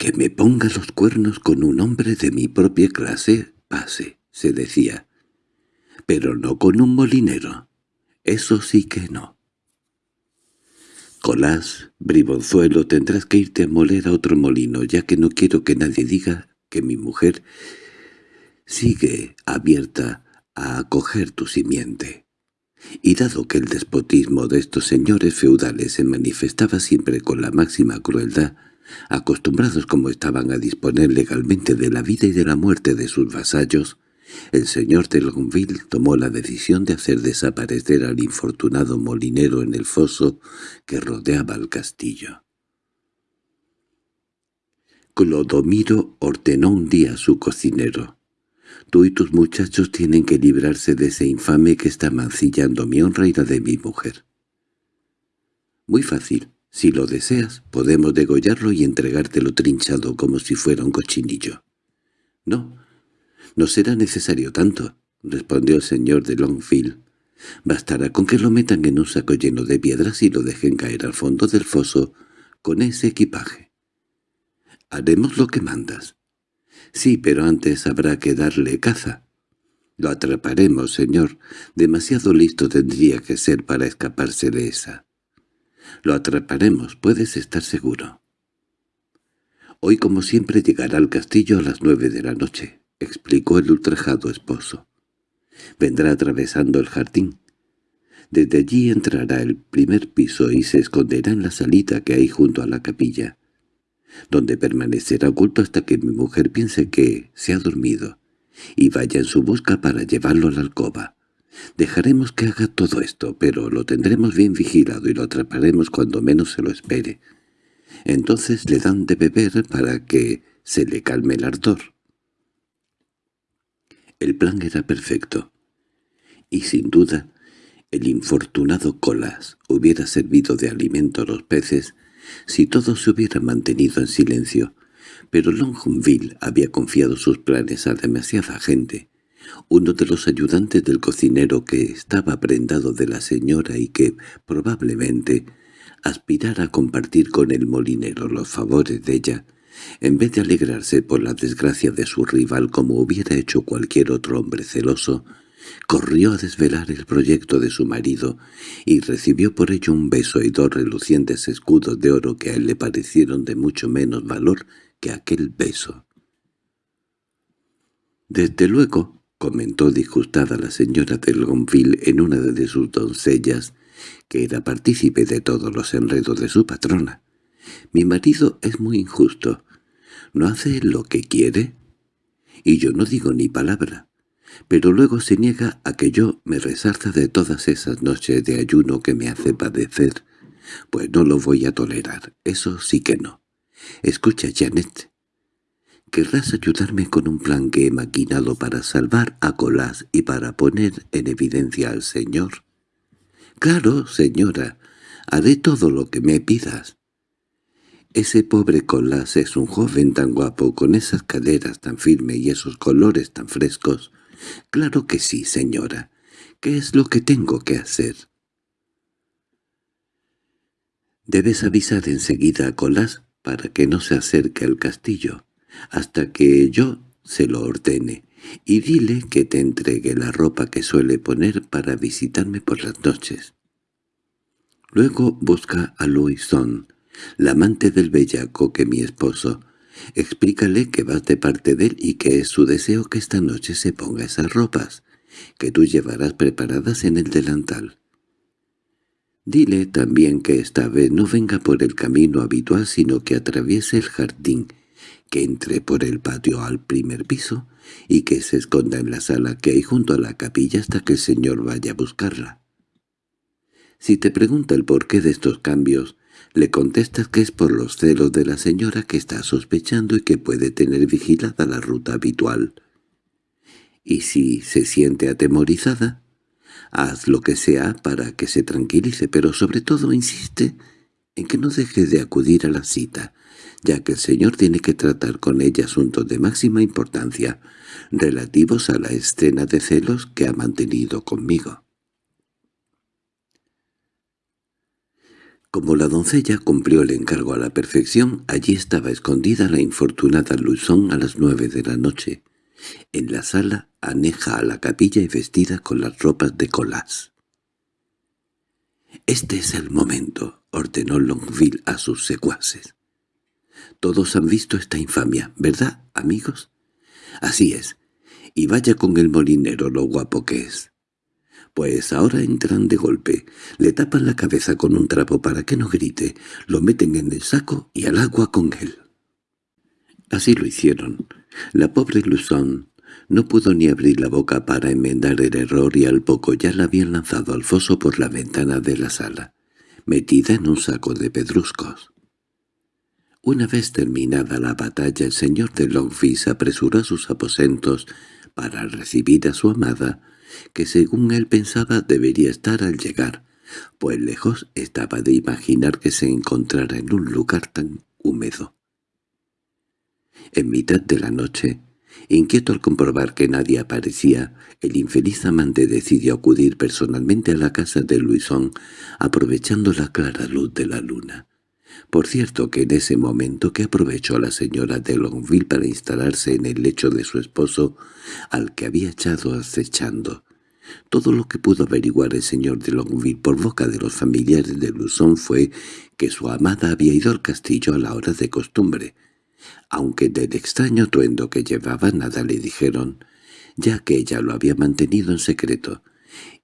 «Que me ponga los cuernos con un hombre de mi propia clase, pase», se decía, «pero no con un molinero, eso sí que no». Colás, bribonzuelo, tendrás que irte a moler a otro molino, ya que no quiero que nadie diga que mi mujer sigue abierta a acoger tu simiente. Y dado que el despotismo de estos señores feudales se manifestaba siempre con la máxima crueldad, acostumbrados como estaban a disponer legalmente de la vida y de la muerte de sus vasallos, el señor de Longueville tomó la decisión de hacer desaparecer al infortunado molinero en el foso que rodeaba el castillo. Clodomiro ordenó un día a su cocinero Tú y tus muchachos tienen que librarse de ese infame que está mancillando mi honra y la de mi mujer. Muy fácil. Si lo deseas, podemos degollarlo y entregártelo trinchado como si fuera un cochinillo. No, no será necesario tanto, respondió el señor de Longfield. Bastará con que lo metan en un saco lleno de piedras y lo dejen caer al fondo del foso con ese equipaje. Haremos lo que mandas. Sí, pero antes habrá que darle caza. Lo atraparemos, señor. Demasiado listo tendría que ser para escaparse de esa. Lo atraparemos, puedes estar seguro. Hoy como siempre llegará al castillo a las nueve de la noche, explicó el ultrajado esposo. Vendrá atravesando el jardín. Desde allí entrará el primer piso y se esconderá en la salita que hay junto a la capilla donde permanecerá oculto hasta que mi mujer piense que se ha dormido, y vaya en su busca para llevarlo a la alcoba. Dejaremos que haga todo esto, pero lo tendremos bien vigilado y lo atraparemos cuando menos se lo espere. Entonces le dan de beber para que se le calme el ardor. El plan era perfecto, y sin duda el infortunado Colas hubiera servido de alimento a los peces si todo se hubiera mantenido en silencio, pero Longonville había confiado sus planes a demasiada gente. Uno de los ayudantes del cocinero que estaba prendado de la señora y que, probablemente, aspirara a compartir con el molinero los favores de ella, en vez de alegrarse por la desgracia de su rival como hubiera hecho cualquier otro hombre celoso, corrió a desvelar el proyecto de su marido y recibió por ello un beso y dos relucientes escudos de oro que a él le parecieron de mucho menos valor que aquel beso. «Desde luego», comentó disgustada la señora de Longueville en una de sus doncellas, que era partícipe de todos los enredos de su patrona, «mi marido es muy injusto. ¿No hace lo que quiere?» y yo no digo ni palabra. Pero luego se niega a que yo me resarza de todas esas noches de ayuno que me hace padecer. Pues no lo voy a tolerar, eso sí que no. Escucha, Janet. ¿Querrás ayudarme con un plan que he maquinado para salvar a Colás y para poner en evidencia al señor? —Claro, señora, haré todo lo que me pidas. Ese pobre Colás es un joven tan guapo, con esas caderas tan firmes y esos colores tan frescos. Claro que sí, señora. ¿Qué es lo que tengo que hacer? Debes avisar enseguida a Colás para que no se acerque al castillo, hasta que yo se lo ordene, y dile que te entregue la ropa que suele poner para visitarme por las noches. Luego busca a Louison, la amante del bellaco que mi esposo. Explícale que vas de parte de él y que es su deseo que esta noche se ponga esas ropas, que tú llevarás preparadas en el delantal. Dile también que esta vez no venga por el camino habitual sino que atraviese el jardín, que entre por el patio al primer piso y que se esconda en la sala que hay junto a la capilla hasta que el señor vaya a buscarla. Si te pregunta el porqué de estos cambios, le contestas que es por los celos de la señora que está sospechando y que puede tener vigilada la ruta habitual. Y si se siente atemorizada, haz lo que sea para que se tranquilice, pero sobre todo insiste en que no deje de acudir a la cita, ya que el señor tiene que tratar con ella asuntos de máxima importancia, relativos a la escena de celos que ha mantenido conmigo. Como la doncella cumplió el encargo a la perfección, allí estaba escondida la infortunada Luzón a las nueve de la noche, en la sala aneja a la capilla y vestida con las ropas de Colás. «Este es el momento», ordenó Longville a sus secuaces. «Todos han visto esta infamia, ¿verdad, amigos?» «Así es, y vaya con el molinero lo guapo que es. Pues ahora entran de golpe, le tapan la cabeza con un trapo para que no grite, lo meten en el saco y al agua con él. Así lo hicieron. La pobre Luzón no pudo ni abrir la boca para enmendar el error y al poco ya la habían lanzado al foso por la ventana de la sala, metida en un saco de pedruscos. Una vez terminada la batalla el señor de Longfis apresuró a sus aposentos para recibir a su amada, que según él pensaba debería estar al llegar, pues lejos estaba de imaginar que se encontrara en un lugar tan húmedo. En mitad de la noche, inquieto al comprobar que nadie aparecía, el infeliz amante decidió acudir personalmente a la casa de Luisón, aprovechando la clara luz de la luna. Por cierto que en ese momento que aprovechó la señora de Longueville para instalarse en el lecho de su esposo, al que había echado acechando. Todo lo que pudo averiguar el señor de Longueville por boca de los familiares de Luzón fue que su amada había ido al castillo a la hora de costumbre, aunque del extraño tuendo que llevaba nada le dijeron, ya que ella lo había mantenido en secreto,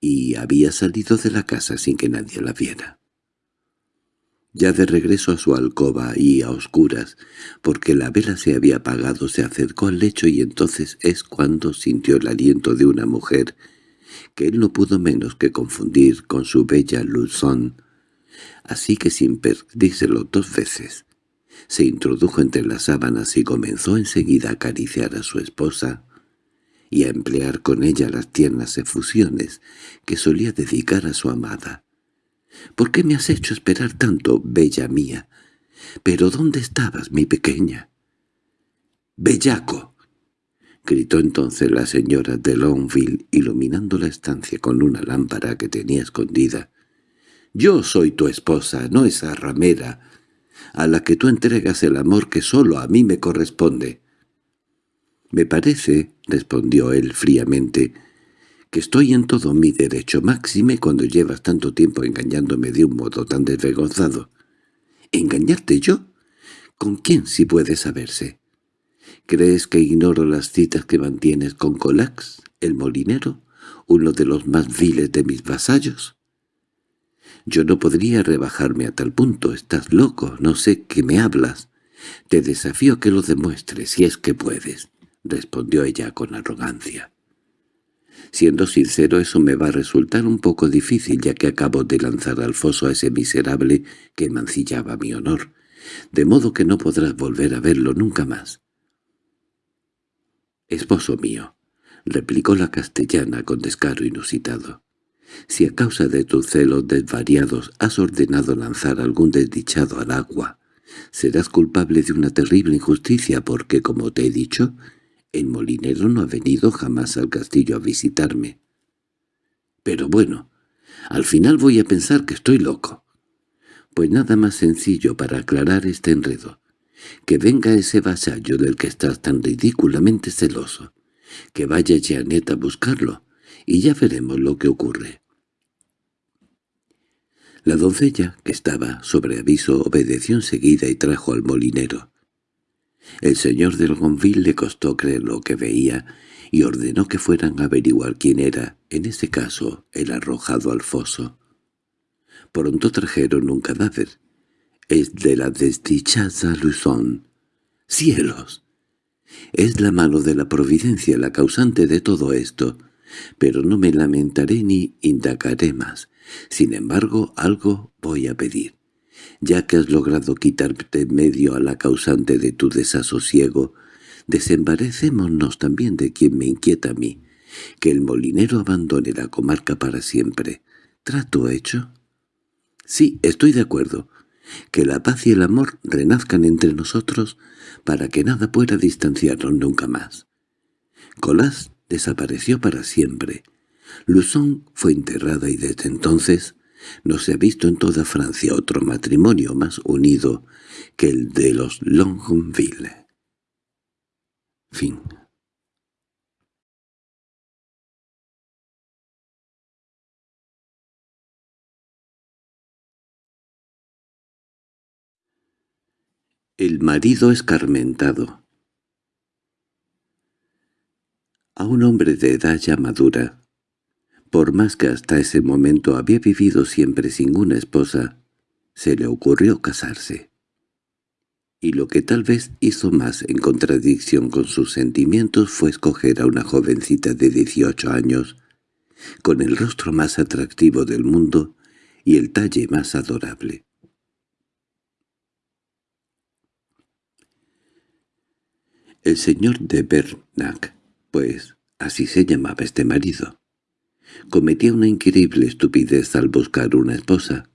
y había salido de la casa sin que nadie la viera. Ya de regreso a su alcoba y a oscuras, porque la vela se había apagado, se acercó al lecho y entonces es cuando sintió el aliento de una mujer que él no pudo menos que confundir con su bella Luzón. Así que sin perdírselo dos veces, se introdujo entre las sábanas y comenzó enseguida a acariciar a su esposa y a emplear con ella las tiernas efusiones que solía dedicar a su amada. —¿Por qué me has hecho esperar tanto, bella mía? —¿Pero dónde estabas, mi pequeña? —¡Bellaco! —gritó entonces la señora de Longville, iluminando la estancia con una lámpara que tenía escondida. —Yo soy tu esposa, no esa ramera, a la que tú entregas el amor que solo a mí me corresponde. —Me parece —respondió él fríamente— que estoy en todo mi derecho, máxime cuando llevas tanto tiempo engañándome de un modo tan desvergonzado. —¿Engañarte yo? ¿Con quién si puede saberse? ¿Crees que ignoro las citas que mantienes con Colax, el molinero, uno de los más viles de mis vasallos? Yo no podría rebajarme a tal punto, estás loco, no sé qué me hablas. Te desafío que lo demuestres si es que puedes. —respondió ella con arrogancia. Siendo sincero, eso me va a resultar un poco difícil, ya que acabo de lanzar al foso a ese miserable que mancillaba mi honor, de modo que no podrás volver a verlo nunca más. «Esposo mío», replicó la castellana con descaro inusitado, «si a causa de tus celos desvariados has ordenado lanzar algún desdichado al agua, serás culpable de una terrible injusticia porque, como te he dicho, el molinero no ha venido jamás al castillo a visitarme. Pero bueno, al final voy a pensar que estoy loco. Pues nada más sencillo para aclarar este enredo. Que venga ese vasallo del que estás tan ridículamente celoso. Que vaya Janet a buscarlo, y ya veremos lo que ocurre. La doncella, que estaba sobre aviso, obedeció enseguida y trajo al molinero. El señor de Gonville le costó creer lo que veía y ordenó que fueran a averiguar quién era, en ese caso, el arrojado al foso. Pronto trajeron un cadáver. Es de la desdichada Luzón. ¡Cielos! Es la mano de la providencia la causante de todo esto, pero no me lamentaré ni indagaré más. Sin embargo, algo voy a pedir ya que has logrado quitarte medio a la causante de tu desasosiego, desembarecémonos también de quien me inquieta a mí, que el molinero abandone la comarca para siempre. ¿Trato hecho? Sí, estoy de acuerdo. Que la paz y el amor renazcan entre nosotros para que nada pueda distanciarnos nunca más. Colás desapareció para siempre. Luzón fue enterrada y desde entonces no se ha visto en toda Francia otro matrimonio más unido que el de los Longueville. Fin El marido escarmentado A un hombre de edad ya madura, por más que hasta ese momento había vivido siempre sin una esposa, se le ocurrió casarse. Y lo que tal vez hizo más en contradicción con sus sentimientos fue escoger a una jovencita de 18 años, con el rostro más atractivo del mundo y el talle más adorable. El señor de Bernac, pues así se llamaba este marido, Cometía una increíble estupidez al buscar una esposa,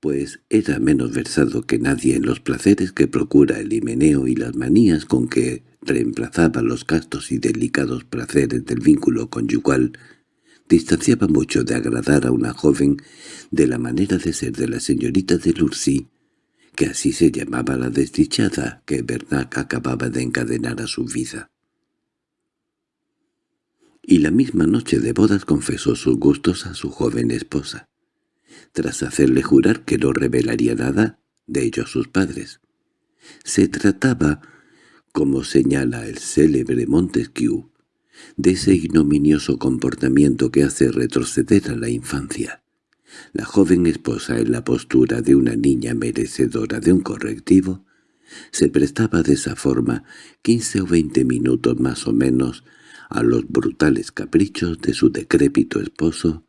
pues era menos versado que nadie en los placeres que procura el himeneo y las manías con que reemplazaba los castos y delicados placeres del vínculo conyugal, distanciaba mucho de agradar a una joven de la manera de ser de la señorita de Lurcy, que así se llamaba la desdichada que Bernac acababa de encadenar a su vida y la misma noche de bodas confesó sus gustos a su joven esposa, tras hacerle jurar que no revelaría nada de ello a sus padres. Se trataba, como señala el célebre Montesquieu, de ese ignominioso comportamiento que hace retroceder a la infancia. La joven esposa, en la postura de una niña merecedora de un correctivo, se prestaba de esa forma quince o veinte minutos más o menos a los brutales caprichos de su decrépito esposo,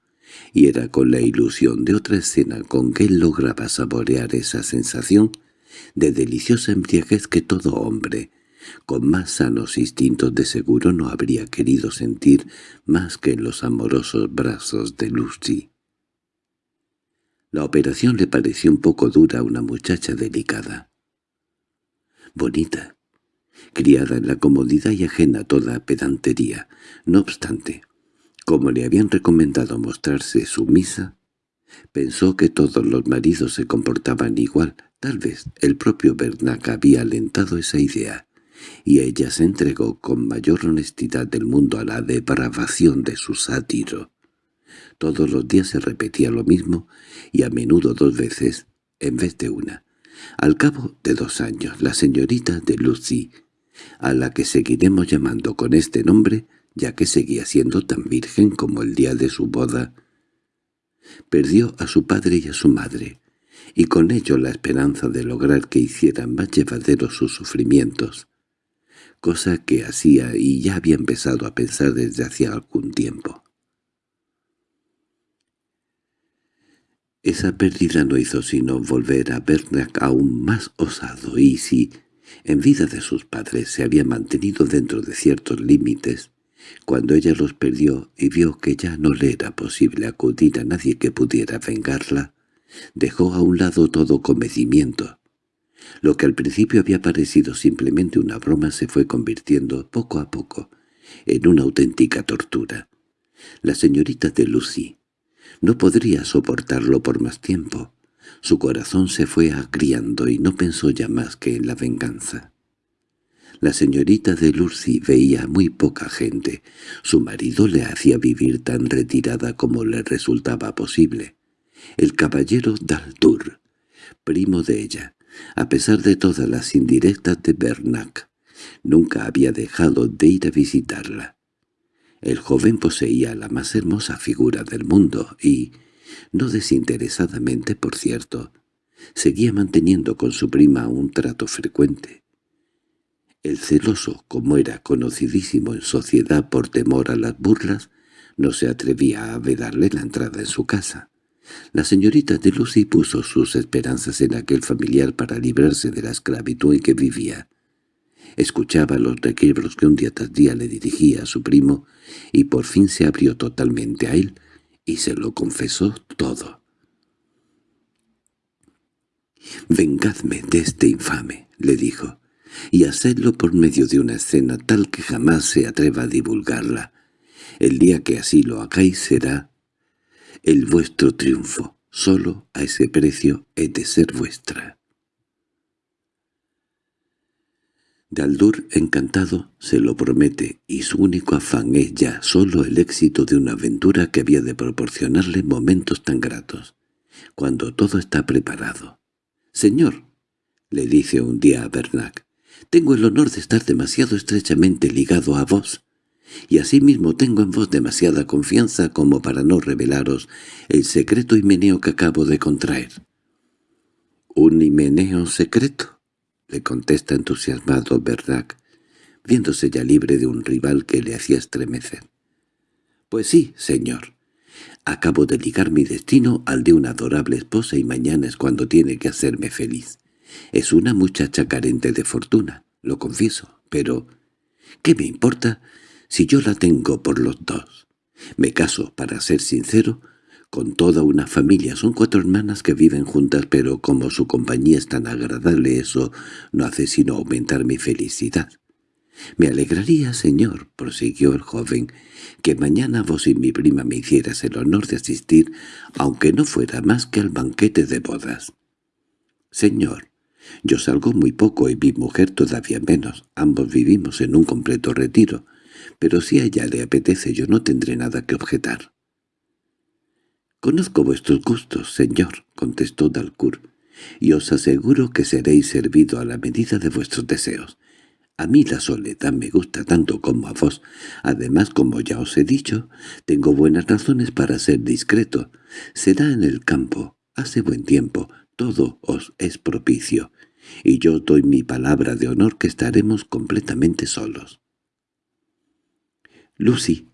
y era con la ilusión de otra escena con que él lograba saborear esa sensación de deliciosa embriaguez que todo hombre, con más sanos instintos de seguro no habría querido sentir más que en los amorosos brazos de Lucy. La operación le pareció un poco dura a una muchacha delicada. Bonita, criada en la comodidad y ajena a toda pedantería. No obstante, como le habían recomendado mostrarse sumisa, pensó que todos los maridos se comportaban igual. Tal vez el propio Bernac había alentado esa idea, y ella se entregó con mayor honestidad del mundo a la depravación de su sátiro. Todos los días se repetía lo mismo, y a menudo dos veces, en vez de una. Al cabo de dos años, la señorita de Lucy a la que seguiremos llamando con este nombre, ya que seguía siendo tan virgen como el día de su boda. Perdió a su padre y a su madre, y con ello la esperanza de lograr que hicieran más llevaderos sus sufrimientos. cosa que hacía y ya había empezado a pensar desde hacía algún tiempo. Esa pérdida no hizo sino volver a Bernac aún más osado y si, en vida de sus padres, se había mantenido dentro de ciertos límites, cuando ella los perdió y vio que ya no le era posible acudir a nadie que pudiera vengarla, dejó a un lado todo comedimiento. Lo que al principio había parecido simplemente una broma se fue convirtiendo poco a poco en una auténtica tortura. La señorita de Lucy no podría soportarlo por más tiempo. Su corazón se fue agriando y no pensó ya más que en la venganza. La señorita de Lucy veía muy poca gente. Su marido le hacía vivir tan retirada como le resultaba posible. El caballero Daltour, primo de ella, a pesar de todas las indirectas de Bernac, nunca había dejado de ir a visitarla. El joven poseía la más hermosa figura del mundo y, no desinteresadamente por cierto, seguía manteniendo con su prima un trato frecuente. El celoso, como era conocidísimo en sociedad por temor a las burlas, no se atrevía a vedarle la entrada en su casa. La señorita de Lucy puso sus esperanzas en aquel familiar para librarse de la esclavitud en que vivía. Escuchaba los requiebros que un día tras día le dirigía a su primo, y por fin se abrió totalmente a él, y se lo confesó todo. «Vengadme de este infame», le dijo y hacedlo por medio de una escena tal que jamás se atreva a divulgarla. El día que así lo hagáis será el vuestro triunfo, solo a ese precio he de ser vuestra. Daldur, encantado, se lo promete, y su único afán es ya solo el éxito de una aventura que había de proporcionarle momentos tan gratos. Cuando todo está preparado. «Señor», le dice un día a Bernac, tengo el honor de estar demasiado estrechamente ligado a vos, y asimismo tengo en vos demasiada confianza como para no revelaros el secreto himeneo que acabo de contraer. —¿Un himeneo secreto? —le contesta entusiasmado Bernac, viéndose ya libre de un rival que le hacía estremecer. —Pues sí, señor. Acabo de ligar mi destino al de una adorable esposa y mañana es cuando tiene que hacerme feliz. Es una muchacha carente de fortuna, lo confieso, pero ¿qué me importa si yo la tengo por los dos? Me caso, para ser sincero, con toda una familia. Son cuatro hermanas que viven juntas, pero como su compañía es tan agradable, eso no hace sino aumentar mi felicidad. «Me alegraría, señor», prosiguió el joven, «que mañana vos y mi prima me hicieras el honor de asistir, aunque no fuera más que al banquete de bodas». «Señor», yo salgo muy poco y mi mujer todavía menos. Ambos vivimos en un completo retiro. Pero si a ella le apetece yo no tendré nada que objetar. «Conozco vuestros gustos, señor», contestó Dalcourt, «y os aseguro que seréis servido a la medida de vuestros deseos. A mí la soledad me gusta tanto como a vos. Además, como ya os he dicho, tengo buenas razones para ser discreto. Será en el campo, hace buen tiempo, todo os es propicio, y yo doy mi palabra de honor que estaremos completamente solos. Lucy,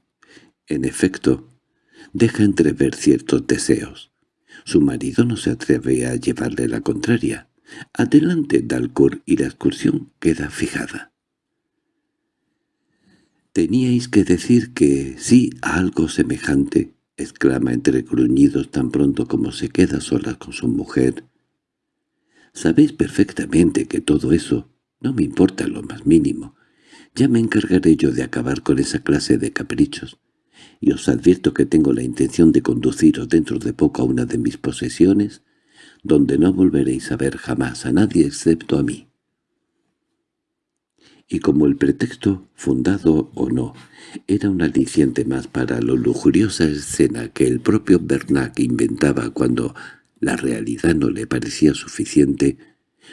en efecto, deja entrever ciertos deseos. Su marido no se atreve a llevarle la contraria. Adelante, Dalcourt, y la excursión queda fijada. «Teníais que decir que sí a algo semejante», exclama entre gruñidos tan pronto como se queda sola con su mujer, Sabéis perfectamente que todo eso no me importa lo más mínimo. Ya me encargaré yo de acabar con esa clase de caprichos. Y os advierto que tengo la intención de conduciros dentro de poco a una de mis posesiones, donde no volveréis a ver jamás a nadie excepto a mí. Y como el pretexto, fundado o no, era un aliciente más para la lujuriosa escena que el propio Bernac inventaba cuando la realidad no le parecía suficiente,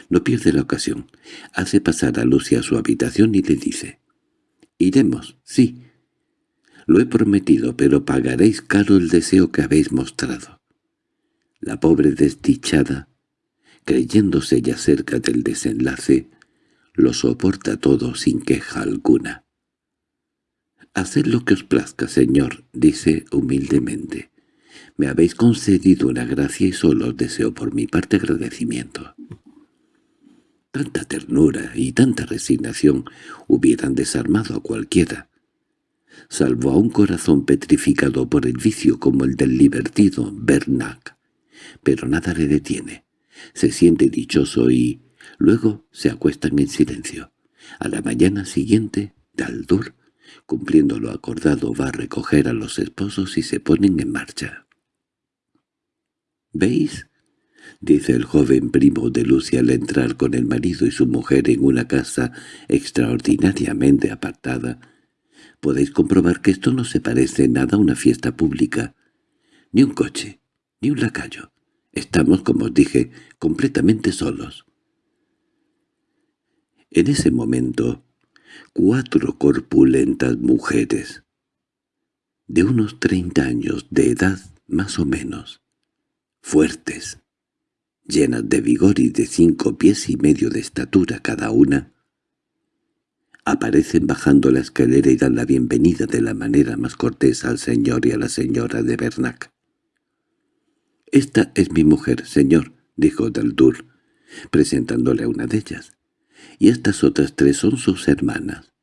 no pierde la ocasión. Hace pasar a Lucia a su habitación y le dice, «Iremos, sí. Lo he prometido, pero pagaréis caro el deseo que habéis mostrado». La pobre desdichada, creyéndose ya cerca del desenlace, lo soporta todo sin queja alguna. «Haced lo que os plazca, señor», dice humildemente. «Me habéis concedido una gracia y solo os deseo por mi parte agradecimiento». Tanta ternura y tanta resignación hubieran desarmado a cualquiera, salvo a un corazón petrificado por el vicio como el del libertido Bernac. Pero nada le detiene. Se siente dichoso y luego se acuestan en silencio. A la mañana siguiente, Daldur, cumpliendo lo acordado, va a recoger a los esposos y se ponen en marcha. «¿Veis?» dice el joven primo de Lucia al entrar con el marido y su mujer en una casa extraordinariamente apartada, podéis comprobar que esto no se parece nada a una fiesta pública. Ni un coche, ni un lacayo. Estamos, como os dije, completamente solos. En ese momento, cuatro corpulentas mujeres, de unos treinta años de edad más o menos, fuertes, llenas de vigor y de cinco pies y medio de estatura cada una, aparecen bajando la escalera y dan la bienvenida de la manera más cortés al señor y a la señora de Bernac. «Esta es mi mujer, señor», dijo Daldur, presentándole a una de ellas. «Y estas otras tres son sus hermanas.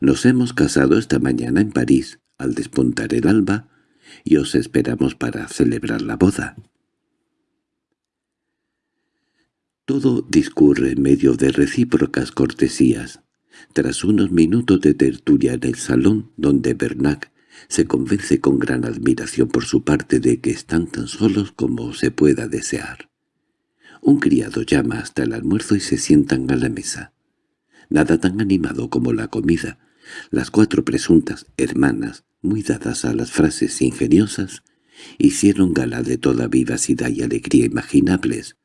Nos hemos casado esta mañana en París, al despuntar el alba, y os esperamos para celebrar la boda». Todo discurre en medio de recíprocas cortesías. Tras unos minutos de tertulia en el salón, donde Bernac se convence con gran admiración por su parte de que están tan solos como se pueda desear. Un criado llama hasta el almuerzo y se sientan a la mesa. Nada tan animado como la comida. Las cuatro presuntas hermanas, muy dadas a las frases ingeniosas, hicieron gala de toda vivacidad y alegría imaginables,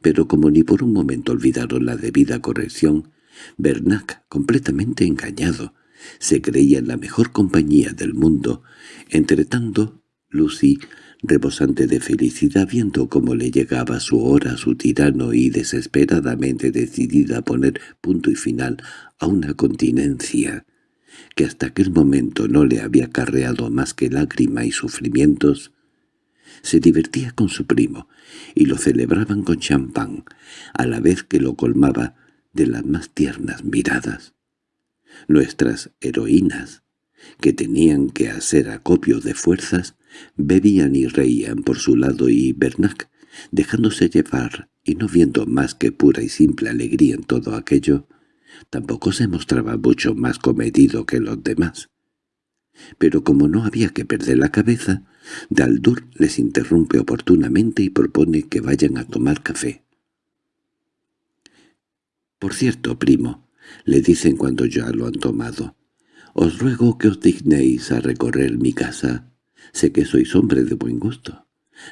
pero como ni por un momento olvidaron la debida corrección, Bernac, completamente engañado, se creía en la mejor compañía del mundo. Entretanto, Lucy, rebosante de felicidad viendo cómo le llegaba su hora a su tirano y desesperadamente decidida a poner punto y final a una continencia que hasta aquel momento no le había acarreado más que lágrima y sufrimientos, se divertía con su primo, y lo celebraban con champán, a la vez que lo colmaba de las más tiernas miradas. Nuestras heroínas, que tenían que hacer acopio de fuerzas, bebían y reían por su lado y Bernac, dejándose llevar y no viendo más que pura y simple alegría en todo aquello, tampoco se mostraba mucho más comedido que los demás. Pero como no había que perder la cabeza, Daldur les interrumpe oportunamente y propone que vayan a tomar café. «Por cierto, primo», le dicen cuando ya lo han tomado, «os ruego que os dignéis a recorrer mi casa. Sé que sois hombre de buen gusto.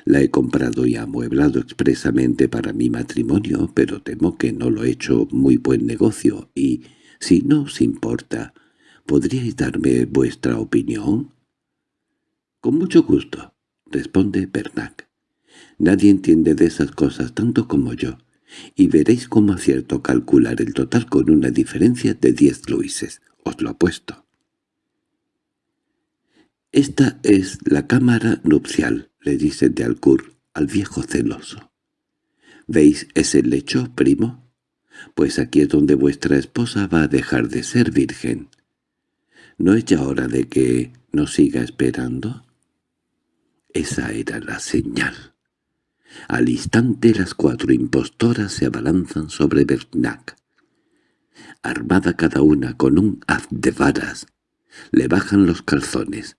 La he comprado y amueblado expresamente para mi matrimonio, pero temo que no lo he hecho muy buen negocio y, si no os importa, ¿podríais darme vuestra opinión?» «Con mucho gusto», responde Bernac. «Nadie entiende de esas cosas tanto como yo, y veréis cómo acierto calcular el total con una diferencia de diez luises, os lo apuesto». «Esta es la cámara nupcial», le dice de Alcour al viejo celoso. «¿Veis ese lecho, primo? Pues aquí es donde vuestra esposa va a dejar de ser virgen. ¿No es ya hora de que nos siga esperando?» Esa era la señal. Al instante las cuatro impostoras se abalanzan sobre Bernac. Armada cada una con un haz de varas, le bajan los calzones.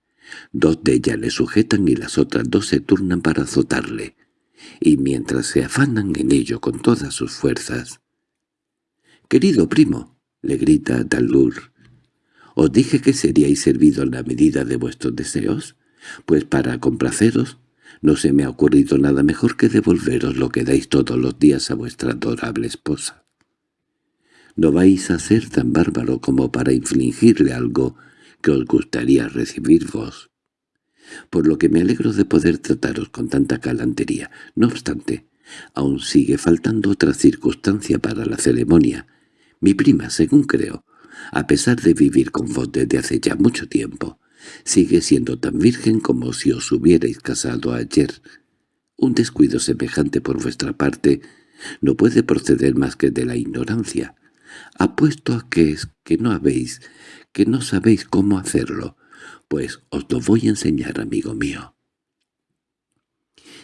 Dos de ellas le sujetan y las otras dos se turnan para azotarle, y mientras se afanan en ello con todas sus fuerzas. «Querido primo», le grita Dalur, «¿os dije que seríais servido en la medida de vuestros deseos? pues para complaceros no se me ha ocurrido nada mejor que devolveros lo que dais todos los días a vuestra adorable esposa. No vais a ser tan bárbaro como para infligirle algo que os gustaría recibir vos. Por lo que me alegro de poder trataros con tanta galantería. No obstante, aún sigue faltando otra circunstancia para la ceremonia. Mi prima, según creo, a pesar de vivir con vos desde hace ya mucho tiempo, sigue siendo tan virgen como si os hubierais casado ayer. Un descuido semejante por vuestra parte no puede proceder más que de la ignorancia. Apuesto a que es que no habéis, que no sabéis cómo hacerlo, pues os lo voy a enseñar, amigo mío.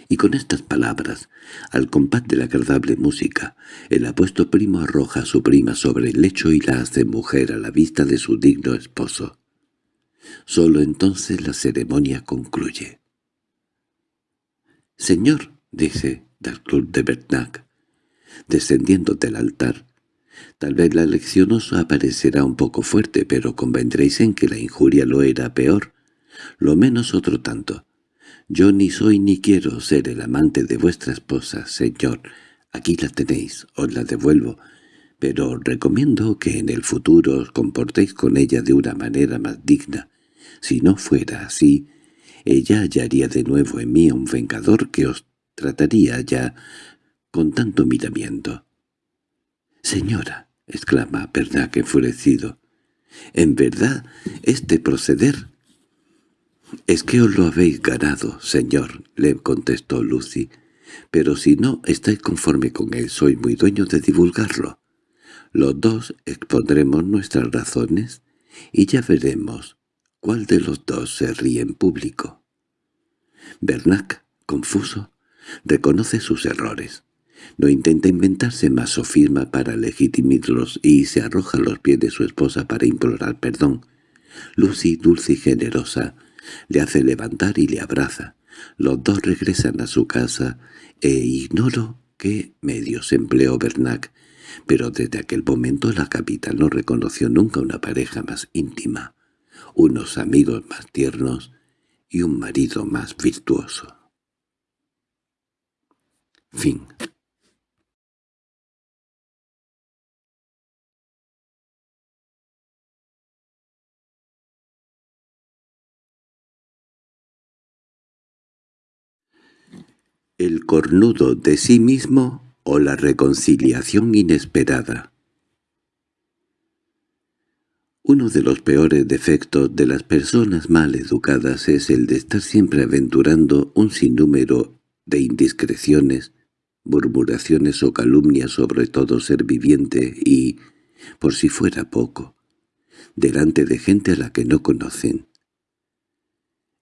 Y con estas palabras, al compás de la agradable música, el apuesto primo arroja a su prima sobre el lecho y la hace mujer a la vista de su digno esposo. Solo entonces la ceremonia concluye. «Señor», dice Dalclub de Bernac, descendiendo del altar, Tal vez la lección os aparecerá un poco fuerte, pero convendréis en que la injuria lo era peor, lo menos otro tanto. Yo ni soy ni quiero ser el amante de vuestra esposa, señor. Aquí la tenéis, os la devuelvo, pero recomiendo que en el futuro os comportéis con ella de una manera más digna. Si no fuera así, ella hallaría de nuevo en mí a un vengador que os trataría ya con tanto miramiento. —Señora —exclama Pernac enfurecido—, en verdad este proceder. —Es que os lo habéis ganado, señor —le contestó Lucy—, pero si no estáis conforme con él, soy muy dueño de divulgarlo. Los dos expondremos nuestras razones y ya veremos cuál de los dos se ríe en público. Bernac, confuso, reconoce sus errores. No intenta inventarse más sofisma para legitimarlos y se arroja a los pies de su esposa para implorar perdón. Lucy, dulce y generosa, le hace levantar y le abraza. Los dos regresan a su casa e ignoro qué medios empleó Bernac, pero desde aquel momento la capital no reconoció nunca una pareja más íntima, unos amigos más tiernos y un marido más virtuoso. Fin el cornudo de sí mismo o la reconciliación inesperada. Uno de los peores defectos de las personas mal educadas es el de estar siempre aventurando un sinnúmero de indiscreciones, murmuraciones o calumnias sobre todo ser viviente y, por si fuera poco, delante de gente a la que no conocen,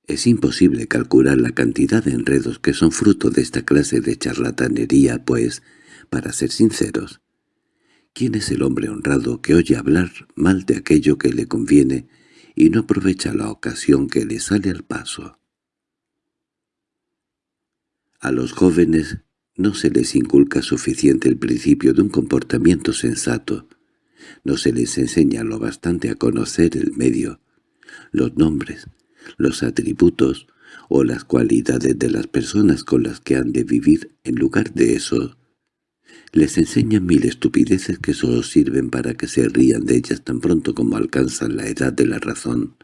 es imposible calcular la cantidad de enredos que son fruto de esta clase de charlatanería, pues, para ser sinceros, ¿quién es el hombre honrado que oye hablar mal de aquello que le conviene y no aprovecha la ocasión que le sale al paso? A los jóvenes no se les inculca suficiente el principio de un comportamiento sensato, no se les enseña lo bastante a conocer el medio, los nombres, los atributos o las cualidades de las personas con las que han de vivir, en lugar de eso, les enseñan mil estupideces que solo sirven para que se rían de ellas tan pronto como alcanzan la edad de la razón.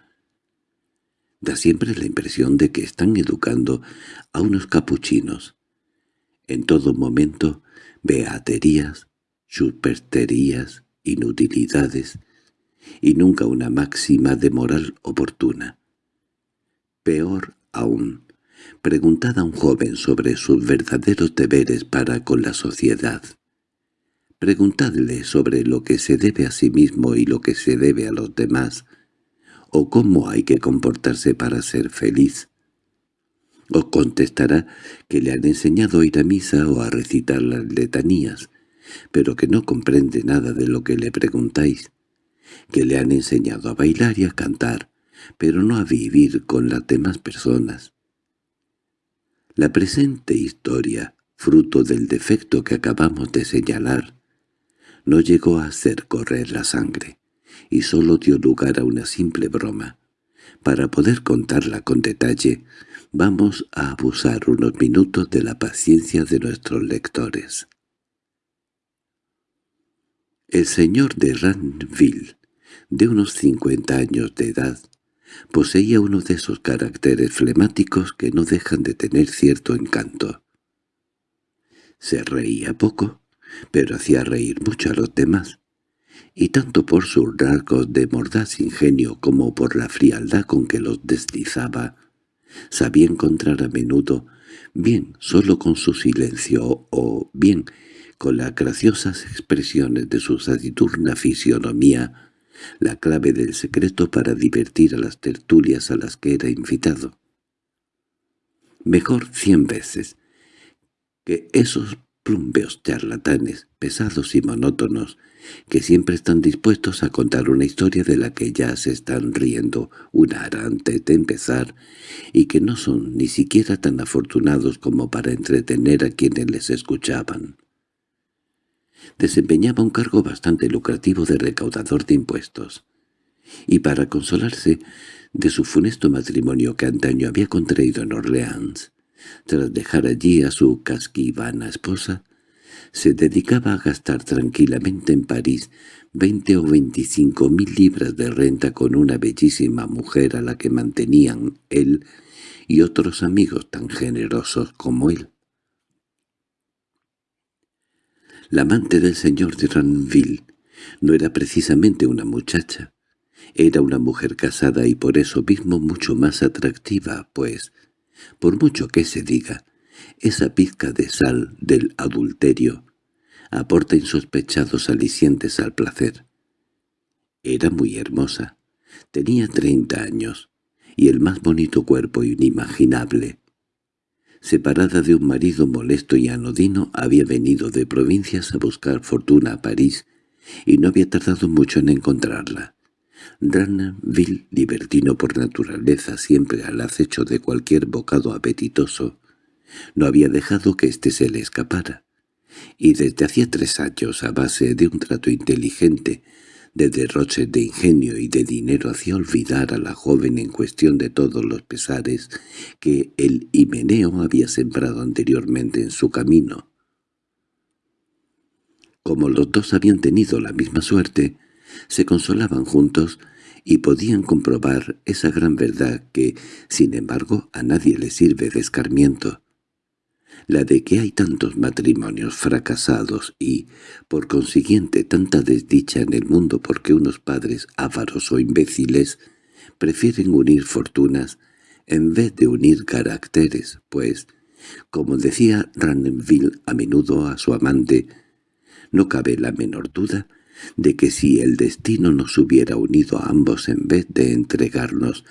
Da siempre la impresión de que están educando a unos capuchinos. En todo momento, beaterías, supersterías, inutilidades, y nunca una máxima de moral oportuna. Peor aún, preguntad a un joven sobre sus verdaderos deberes para con la sociedad. Preguntadle sobre lo que se debe a sí mismo y lo que se debe a los demás, o cómo hay que comportarse para ser feliz. Os contestará que le han enseñado a ir a misa o a recitar las letanías, pero que no comprende nada de lo que le preguntáis, que le han enseñado a bailar y a cantar, pero no a vivir con las demás personas. La presente historia, fruto del defecto que acabamos de señalar, no llegó a hacer correr la sangre, y sólo dio lugar a una simple broma. Para poder contarla con detalle, vamos a abusar unos minutos de la paciencia de nuestros lectores. El señor de Ranville, de unos cincuenta años de edad, Poseía uno de esos caracteres flemáticos que no dejan de tener cierto encanto. Se reía poco, pero hacía reír mucho a los demás, y tanto por sus rasgos de mordaz ingenio como por la frialdad con que los deslizaba, sabía encontrar a menudo, bien solo con su silencio o bien con las graciosas expresiones de su taciturna fisionomía, la clave del secreto para divertir a las tertulias a las que era invitado. Mejor cien veces que esos plumbeos charlatanes, pesados y monótonos, que siempre están dispuestos a contar una historia de la que ya se están riendo una hora antes de empezar y que no son ni siquiera tan afortunados como para entretener a quienes les escuchaban. Desempeñaba un cargo bastante lucrativo de recaudador de impuestos, y para consolarse de su funesto matrimonio que antaño había contraído en Orleans, tras dejar allí a su casquivana esposa, se dedicaba a gastar tranquilamente en París veinte o veinticinco mil libras de renta con una bellísima mujer a la que mantenían él y otros amigos tan generosos como él. La amante del señor de Ranville no era precisamente una muchacha, era una mujer casada y por eso mismo mucho más atractiva, pues, por mucho que se diga, esa pizca de sal del adulterio aporta insospechados alicientes al placer. Era muy hermosa, tenía treinta años, y el más bonito cuerpo inimaginable. Separada de un marido molesto y anodino, había venido de provincias a buscar fortuna a París, y no había tardado mucho en encontrarla. Ranville, libertino por naturaleza, siempre al acecho de cualquier bocado apetitoso, no había dejado que éste se le escapara, y desde hacía tres años, a base de un trato inteligente, de derroches de ingenio y de dinero hacía olvidar a la joven en cuestión de todos los pesares que el himeneo había sembrado anteriormente en su camino. Como los dos habían tenido la misma suerte, se consolaban juntos y podían comprobar esa gran verdad que, sin embargo, a nadie le sirve de escarmiento, la de que hay tantos matrimonios fracasados y, por consiguiente, tanta desdicha en el mundo porque unos padres ávaros o imbéciles prefieren unir fortunas en vez de unir caracteres, pues, como decía Ranenville a menudo a su amante, no cabe la menor duda de que si el destino nos hubiera unido a ambos en vez de entregarnos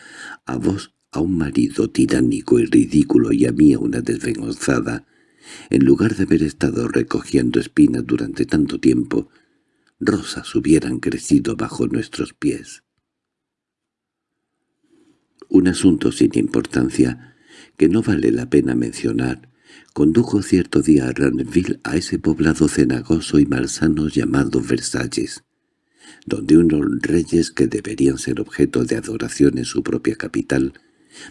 a vos a un marido tiránico y ridículo y a mí a una desvengonzada, en lugar de haber estado recogiendo espinas durante tanto tiempo, rosas hubieran crecido bajo nuestros pies. Un asunto sin importancia, que no vale la pena mencionar, condujo cierto día a Ranville a ese poblado cenagoso y malsano llamado Versalles, donde unos reyes que deberían ser objeto de adoración en su propia capital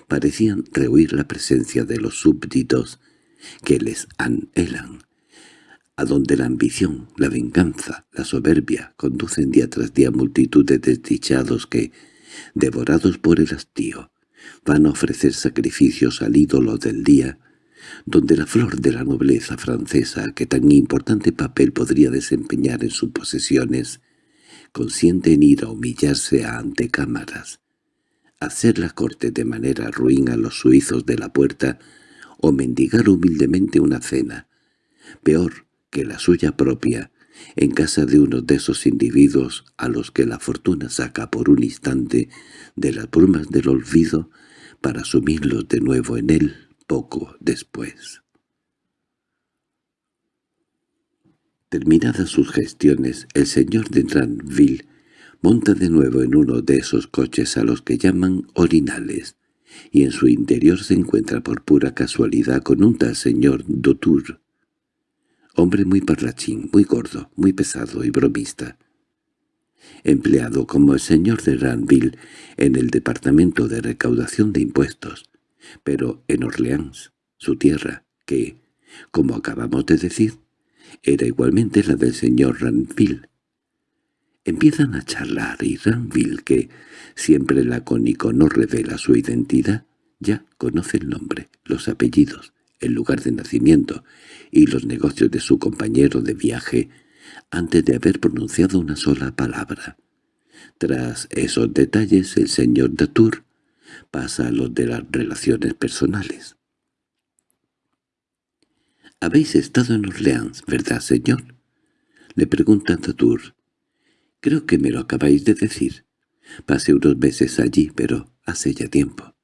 parecían rehuir la presencia de los súbditos que les anhelan, a donde la ambición, la venganza, la soberbia conducen día tras día multitud de desdichados que, devorados por el hastío, van a ofrecer sacrificios al ídolo del día, donde la flor de la nobleza francesa, que tan importante papel podría desempeñar en sus posesiones, consiente en ir a humillarse a antecámaras, hacer la corte de manera ruin a los suizos de la puerta o mendigar humildemente una cena, peor que la suya propia, en casa de uno de esos individuos a los que la fortuna saca por un instante de las brumas del olvido para sumirlos de nuevo en él poco después. Terminadas sus gestiones, el señor de Ranville monta de nuevo en uno de esos coches a los que llaman orinales, y en su interior se encuentra por pura casualidad con un tal señor Dotour, hombre muy parlachín, muy gordo, muy pesado y bromista, empleado como el señor de Ranville en el departamento de recaudación de impuestos, pero en Orleans, su tierra, que, como acabamos de decir, era igualmente la del señor Ranville, Empiezan a charlar y Ranville, que siempre lacónico no revela su identidad, ya conoce el nombre, los apellidos, el lugar de nacimiento y los negocios de su compañero de viaje, antes de haber pronunciado una sola palabra. Tras esos detalles, el señor Datour pasa a los de las relaciones personales. «¿Habéis estado en Orleans, verdad, señor?» Le pregunta Datour. «Creo que me lo acabáis de decir. Pasé unos meses allí, pero hace ya tiempo».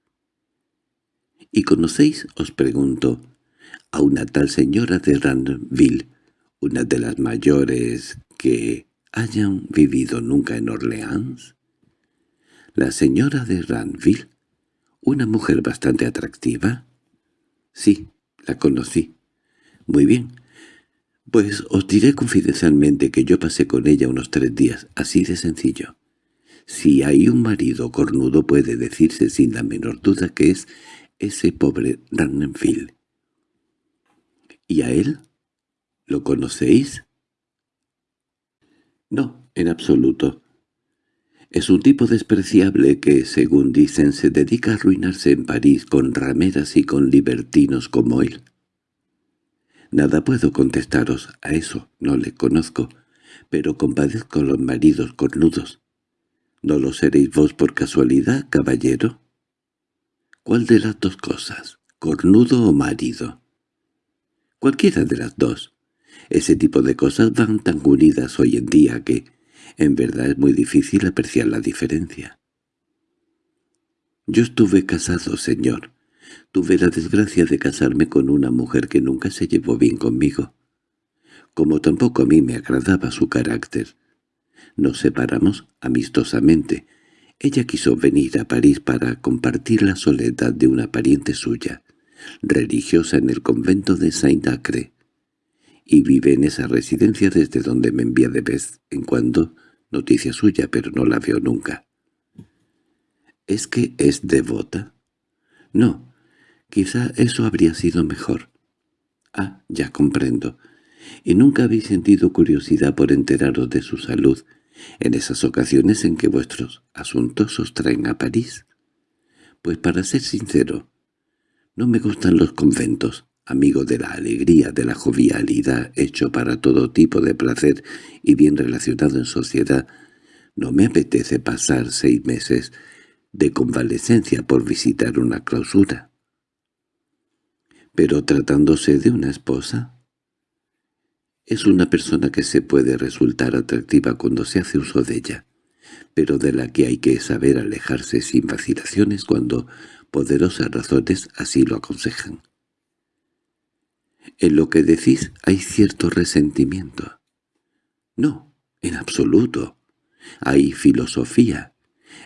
«¿Y conocéis, os pregunto, a una tal señora de Randville, una de las mayores que hayan vivido nunca en Orleans? ¿La señora de Ranville? ¿Una mujer bastante atractiva? Sí, la conocí. Muy bien. Pues os diré confidencialmente que yo pasé con ella unos tres días, así de sencillo. Si hay un marido cornudo puede decirse sin la menor duda que es ese pobre Ranville. ¿Y a él? ¿Lo conocéis? No, en absoluto. Es un tipo despreciable que, según dicen, se dedica a arruinarse en París con rameras y con libertinos como él. Nada puedo contestaros a eso, no le conozco, pero compadezco a los maridos cornudos. ¿No lo seréis vos por casualidad, caballero? ¿Cuál de las dos cosas, cornudo o marido? Cualquiera de las dos. Ese tipo de cosas van tan unidas hoy en día que, en verdad, es muy difícil apreciar la diferencia. Yo estuve casado, señor. Tuve la desgracia de casarme con una mujer que nunca se llevó bien conmigo. Como tampoco a mí me agradaba su carácter. Nos separamos amistosamente. Ella quiso venir a París para compartir la soledad de una pariente suya, religiosa en el convento de Saint-Acre y vive en esa residencia desde donde me envía de vez en cuando noticia suya, pero no la veo nunca. ¿Es que es devota? No, quizá eso habría sido mejor. Ah, ya comprendo. ¿Y nunca habéis sentido curiosidad por enteraros de su salud en esas ocasiones en que vuestros asuntos os traen a París? Pues para ser sincero, no me gustan los conventos, amigo de la alegría, de la jovialidad, hecho para todo tipo de placer y bien relacionado en sociedad, no me apetece pasar seis meses de convalecencia por visitar una clausura. Pero tratándose de una esposa, es una persona que se puede resultar atractiva cuando se hace uso de ella, pero de la que hay que saber alejarse sin vacilaciones cuando poderosas razones así lo aconsejan. En lo que decís hay cierto resentimiento. No, en absoluto. Hay filosofía.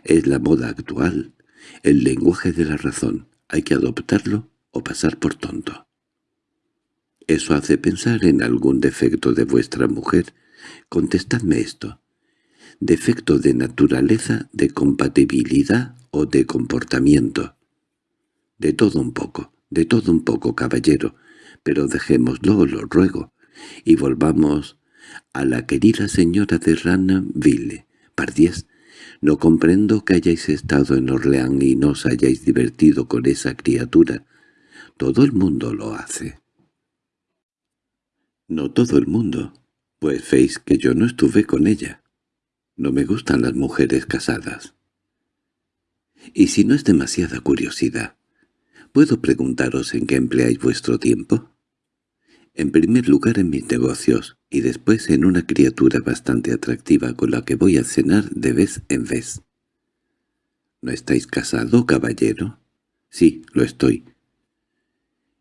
Es la moda actual. El lenguaje de la razón. Hay que adoptarlo o pasar por tonto. Eso hace pensar en algún defecto de vuestra mujer. Contestadme esto. ¿Defecto de naturaleza, de compatibilidad o de comportamiento? De todo un poco, de todo un poco, caballero pero dejémoslo, lo ruego, y volvamos a la querida señora de Ranaville. Pardies, no comprendo que hayáis estado en Orleán y no os hayáis divertido con esa criatura. Todo el mundo lo hace. No todo el mundo, pues veis que yo no estuve con ella. No me gustan las mujeres casadas. Y si no es demasiada curiosidad, ¿puedo preguntaros en qué empleáis vuestro tiempo? En primer lugar en mis negocios, y después en una criatura bastante atractiva con la que voy a cenar de vez en vez. ¿No estáis casado, caballero? Sí, lo estoy.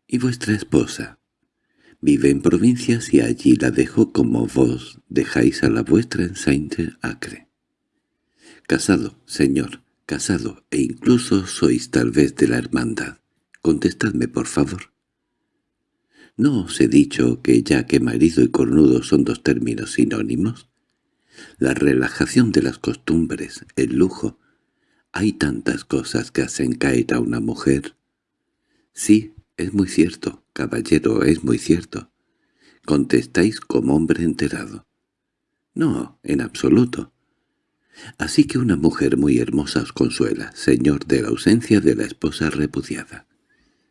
¿Y vuestra esposa? Vive en provincias y allí la dejo como vos dejáis a la vuestra en Saint-Acre. Casado, señor, casado, e incluso sois tal vez de la hermandad. Contestadme, por favor. ¿No os he dicho que ya que marido y cornudo son dos términos sinónimos? La relajación de las costumbres, el lujo. Hay tantas cosas que hacen caer a una mujer. Sí, es muy cierto, caballero, es muy cierto. Contestáis como hombre enterado. No, en absoluto. Así que una mujer muy hermosa os consuela, señor de la ausencia de la esposa repudiada.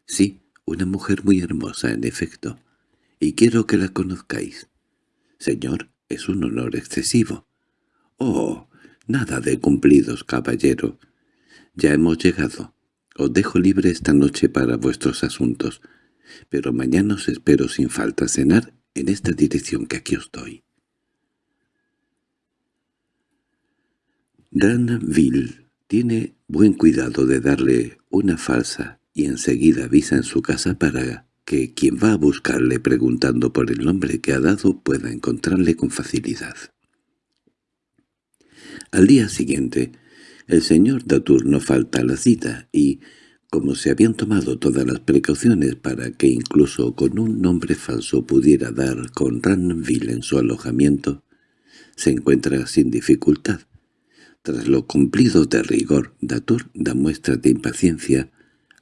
Sí, una mujer muy hermosa, en efecto, y quiero que la conozcáis. Señor, es un honor excesivo. —Oh, nada de cumplidos, caballero. Ya hemos llegado. Os dejo libre esta noche para vuestros asuntos, pero mañana os espero sin falta cenar en esta dirección que aquí os doy. Ranville tiene buen cuidado de darle una falsa y enseguida avisa en su casa para que quien va a buscarle preguntando por el nombre que ha dado pueda encontrarle con facilidad. Al día siguiente, el señor Datour no falta a la cita y, como se habían tomado todas las precauciones para que incluso con un nombre falso pudiera dar con Ranville en su alojamiento, se encuentra sin dificultad. Tras lo cumplido de rigor, Datour da muestras de impaciencia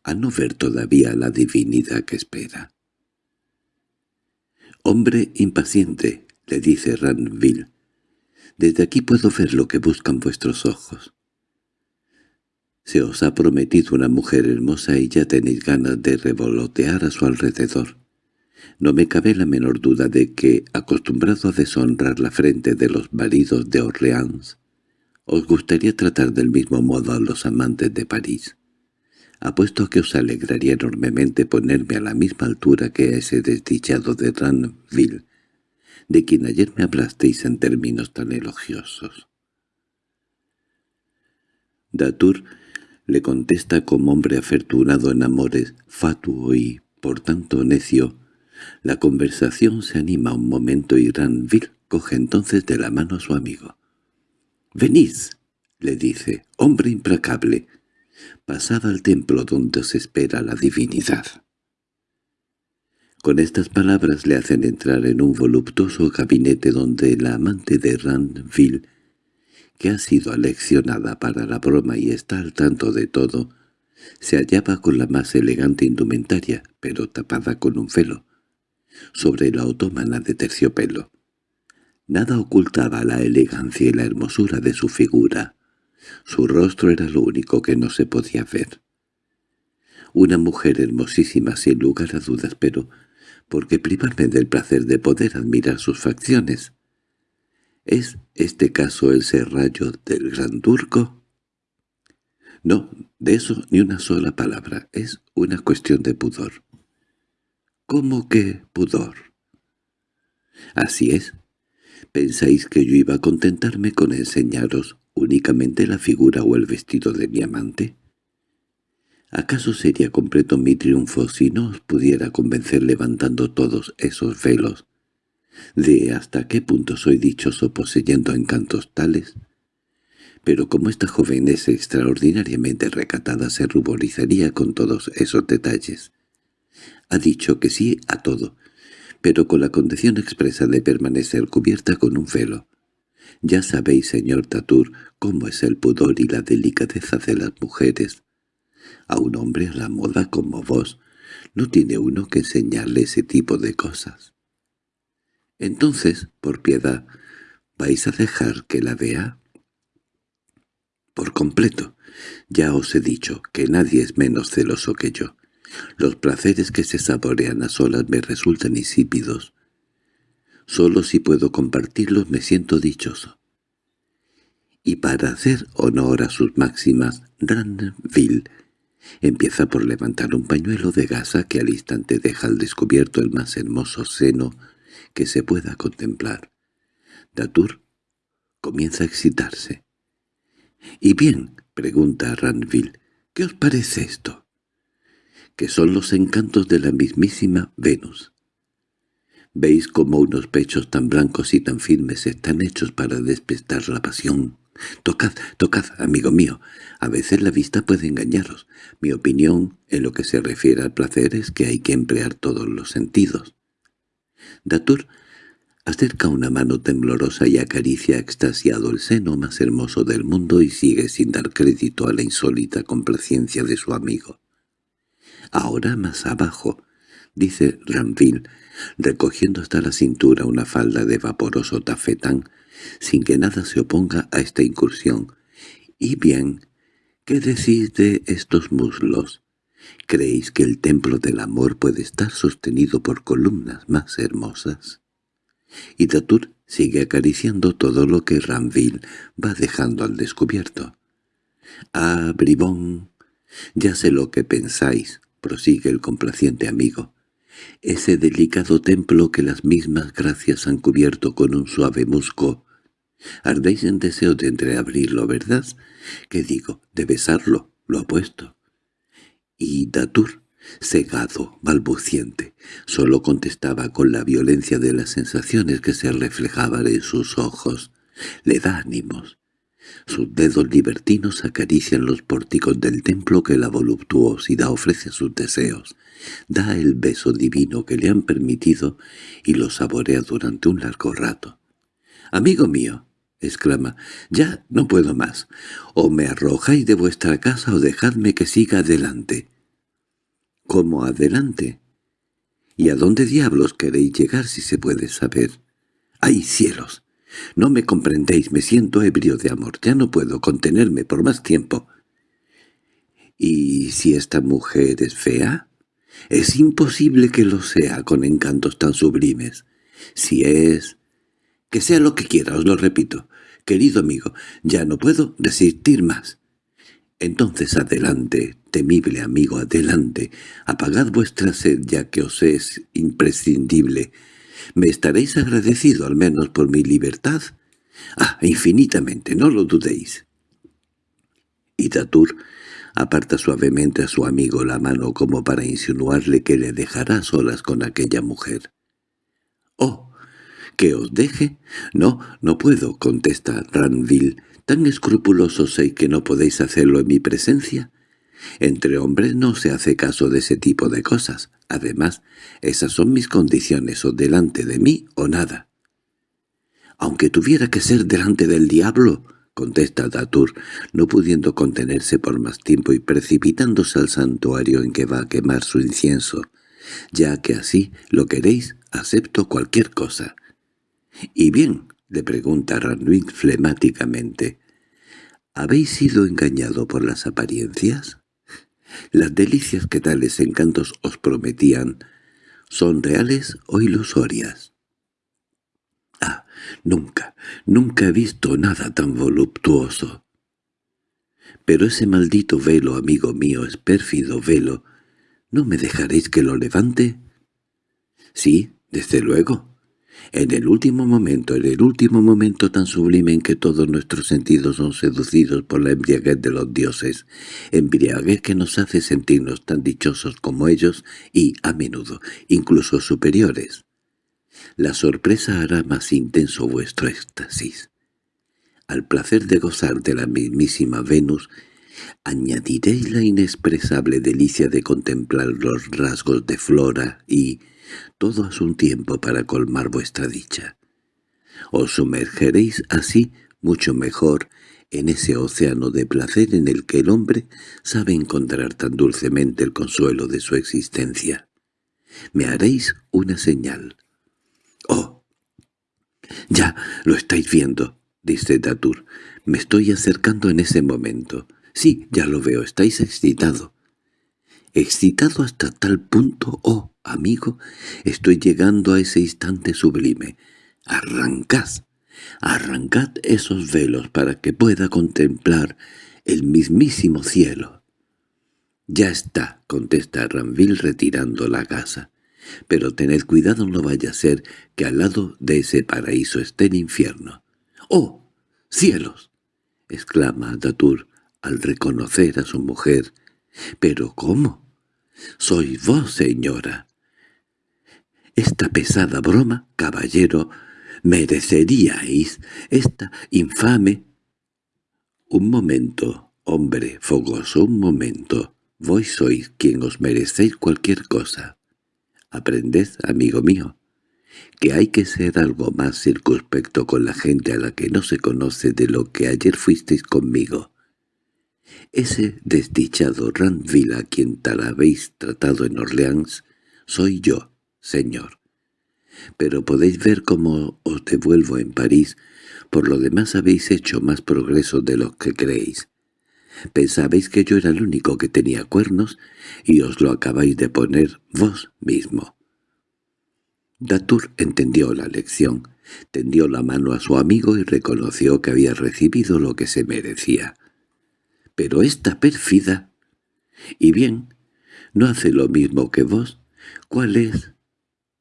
a no ver todavía la divinidad que espera. «Hombre impaciente», le dice Ranville, «desde aquí puedo ver lo que buscan vuestros ojos. Se os ha prometido una mujer hermosa y ya tenéis ganas de revolotear a su alrededor. No me cabe la menor duda de que, acostumbrado a deshonrar la frente de los maridos de Orleans, os gustaría tratar del mismo modo a los amantes de París. Apuesto a que os alegraría enormemente ponerme a la misma altura que ese desdichado de Ranville, de quien ayer me hablasteis en términos tan elogiosos. Datour le contesta como hombre afortunado en amores, fatuo y, por tanto, necio. La conversación se anima un momento y Ranville coge entonces de la mano a su amigo. «Venid», le dice, «hombre implacable, pasad al templo donde os espera la divinidad». Con estas palabras le hacen entrar en un voluptuoso gabinete donde la amante de Ranville que ha sido aleccionada para la broma y está al tanto de todo, se hallaba con la más elegante indumentaria, pero tapada con un velo, sobre la otomana de terciopelo. Nada ocultaba la elegancia y la hermosura de su figura. Su rostro era lo único que no se podía ver. Una mujer hermosísima sin lugar a dudas, pero ¿por qué privarme del placer de poder admirar sus facciones? ¿Es este caso el serrallo del Gran Turco? No, de eso ni una sola palabra. Es una cuestión de pudor. ¿Cómo que pudor? Así es. ¿Pensáis que yo iba a contentarme con enseñaros únicamente la figura o el vestido de mi amante? ¿Acaso sería completo mi triunfo si no os pudiera convencer levantando todos esos velos de hasta qué punto soy dichoso poseyendo encantos tales. Pero como esta joven es extraordinariamente recatada se ruborizaría con todos esos detalles. Ha dicho que sí a todo, pero con la condición expresa de permanecer cubierta con un velo. Ya sabéis, señor Tatur, cómo es el pudor y la delicadeza de las mujeres. A un hombre a la moda como vos no tiene uno que enseñarle ese tipo de cosas. Entonces, por piedad, ¿vais a dejar que la vea? Por completo. Ya os he dicho que nadie es menos celoso que yo. Los placeres que se saborean a solas me resultan insípidos. Solo si puedo compartirlos me siento dichoso. Y para hacer honor a sus máximas, Ranville empieza por levantar un pañuelo de gasa que al instante deja al descubierto el más hermoso seno que se pueda contemplar. Datour comienza a excitarse. —¿Y bien? —pregunta Ranville—, ¿qué os parece esto? —Que son los encantos de la mismísima Venus. ¿Veis cómo unos pechos tan blancos y tan firmes están hechos para despertar la pasión? Tocad, tocad, amigo mío. A veces la vista puede engañaros. Mi opinión en lo que se refiere al placer es que hay que emplear todos los sentidos. Datur acerca una mano temblorosa y acaricia extasiado el seno más hermoso del mundo y sigue sin dar crédito a la insólita complacencia de su amigo. «Ahora más abajo», dice Ranville, recogiendo hasta la cintura una falda de vaporoso tafetán, sin que nada se oponga a esta incursión. «Y bien, ¿qué decís de estos muslos?» ¿Creéis que el templo del amor puede estar sostenido por columnas más hermosas? Y Datur sigue acariciando todo lo que Ranville va dejando al descubierto. «Ah, bribón, ya sé lo que pensáis», prosigue el complaciente amigo. «Ese delicado templo que las mismas gracias han cubierto con un suave musco. Ardéis en deseo de entreabrirlo, ¿verdad? ¿Qué digo? De besarlo, lo apuesto». Y Datur, cegado, balbuciente, solo contestaba con la violencia de las sensaciones que se reflejaban en sus ojos. Le da ánimos. Sus dedos libertinos acarician los pórticos del templo que la voluptuosidad ofrece a sus deseos. Da el beso divino que le han permitido y lo saborea durante un largo rato. «Amigo mío», exclama, «ya no puedo más. O me arrojáis de vuestra casa o dejadme que siga adelante». —¿Cómo adelante? —¿Y a dónde diablos queréis llegar si se puede saber? —¡Ay, cielos! No me comprendéis, me siento ebrio de amor, ya no puedo contenerme por más tiempo. ¿Y si esta mujer es fea? Es imposible que lo sea con encantos tan sublimes. Si es... Que sea lo que quiera, os lo repito. Querido amigo, ya no puedo resistir más. Entonces adelante, temible amigo, adelante, apagad vuestra sed ya que os es imprescindible. ¿Me estaréis agradecido al menos por mi libertad? Ah, infinitamente, no lo dudéis. Y Datur aparta suavemente a su amigo la mano como para insinuarle que le dejará solas con aquella mujer. —¡Oh! ¿Que os deje? —No, no puedo —contesta Ranville—, ¿Tan escrupuloso sois que no podéis hacerlo en mi presencia? Entre hombres no se hace caso de ese tipo de cosas. Además, esas son mis condiciones, o delante de mí o nada. «Aunque tuviera que ser delante del diablo», contesta Datur, no pudiendo contenerse por más tiempo y precipitándose al santuario en que va a quemar su incienso. «Ya que así lo queréis, acepto cualquier cosa». «Y bien», le pregunta Ranwin flemáticamente. ¿Habéis sido engañado por las apariencias? ¿Las delicias que tales encantos os prometían son reales o ilusorias? Ah, nunca, nunca he visto nada tan voluptuoso. Pero ese maldito velo, amigo mío, es pérfido velo. ¿No me dejaréis que lo levante? Sí, desde luego. En el último momento, en el último momento tan sublime en que todos nuestros sentidos son seducidos por la embriaguez de los dioses, embriaguez que nos hace sentirnos tan dichosos como ellos y, a menudo, incluso superiores. La sorpresa hará más intenso vuestro éxtasis. Al placer de gozar de la mismísima Venus, añadiréis la inexpresable delicia de contemplar los rasgos de Flora y, todo a su tiempo para colmar vuestra dicha. Os sumergeréis así mucho mejor en ese océano de placer en el que el hombre sabe encontrar tan dulcemente el consuelo de su existencia. Me haréis una señal. —¡Oh! —Ya, lo estáis viendo —dice Datur—. Me estoy acercando en ese momento. Sí, ya lo veo, estáis excitado. —¿Excitado hasta tal punto, oh amigo, estoy llegando a ese instante sublime. Arrancad, arrancad esos velos para que pueda contemplar el mismísimo cielo. —Ya está —contesta Ranville retirando la gasa—, pero tened cuidado no vaya a ser que al lado de ese paraíso esté el infierno. —¡Oh, cielos! —exclama Datur al reconocer a su mujer. —¿Pero cómo? —Soy vos, señora. Esta pesada broma, caballero, mereceríais esta infame... Un momento, hombre fogoso, un momento. Vos sois quien os merecéis cualquier cosa. Aprended, amigo mío, que hay que ser algo más circunspecto con la gente a la que no se conoce de lo que ayer fuisteis conmigo. Ese desdichado Randville a quien tal habéis tratado en Orleans, soy yo, señor. Pero podéis ver cómo os devuelvo en París, por lo demás habéis hecho más progreso de lo que creéis. Pensabais que yo era el único que tenía cuernos, y os lo acabáis de poner vos mismo. Datur entendió la lección, Tendió la mano a su amigo y reconoció que había recibido lo que se merecía. —Pero esta pérfida... —Y bien, ¿no hace lo mismo que vos? ¿Cuál es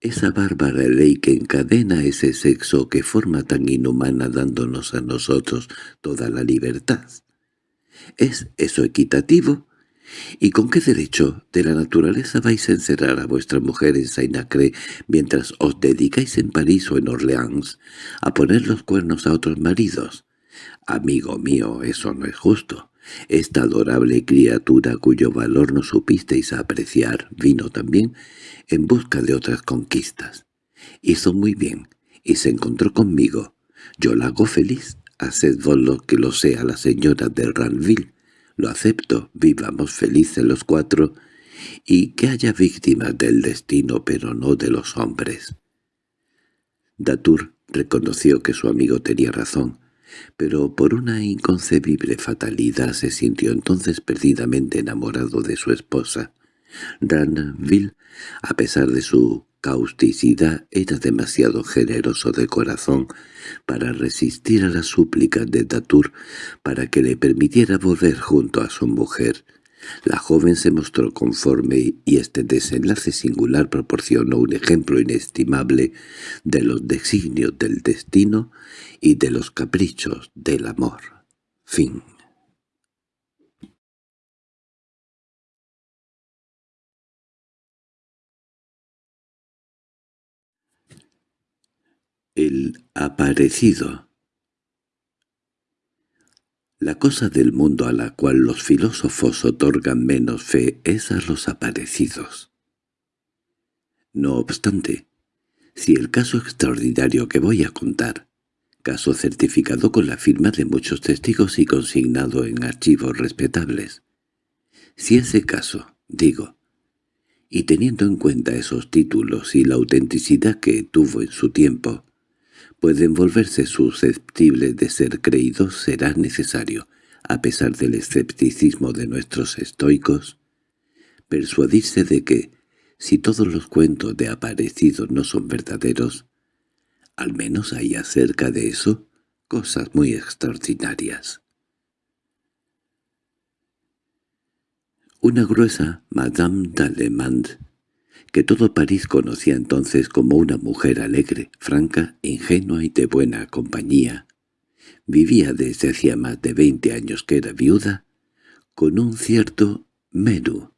esa bárbara ley que encadena ese sexo que forma tan inhumana dándonos a nosotros toda la libertad? ¿Es eso equitativo? ¿Y con qué derecho de la naturaleza vais a encerrar a vuestra mujer en Saint-Acre mientras os dedicáis en París o en Orleans a poner los cuernos a otros maridos? Amigo mío, eso no es justo. Esta adorable criatura cuyo valor no supisteis apreciar vino también en busca de otras conquistas. Hizo muy bien, y se encontró conmigo. Yo la hago feliz, haced vos lo que lo sea la señora de Ranville. Lo acepto, vivamos felices los cuatro, y que haya víctimas del destino pero no de los hombres. Datur reconoció que su amigo tenía razón, pero por una inconcebible fatalidad se sintió entonces perdidamente enamorado de su esposa. Ranville, a pesar de su causticidad, era demasiado generoso de corazón para resistir a las súplicas de Datur para que le permitiera volver junto a su mujer. La joven se mostró conforme y este desenlace singular proporcionó un ejemplo inestimable de los designios del destino y de los caprichos del amor. Fin El aparecido La cosa del mundo a la cual los filósofos otorgan menos fe es a los aparecidos. No obstante, si el caso extraordinario que voy a contar, caso certificado con la firma de muchos testigos y consignado en archivos respetables, si ese caso, digo, y teniendo en cuenta esos títulos y la autenticidad que tuvo en su tiempo, pueden volverse susceptibles de ser creídos será necesario, a pesar del escepticismo de nuestros estoicos, persuadirse de que, si todos los cuentos de aparecidos no son verdaderos, al menos hay acerca de eso cosas muy extraordinarias. Una gruesa Madame d'Allemande que todo París conocía entonces como una mujer alegre, franca, ingenua y de buena compañía. Vivía desde hacía más de veinte años que era viuda, con un cierto Menú,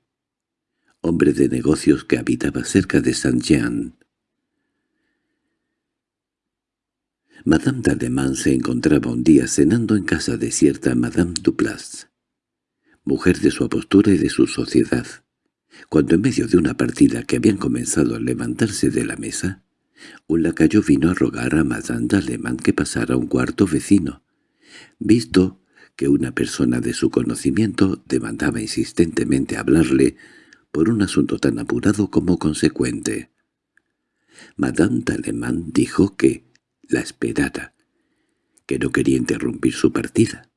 hombre de negocios que habitaba cerca de Saint-Jean. Madame d'Allemán se encontraba un día cenando en casa de cierta Madame Duplas, mujer de su apostura y de su sociedad cuando en medio de una partida que habían comenzado a levantarse de la mesa, un lacayo vino a rogar a Madame Alemán que pasara a un cuarto vecino, visto que una persona de su conocimiento demandaba insistentemente hablarle por un asunto tan apurado como consecuente. Madame Alemán dijo que la esperara, que no quería interrumpir su partida.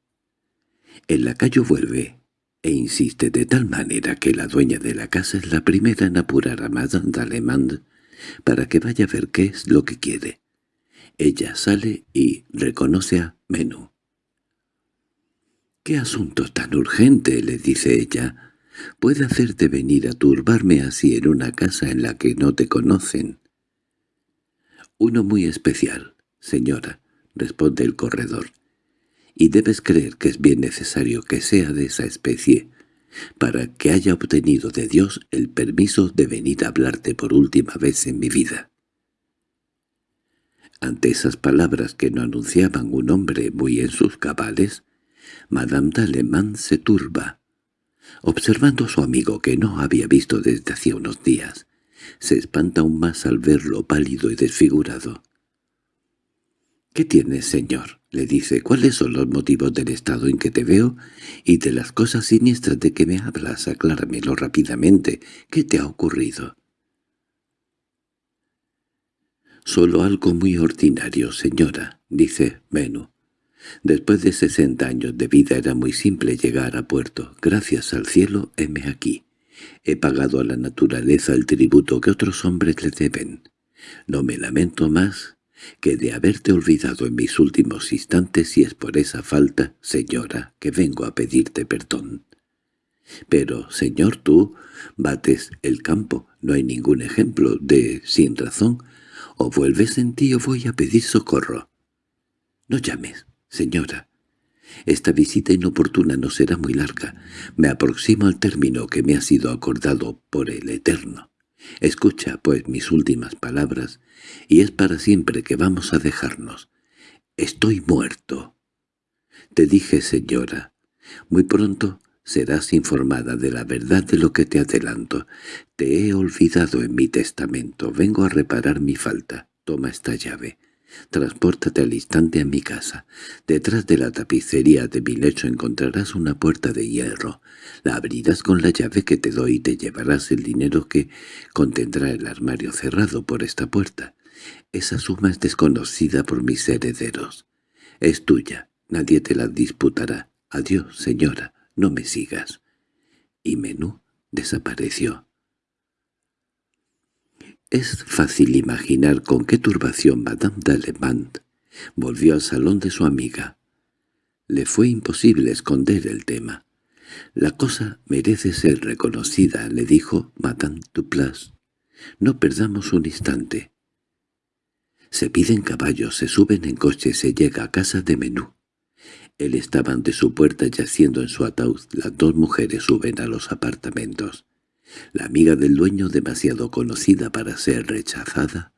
El lacayo vuelve e insiste de tal manera que la dueña de la casa es la primera en apurar a Madame d'Alemand para que vaya a ver qué es lo que quiere. Ella sale y reconoce a Menú. «¿Qué asunto tan urgente?» le dice ella. «Puede hacerte venir a turbarme así en una casa en la que no te conocen». «Uno muy especial, señora», responde el corredor y debes creer que es bien necesario que sea de esa especie, para que haya obtenido de Dios el permiso de venir a hablarte por última vez en mi vida. Ante esas palabras que no anunciaban un hombre muy en sus cabales, Madame d'Alemán se turba. Observando a su amigo que no había visto desde hacía unos días, se espanta aún más al verlo pálido y desfigurado. —¿Qué tienes, señor? Le dice, ¿cuáles son los motivos del estado en que te veo y de las cosas siniestras de que me hablas? Acláramelo rápidamente. ¿Qué te ha ocurrido? «Solo algo muy ordinario, señora», dice Menú. «Después de sesenta años de vida era muy simple llegar a puerto. Gracias al cielo, heme aquí. He pagado a la naturaleza el tributo que otros hombres le deben. No me lamento más que de haberte olvidado en mis últimos instantes y es por esa falta, señora, que vengo a pedirte perdón. Pero, señor, tú bates el campo, no hay ningún ejemplo de sin razón, o vuelves en ti o voy a pedir socorro. No llames, señora. Esta visita inoportuna no será muy larga. Me aproximo al término que me ha sido acordado por el Eterno. Escucha, pues, mis últimas palabras, y es para siempre que vamos a dejarnos. Estoy muerto. Te dije, señora, muy pronto serás informada de la verdad de lo que te adelanto. Te he olvidado en mi testamento. Vengo a reparar mi falta. Toma esta llave. Transpórtate al instante a mi casa. Detrás de la tapicería de mi lecho encontrarás una puerta de hierro. La abrirás con la llave que te doy y te llevarás el dinero que contendrá el armario cerrado por esta puerta. Esa suma es desconocida por mis herederos. Es tuya, nadie te la disputará. Adiós, señora, no me sigas. Y Menú desapareció. Es fácil imaginar con qué turbación Madame d'Alemant volvió al salón de su amiga. Le fue imposible esconder el tema. «La cosa merece ser reconocida», le dijo Madame Duplas. «No perdamos un instante». Se piden caballos, se suben en coche, se llega a casa de Menú. Él estaba ante su puerta yaciendo en su ataúd. Las dos mujeres suben a los apartamentos. La amiga del dueño, demasiado conocida para ser rechazada,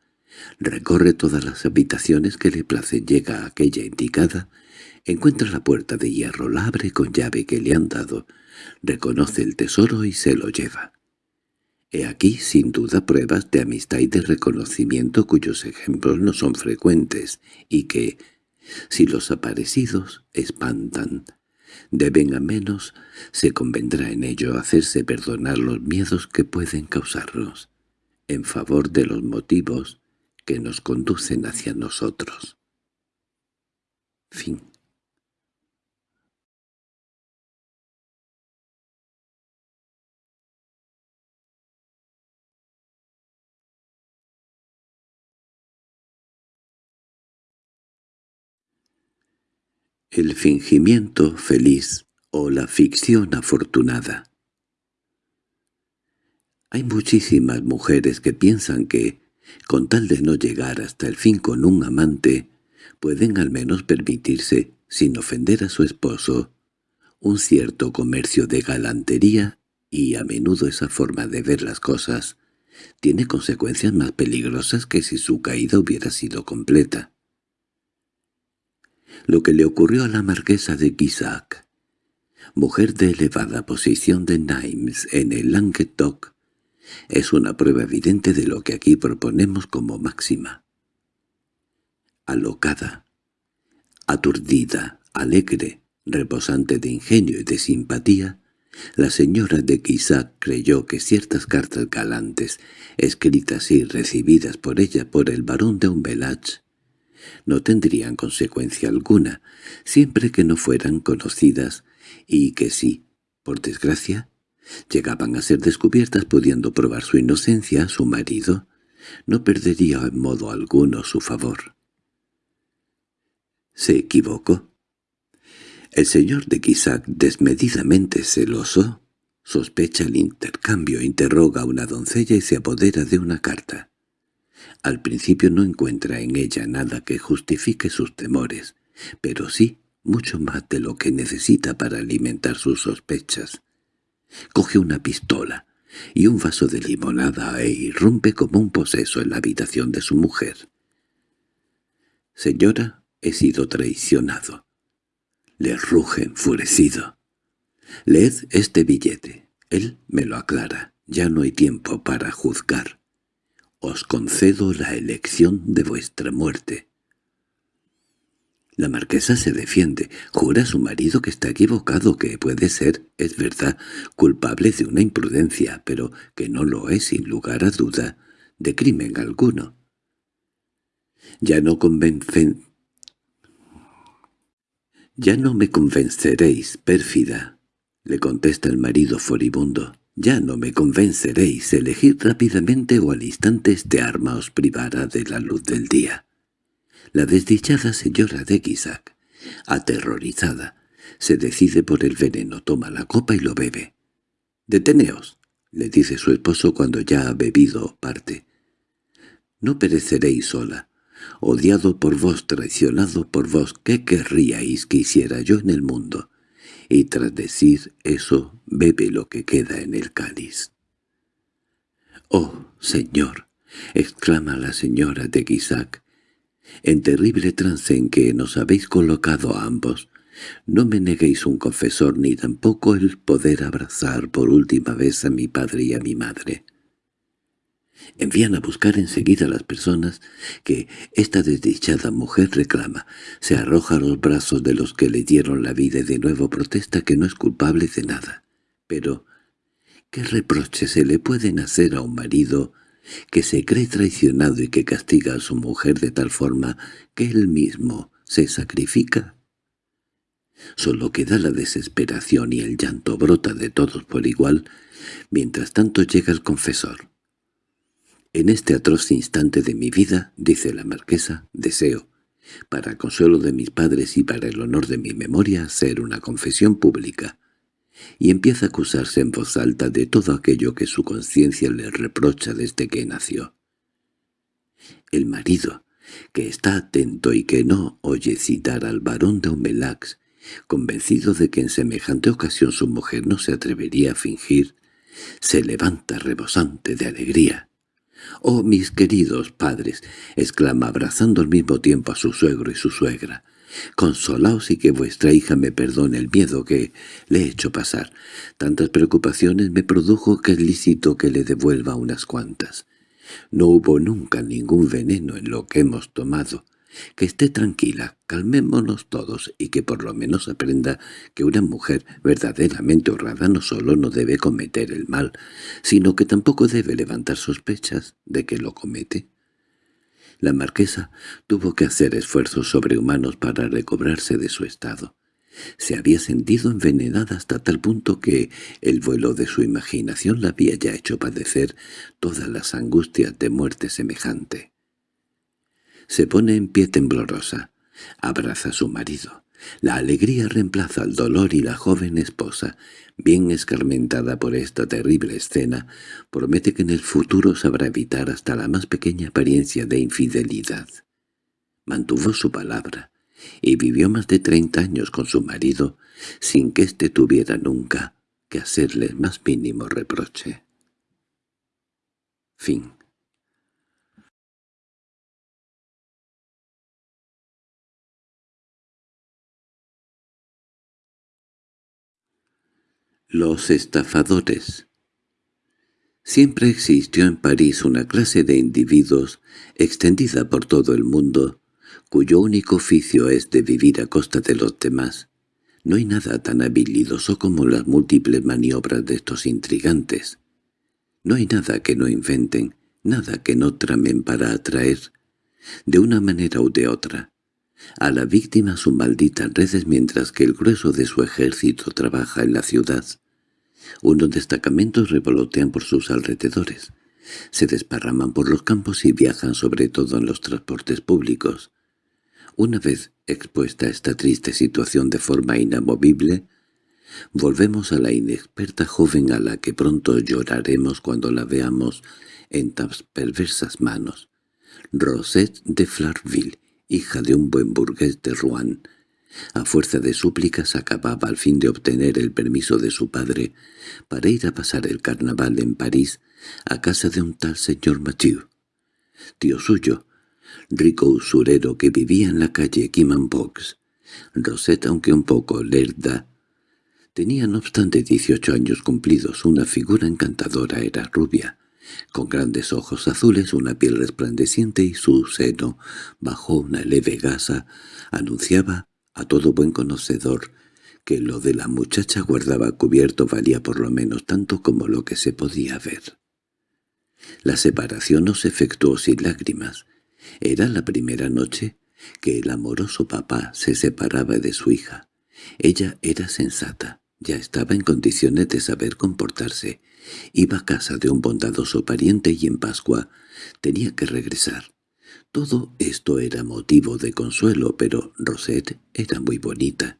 recorre todas las habitaciones que le placen, llega a aquella indicada, encuentra la puerta de hierro, la abre con llave que le han dado, reconoce el tesoro y se lo lleva. He aquí, sin duda, pruebas de amistad y de reconocimiento cuyos ejemplos no son frecuentes, y que, si los aparecidos espantan, deben a menos, se convendrá en ello hacerse perdonar los miedos que pueden causarnos, en favor de los motivos que nos conducen hacia nosotros. Fin El fingimiento feliz o la ficción afortunada. Hay muchísimas mujeres que piensan que, con tal de no llegar hasta el fin con un amante, pueden al menos permitirse, sin ofender a su esposo, un cierto comercio de galantería y a menudo esa forma de ver las cosas tiene consecuencias más peligrosas que si su caída hubiera sido completa. Lo que le ocurrió a la marquesa de Guisac, mujer de elevada posición de Nimes en el Languedoc, es una prueba evidente de lo que aquí proponemos como máxima. Alocada, aturdida, alegre, reposante de ingenio y de simpatía, la señora de Guisac creyó que ciertas cartas galantes, escritas y recibidas por ella por el barón de Umbelach, no tendrían consecuencia alguna, siempre que no fueran conocidas, y que si, por desgracia, llegaban a ser descubiertas pudiendo probar su inocencia, su marido, no perdería en modo alguno su favor. ¿Se equivocó? El señor de Quisac, desmedidamente celoso, sospecha el intercambio, interroga a una doncella y se apodera de una carta. Al principio no encuentra en ella nada que justifique sus temores, pero sí mucho más de lo que necesita para alimentar sus sospechas. Coge una pistola y un vaso de limonada e irrumpe como un poseso en la habitación de su mujer. «Señora, he sido traicionado». Le ruge enfurecido. «Leed este billete. Él me lo aclara. Ya no hay tiempo para juzgar. Os concedo la elección de vuestra muerte». La marquesa se defiende, jura a su marido que está equivocado, que puede ser, es verdad, culpable de una imprudencia, pero que no lo es sin lugar a duda, de crimen alguno. Ya no convencen... «Ya no me convenceréis, pérfida», le contesta el marido furibundo. «Ya no me convenceréis. Elegid rápidamente o al instante este arma os privará de la luz del día». La desdichada señora de Guisac, aterrorizada, se decide por el veneno, toma la copa y lo bebe. «Deteneos», le dice su esposo cuando ya ha bebido parte. «No pereceréis sola. Odiado por vos, traicionado por vos, ¿qué querríais que hiciera yo en el mundo?» Y tras decir eso, bebe lo que queda en el cáliz. «Oh, señor», exclama la señora de Guisac, en terrible trance en que nos habéis colocado a ambos, no me neguéis un confesor ni tampoco el poder abrazar por última vez a mi padre y a mi madre. Envían a buscar enseguida a las personas que esta desdichada mujer reclama. Se arroja a los brazos de los que le dieron la vida y de nuevo protesta que no es culpable de nada. Pero, ¿qué reproches se le pueden hacer a un marido que se cree traicionado y que castiga a su mujer de tal forma que él mismo se sacrifica? Solo queda la desesperación y el llanto brota de todos por igual, mientras tanto llega el confesor. En este atroz instante de mi vida, dice la marquesa, deseo, para consuelo de mis padres y para el honor de mi memoria, hacer una confesión pública, y empieza a acusarse en voz alta de todo aquello que su conciencia le reprocha desde que nació. El marido, que está atento y que no oye citar al varón de Humelax, convencido de que en semejante ocasión su mujer no se atrevería a fingir, se levanta rebosante de alegría. «¡Oh, mis queridos padres!» exclama abrazando al mismo tiempo a su suegro y su suegra. «Consolaos y que vuestra hija me perdone el miedo que le he hecho pasar. Tantas preocupaciones me produjo que es lícito que le devuelva unas cuantas. No hubo nunca ningún veneno en lo que hemos tomado. Que esté tranquila, calmémonos todos y que por lo menos aprenda que una mujer verdaderamente honrada no solo no debe cometer el mal, sino que tampoco debe levantar sospechas de que lo comete. La marquesa tuvo que hacer esfuerzos sobrehumanos para recobrarse de su estado. Se había sentido envenenada hasta tal punto que el vuelo de su imaginación la había ya hecho padecer todas las angustias de muerte semejante. Se pone en pie temblorosa. Abraza a su marido. La alegría reemplaza al dolor y la joven esposa, bien escarmentada por esta terrible escena, promete que en el futuro sabrá evitar hasta la más pequeña apariencia de infidelidad. Mantuvo su palabra, y vivió más de treinta años con su marido, sin que éste tuviera nunca que hacerle el más mínimo reproche. Fin Los estafadores Siempre existió en París una clase de individuos, extendida por todo el mundo, cuyo único oficio es de vivir a costa de los demás. No hay nada tan habilidoso como las múltiples maniobras de estos intrigantes. No hay nada que no inventen, nada que no tramen para atraer, de una manera u de otra, a la víctima sus malditas redes mientras que el grueso de su ejército trabaja en la ciudad. Unos destacamentos revolotean por sus alrededores. Se desparraman por los campos y viajan sobre todo en los transportes públicos. Una vez expuesta a esta triste situación de forma inamovible, volvemos a la inexperta joven a la que pronto lloraremos cuando la veamos en tan perversas manos. Rosette de Flarville, hija de un buen burgués de Rouen, a fuerza de súplicas acababa al fin de obtener el permiso de su padre para ir a pasar el carnaval en París a casa de un tal señor Mathieu, tío suyo, rico usurero que vivía en la calle Box. Rosetta, aunque un poco lerda, tenía no obstante dieciocho años cumplidos, una figura encantadora, era rubia, con grandes ojos azules, una piel resplandeciente y su seno, bajo una leve gasa, anunciaba a todo buen conocedor que lo de la muchacha guardaba cubierto valía por lo menos tanto como lo que se podía ver. La separación no se efectuó sin lágrimas. Era la primera noche que el amoroso papá se separaba de su hija. Ella era sensata, ya estaba en condiciones de saber comportarse. Iba a casa de un bondadoso pariente y en Pascua tenía que regresar. Todo esto era motivo de consuelo, pero Rosette era muy bonita.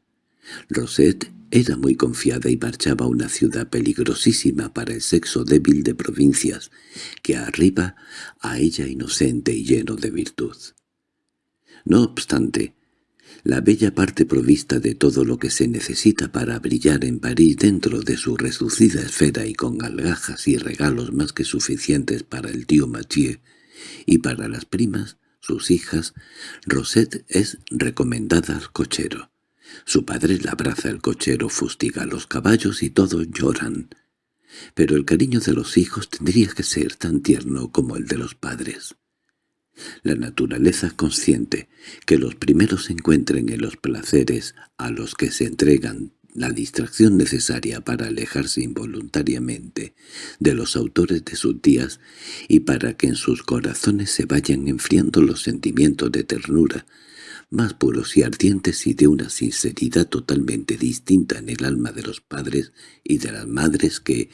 Rosette era muy confiada y marchaba a una ciudad peligrosísima para el sexo débil de provincias, que arriba a ella inocente y lleno de virtud. No obstante, la bella parte provista de todo lo que se necesita para brillar en París dentro de su reducida esfera y con algajas y regalos más que suficientes para el tío Mathieu y para las primas, sus hijas, Rosette es recomendada al cochero. Su padre la abraza el cochero, fustiga a los caballos y todos lloran. Pero el cariño de los hijos tendría que ser tan tierno como el de los padres. La naturaleza consciente que los primeros encuentren en los placeres a los que se entregan la distracción necesaria para alejarse involuntariamente de los autores de sus días y para que en sus corazones se vayan enfriando los sentimientos de ternura, más puros y ardientes y de una sinceridad totalmente distinta en el alma de los padres y de las madres que,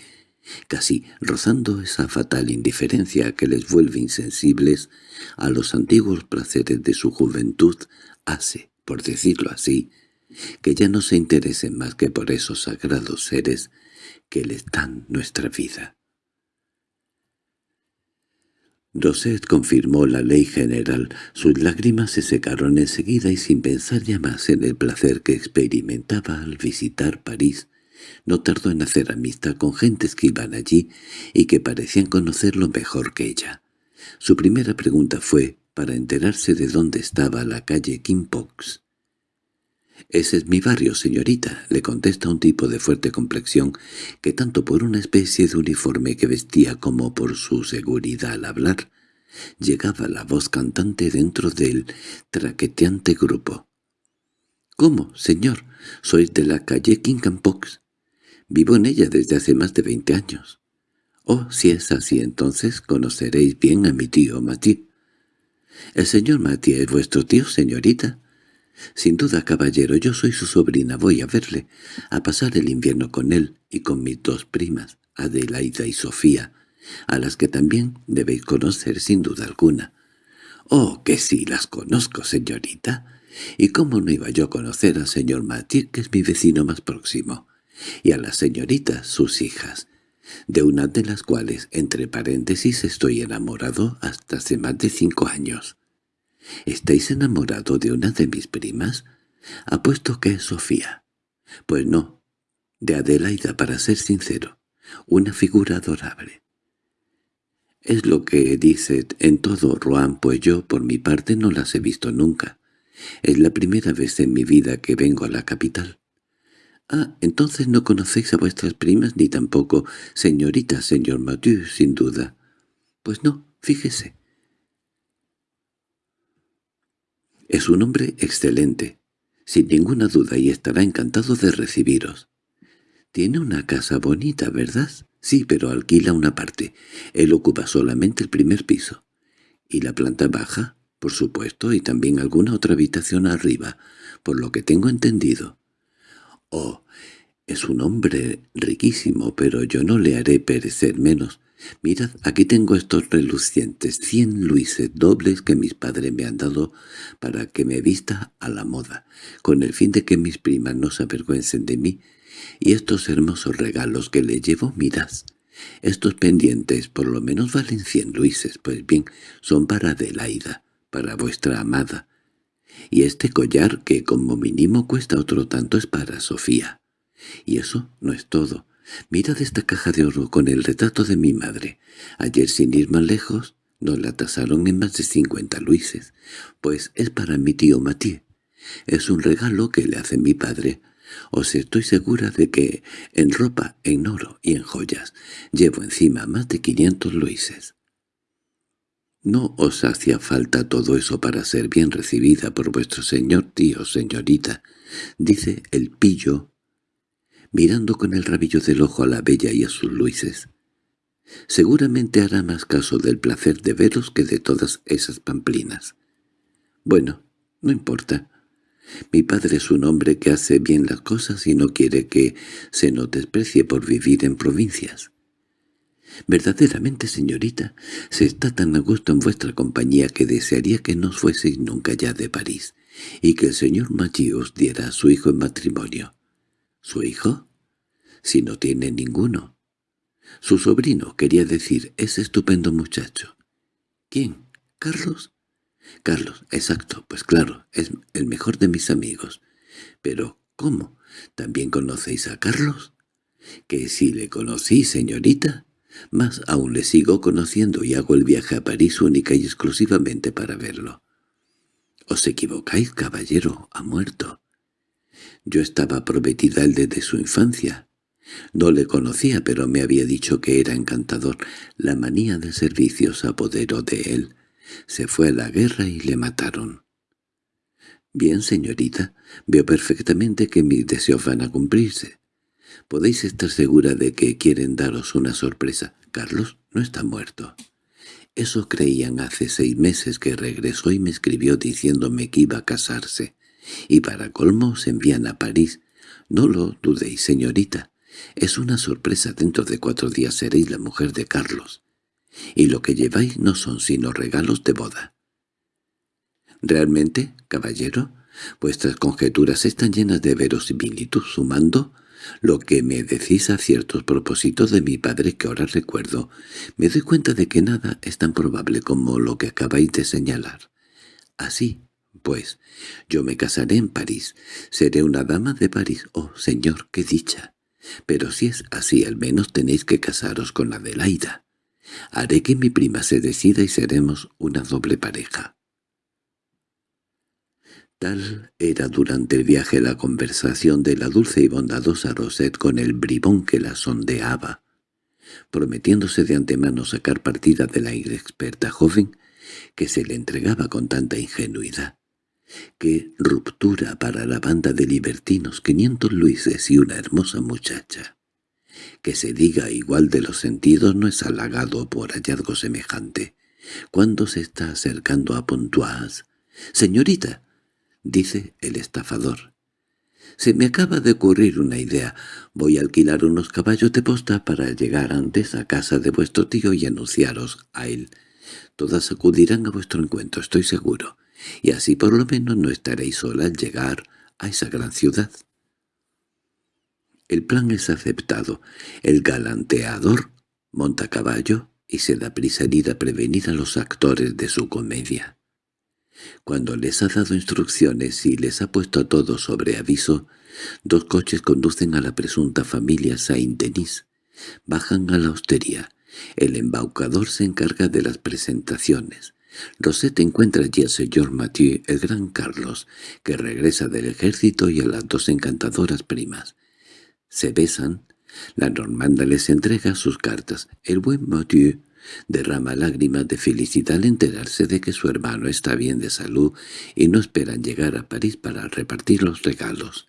casi rozando esa fatal indiferencia que les vuelve insensibles a los antiguos placeres de su juventud, hace, por decirlo así, que ya no se interesen más que por esos sagrados seres que les dan nuestra vida. Rosette confirmó la ley general, sus lágrimas se secaron enseguida y sin pensar ya más en el placer que experimentaba al visitar París, no tardó en hacer amistad con gentes que iban allí y que parecían conocerlo mejor que ella. Su primera pregunta fue para enterarse de dónde estaba la calle Kimpox. «Ese es mi barrio, señorita», le contesta un tipo de fuerte complexión que tanto por una especie de uniforme que vestía como por su seguridad al hablar, llegaba la voz cantante dentro del traqueteante grupo. «¿Cómo, señor? ¿Sois de la calle Kimpox?» Vivo en ella desde hace más de veinte años. Oh, si es así, entonces conoceréis bien a mi tío Mathieu. ¿El señor Mathieu es vuestro tío, señorita? Sin duda, caballero, yo soy su sobrina, voy a verle, a pasar el invierno con él y con mis dos primas, Adelaida y Sofía, a las que también debéis conocer sin duda alguna. —Oh, que sí, las conozco, señorita. ¿Y cómo no iba yo a conocer al señor Mathieu, que es mi vecino más próximo? y a las señoritas, sus hijas, de una de las cuales, entre paréntesis, estoy enamorado hasta hace más de cinco años. ¿Estáis enamorado de una de mis primas? Apuesto que es Sofía. Pues no, de Adelaida, para ser sincero, una figura adorable. Es lo que dice en todo Rouen, pues yo, por mi parte, no las he visto nunca. Es la primera vez en mi vida que vengo a la capital. —Ah, entonces no conocéis a vuestras primas ni tampoco señorita, señor Mathieu, sin duda. —Pues no, fíjese. Es un hombre excelente, sin ninguna duda, y estará encantado de recibiros. Tiene una casa bonita, ¿verdad? Sí, pero alquila una parte. Él ocupa solamente el primer piso. Y la planta baja, por supuesto, y también alguna otra habitación arriba, por lo que tengo entendido. Oh, es un hombre riquísimo, pero yo no le haré perecer menos. Mirad, aquí tengo estos relucientes cien luises dobles que mis padres me han dado para que me vista a la moda, con el fin de que mis primas no se avergüencen de mí. Y estos hermosos regalos que le llevo, mirad. Estos pendientes por lo menos valen cien luises, pues bien, son para Adelaida, para vuestra amada, y este collar, que como mínimo cuesta otro tanto, es para Sofía. Y eso no es todo. Mirad esta caja de oro con el retrato de mi madre. Ayer, sin ir más lejos, nos la tasaron en más de cincuenta luises, pues es para mi tío Mathieu. Es un regalo que le hace mi padre. Os estoy segura de que en ropa, en oro y en joyas llevo encima más de quinientos luises. No os hacía falta todo eso para ser bien recibida por vuestro señor tío, señorita, dice el pillo, mirando con el rabillo del ojo a la bella y a sus luises. Seguramente hará más caso del placer de veros que de todas esas pamplinas. Bueno, no importa. Mi padre es un hombre que hace bien las cosas y no quiere que se nos desprecie por vivir en provincias. Verdaderamente, señorita, se está tan a gusto en vuestra compañía que desearía que no fueseis nunca ya de París, y que el señor Maggi os diera a su hijo en matrimonio. ¿Su hijo? Si no tiene ninguno. Su sobrino, quería decir, ese estupendo muchacho. ¿Quién? ¿Carlos? Carlos, exacto, pues claro, es el mejor de mis amigos. Pero, ¿cómo? ¿También conocéis a Carlos? —¿Que si le conocí, señorita? Más aún le sigo conociendo y hago el viaje a París única y exclusivamente para verlo. —Os equivocáis, caballero, ha muerto. Yo estaba prometida él desde su infancia. No le conocía, pero me había dicho que era encantador. La manía de servicio se apoderó de él. Se fue a la guerra y le mataron. Bien, señorita, veo perfectamente que mis deseos van a cumplirse. Podéis estar segura de que quieren daros una sorpresa. Carlos no está muerto. Eso creían hace seis meses que regresó y me escribió diciéndome que iba a casarse. Y para colmo se envían a París. No lo dudéis, señorita. Es una sorpresa. Dentro de cuatro días seréis la mujer de Carlos. Y lo que lleváis no son sino regalos de boda. ¿Realmente, caballero? Vuestras conjeturas están llenas de verosimilitud, sumando lo que me decís a ciertos propósitos de mi padre que ahora recuerdo. Me doy cuenta de que nada es tan probable como lo que acabáis de señalar. Así, pues, yo me casaré en París. Seré una dama de París. Oh, señor, qué dicha. Pero si es así, al menos tenéis que casaros con Adelaida. Haré que mi prima se decida y seremos una doble pareja. Tal era durante el viaje la conversación de la dulce y bondadosa Rosette con el bribón que la sondeaba, prometiéndose de antemano sacar partida de la inexperta joven que se le entregaba con tanta ingenuidad. ¡Qué ruptura para la banda de libertinos, quinientos luises y una hermosa muchacha! Que se diga igual de los sentidos no es halagado por hallazgo semejante. Cuando se está acercando a Pontoise, «Señorita», dice el estafador. «Se me acaba de ocurrir una idea. Voy a alquilar unos caballos de posta para llegar antes a casa de vuestro tío y anunciaros a él. Todas acudirán a vuestro encuentro, estoy seguro, y así por lo menos no estaréis sola al llegar a esa gran ciudad». El plan es aceptado. El galanteador monta caballo y se da prisa en ir a prevenir a los actores de su comedia. Cuando les ha dado instrucciones y les ha puesto a todos sobre aviso, dos coches conducen a la presunta familia Saint-Denis. Bajan a la hostería. El embaucador se encarga de las presentaciones. Rosette encuentra allí al señor Mathieu, el gran Carlos, que regresa del ejército y a las dos encantadoras primas. Se besan. La normanda les entrega sus cartas. El buen Mathieu derrama lágrimas de felicidad al enterarse de que su hermano está bien de salud y no esperan llegar a París para repartir los regalos.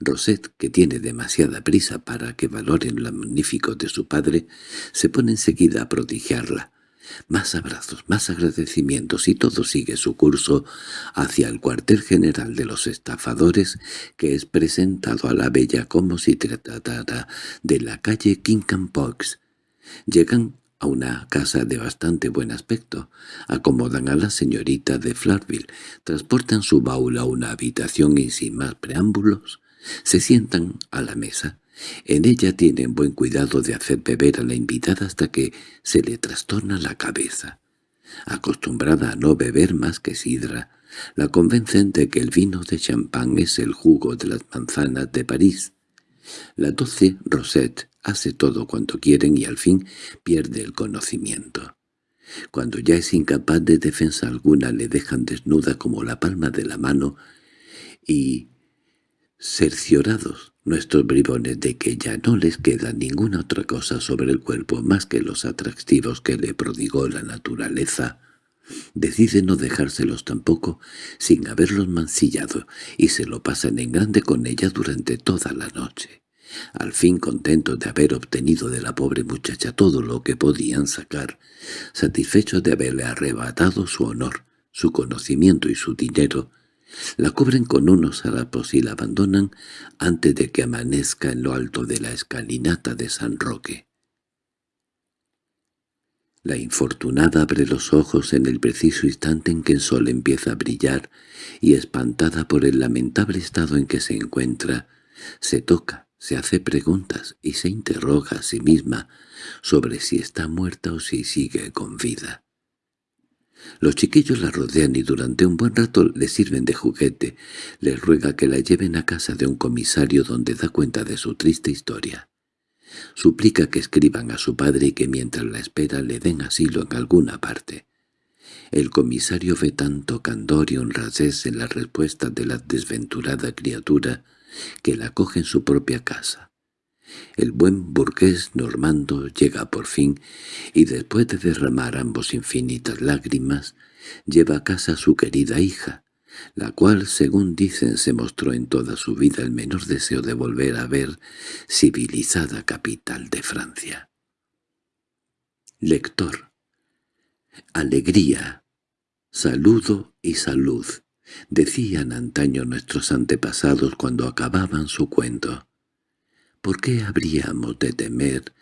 Rosette, que tiene demasiada prisa para que valoren lo magnífico de su padre, se pone enseguida a prodigiarla. Más abrazos, más agradecimientos y todo sigue su curso hacia el cuartel general de los estafadores que es presentado a la bella como si tratara de la calle Pox. Llegan a una casa de bastante buen aspecto, acomodan a la señorita de Flarville, transportan su baúl a una habitación y sin más preámbulos, se sientan a la mesa. En ella tienen buen cuidado de hacer beber a la invitada hasta que se le trastorna la cabeza. Acostumbrada a no beber más que sidra, la convencen de que el vino de champán es el jugo de las manzanas de París. La doce Rosette hace todo cuanto quieren y al fin pierde el conocimiento. Cuando ya es incapaz de defensa alguna le dejan desnuda como la palma de la mano y, cerciorados nuestros bribones de que ya no les queda ninguna otra cosa sobre el cuerpo más que los atractivos que le prodigó la naturaleza, deciden no dejárselos tampoco sin haberlos mancillado y se lo pasan en grande con ella durante toda la noche. Al fin contentos de haber obtenido de la pobre muchacha todo lo que podían sacar, satisfechos de haberle arrebatado su honor, su conocimiento y su dinero, la cubren con unos harapos y la abandonan antes de que amanezca en lo alto de la escalinata de San Roque. La infortunada abre los ojos en el preciso instante en que el sol empieza a brillar y, espantada por el lamentable estado en que se encuentra, se toca, se hace preguntas y se interroga a sí misma sobre si está muerta o si sigue con vida. Los chiquillos la rodean y durante un buen rato le sirven de juguete. Le ruega que la lleven a casa de un comisario donde da cuenta de su triste historia. Suplica que escriban a su padre y que mientras la espera le den asilo en alguna parte. El comisario ve tanto candor y honradez en la respuesta de la desventurada criatura que la coge en su propia casa. El buen burgués normando llega por fin, y después de derramar ambos infinitas lágrimas, lleva a casa a su querida hija, la cual, según dicen, se mostró en toda su vida el menor deseo de volver a ver civilizada capital de Francia. Lector. Alegría, saludo y salud, decían antaño nuestros antepasados cuando acababan su cuento. ¿Por qué habríamos de temer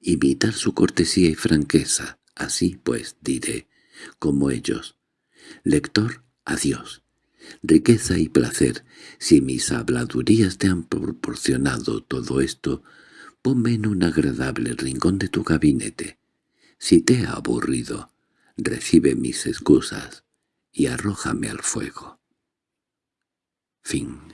imitar su cortesía y franqueza? Así pues diré, como ellos. Lector, adiós. Riqueza y placer, si mis habladurías te han proporcionado todo esto, ponme en un agradable rincón de tu gabinete. Si te ha aburrido, recibe mis excusas y arrójame al fuego. Fin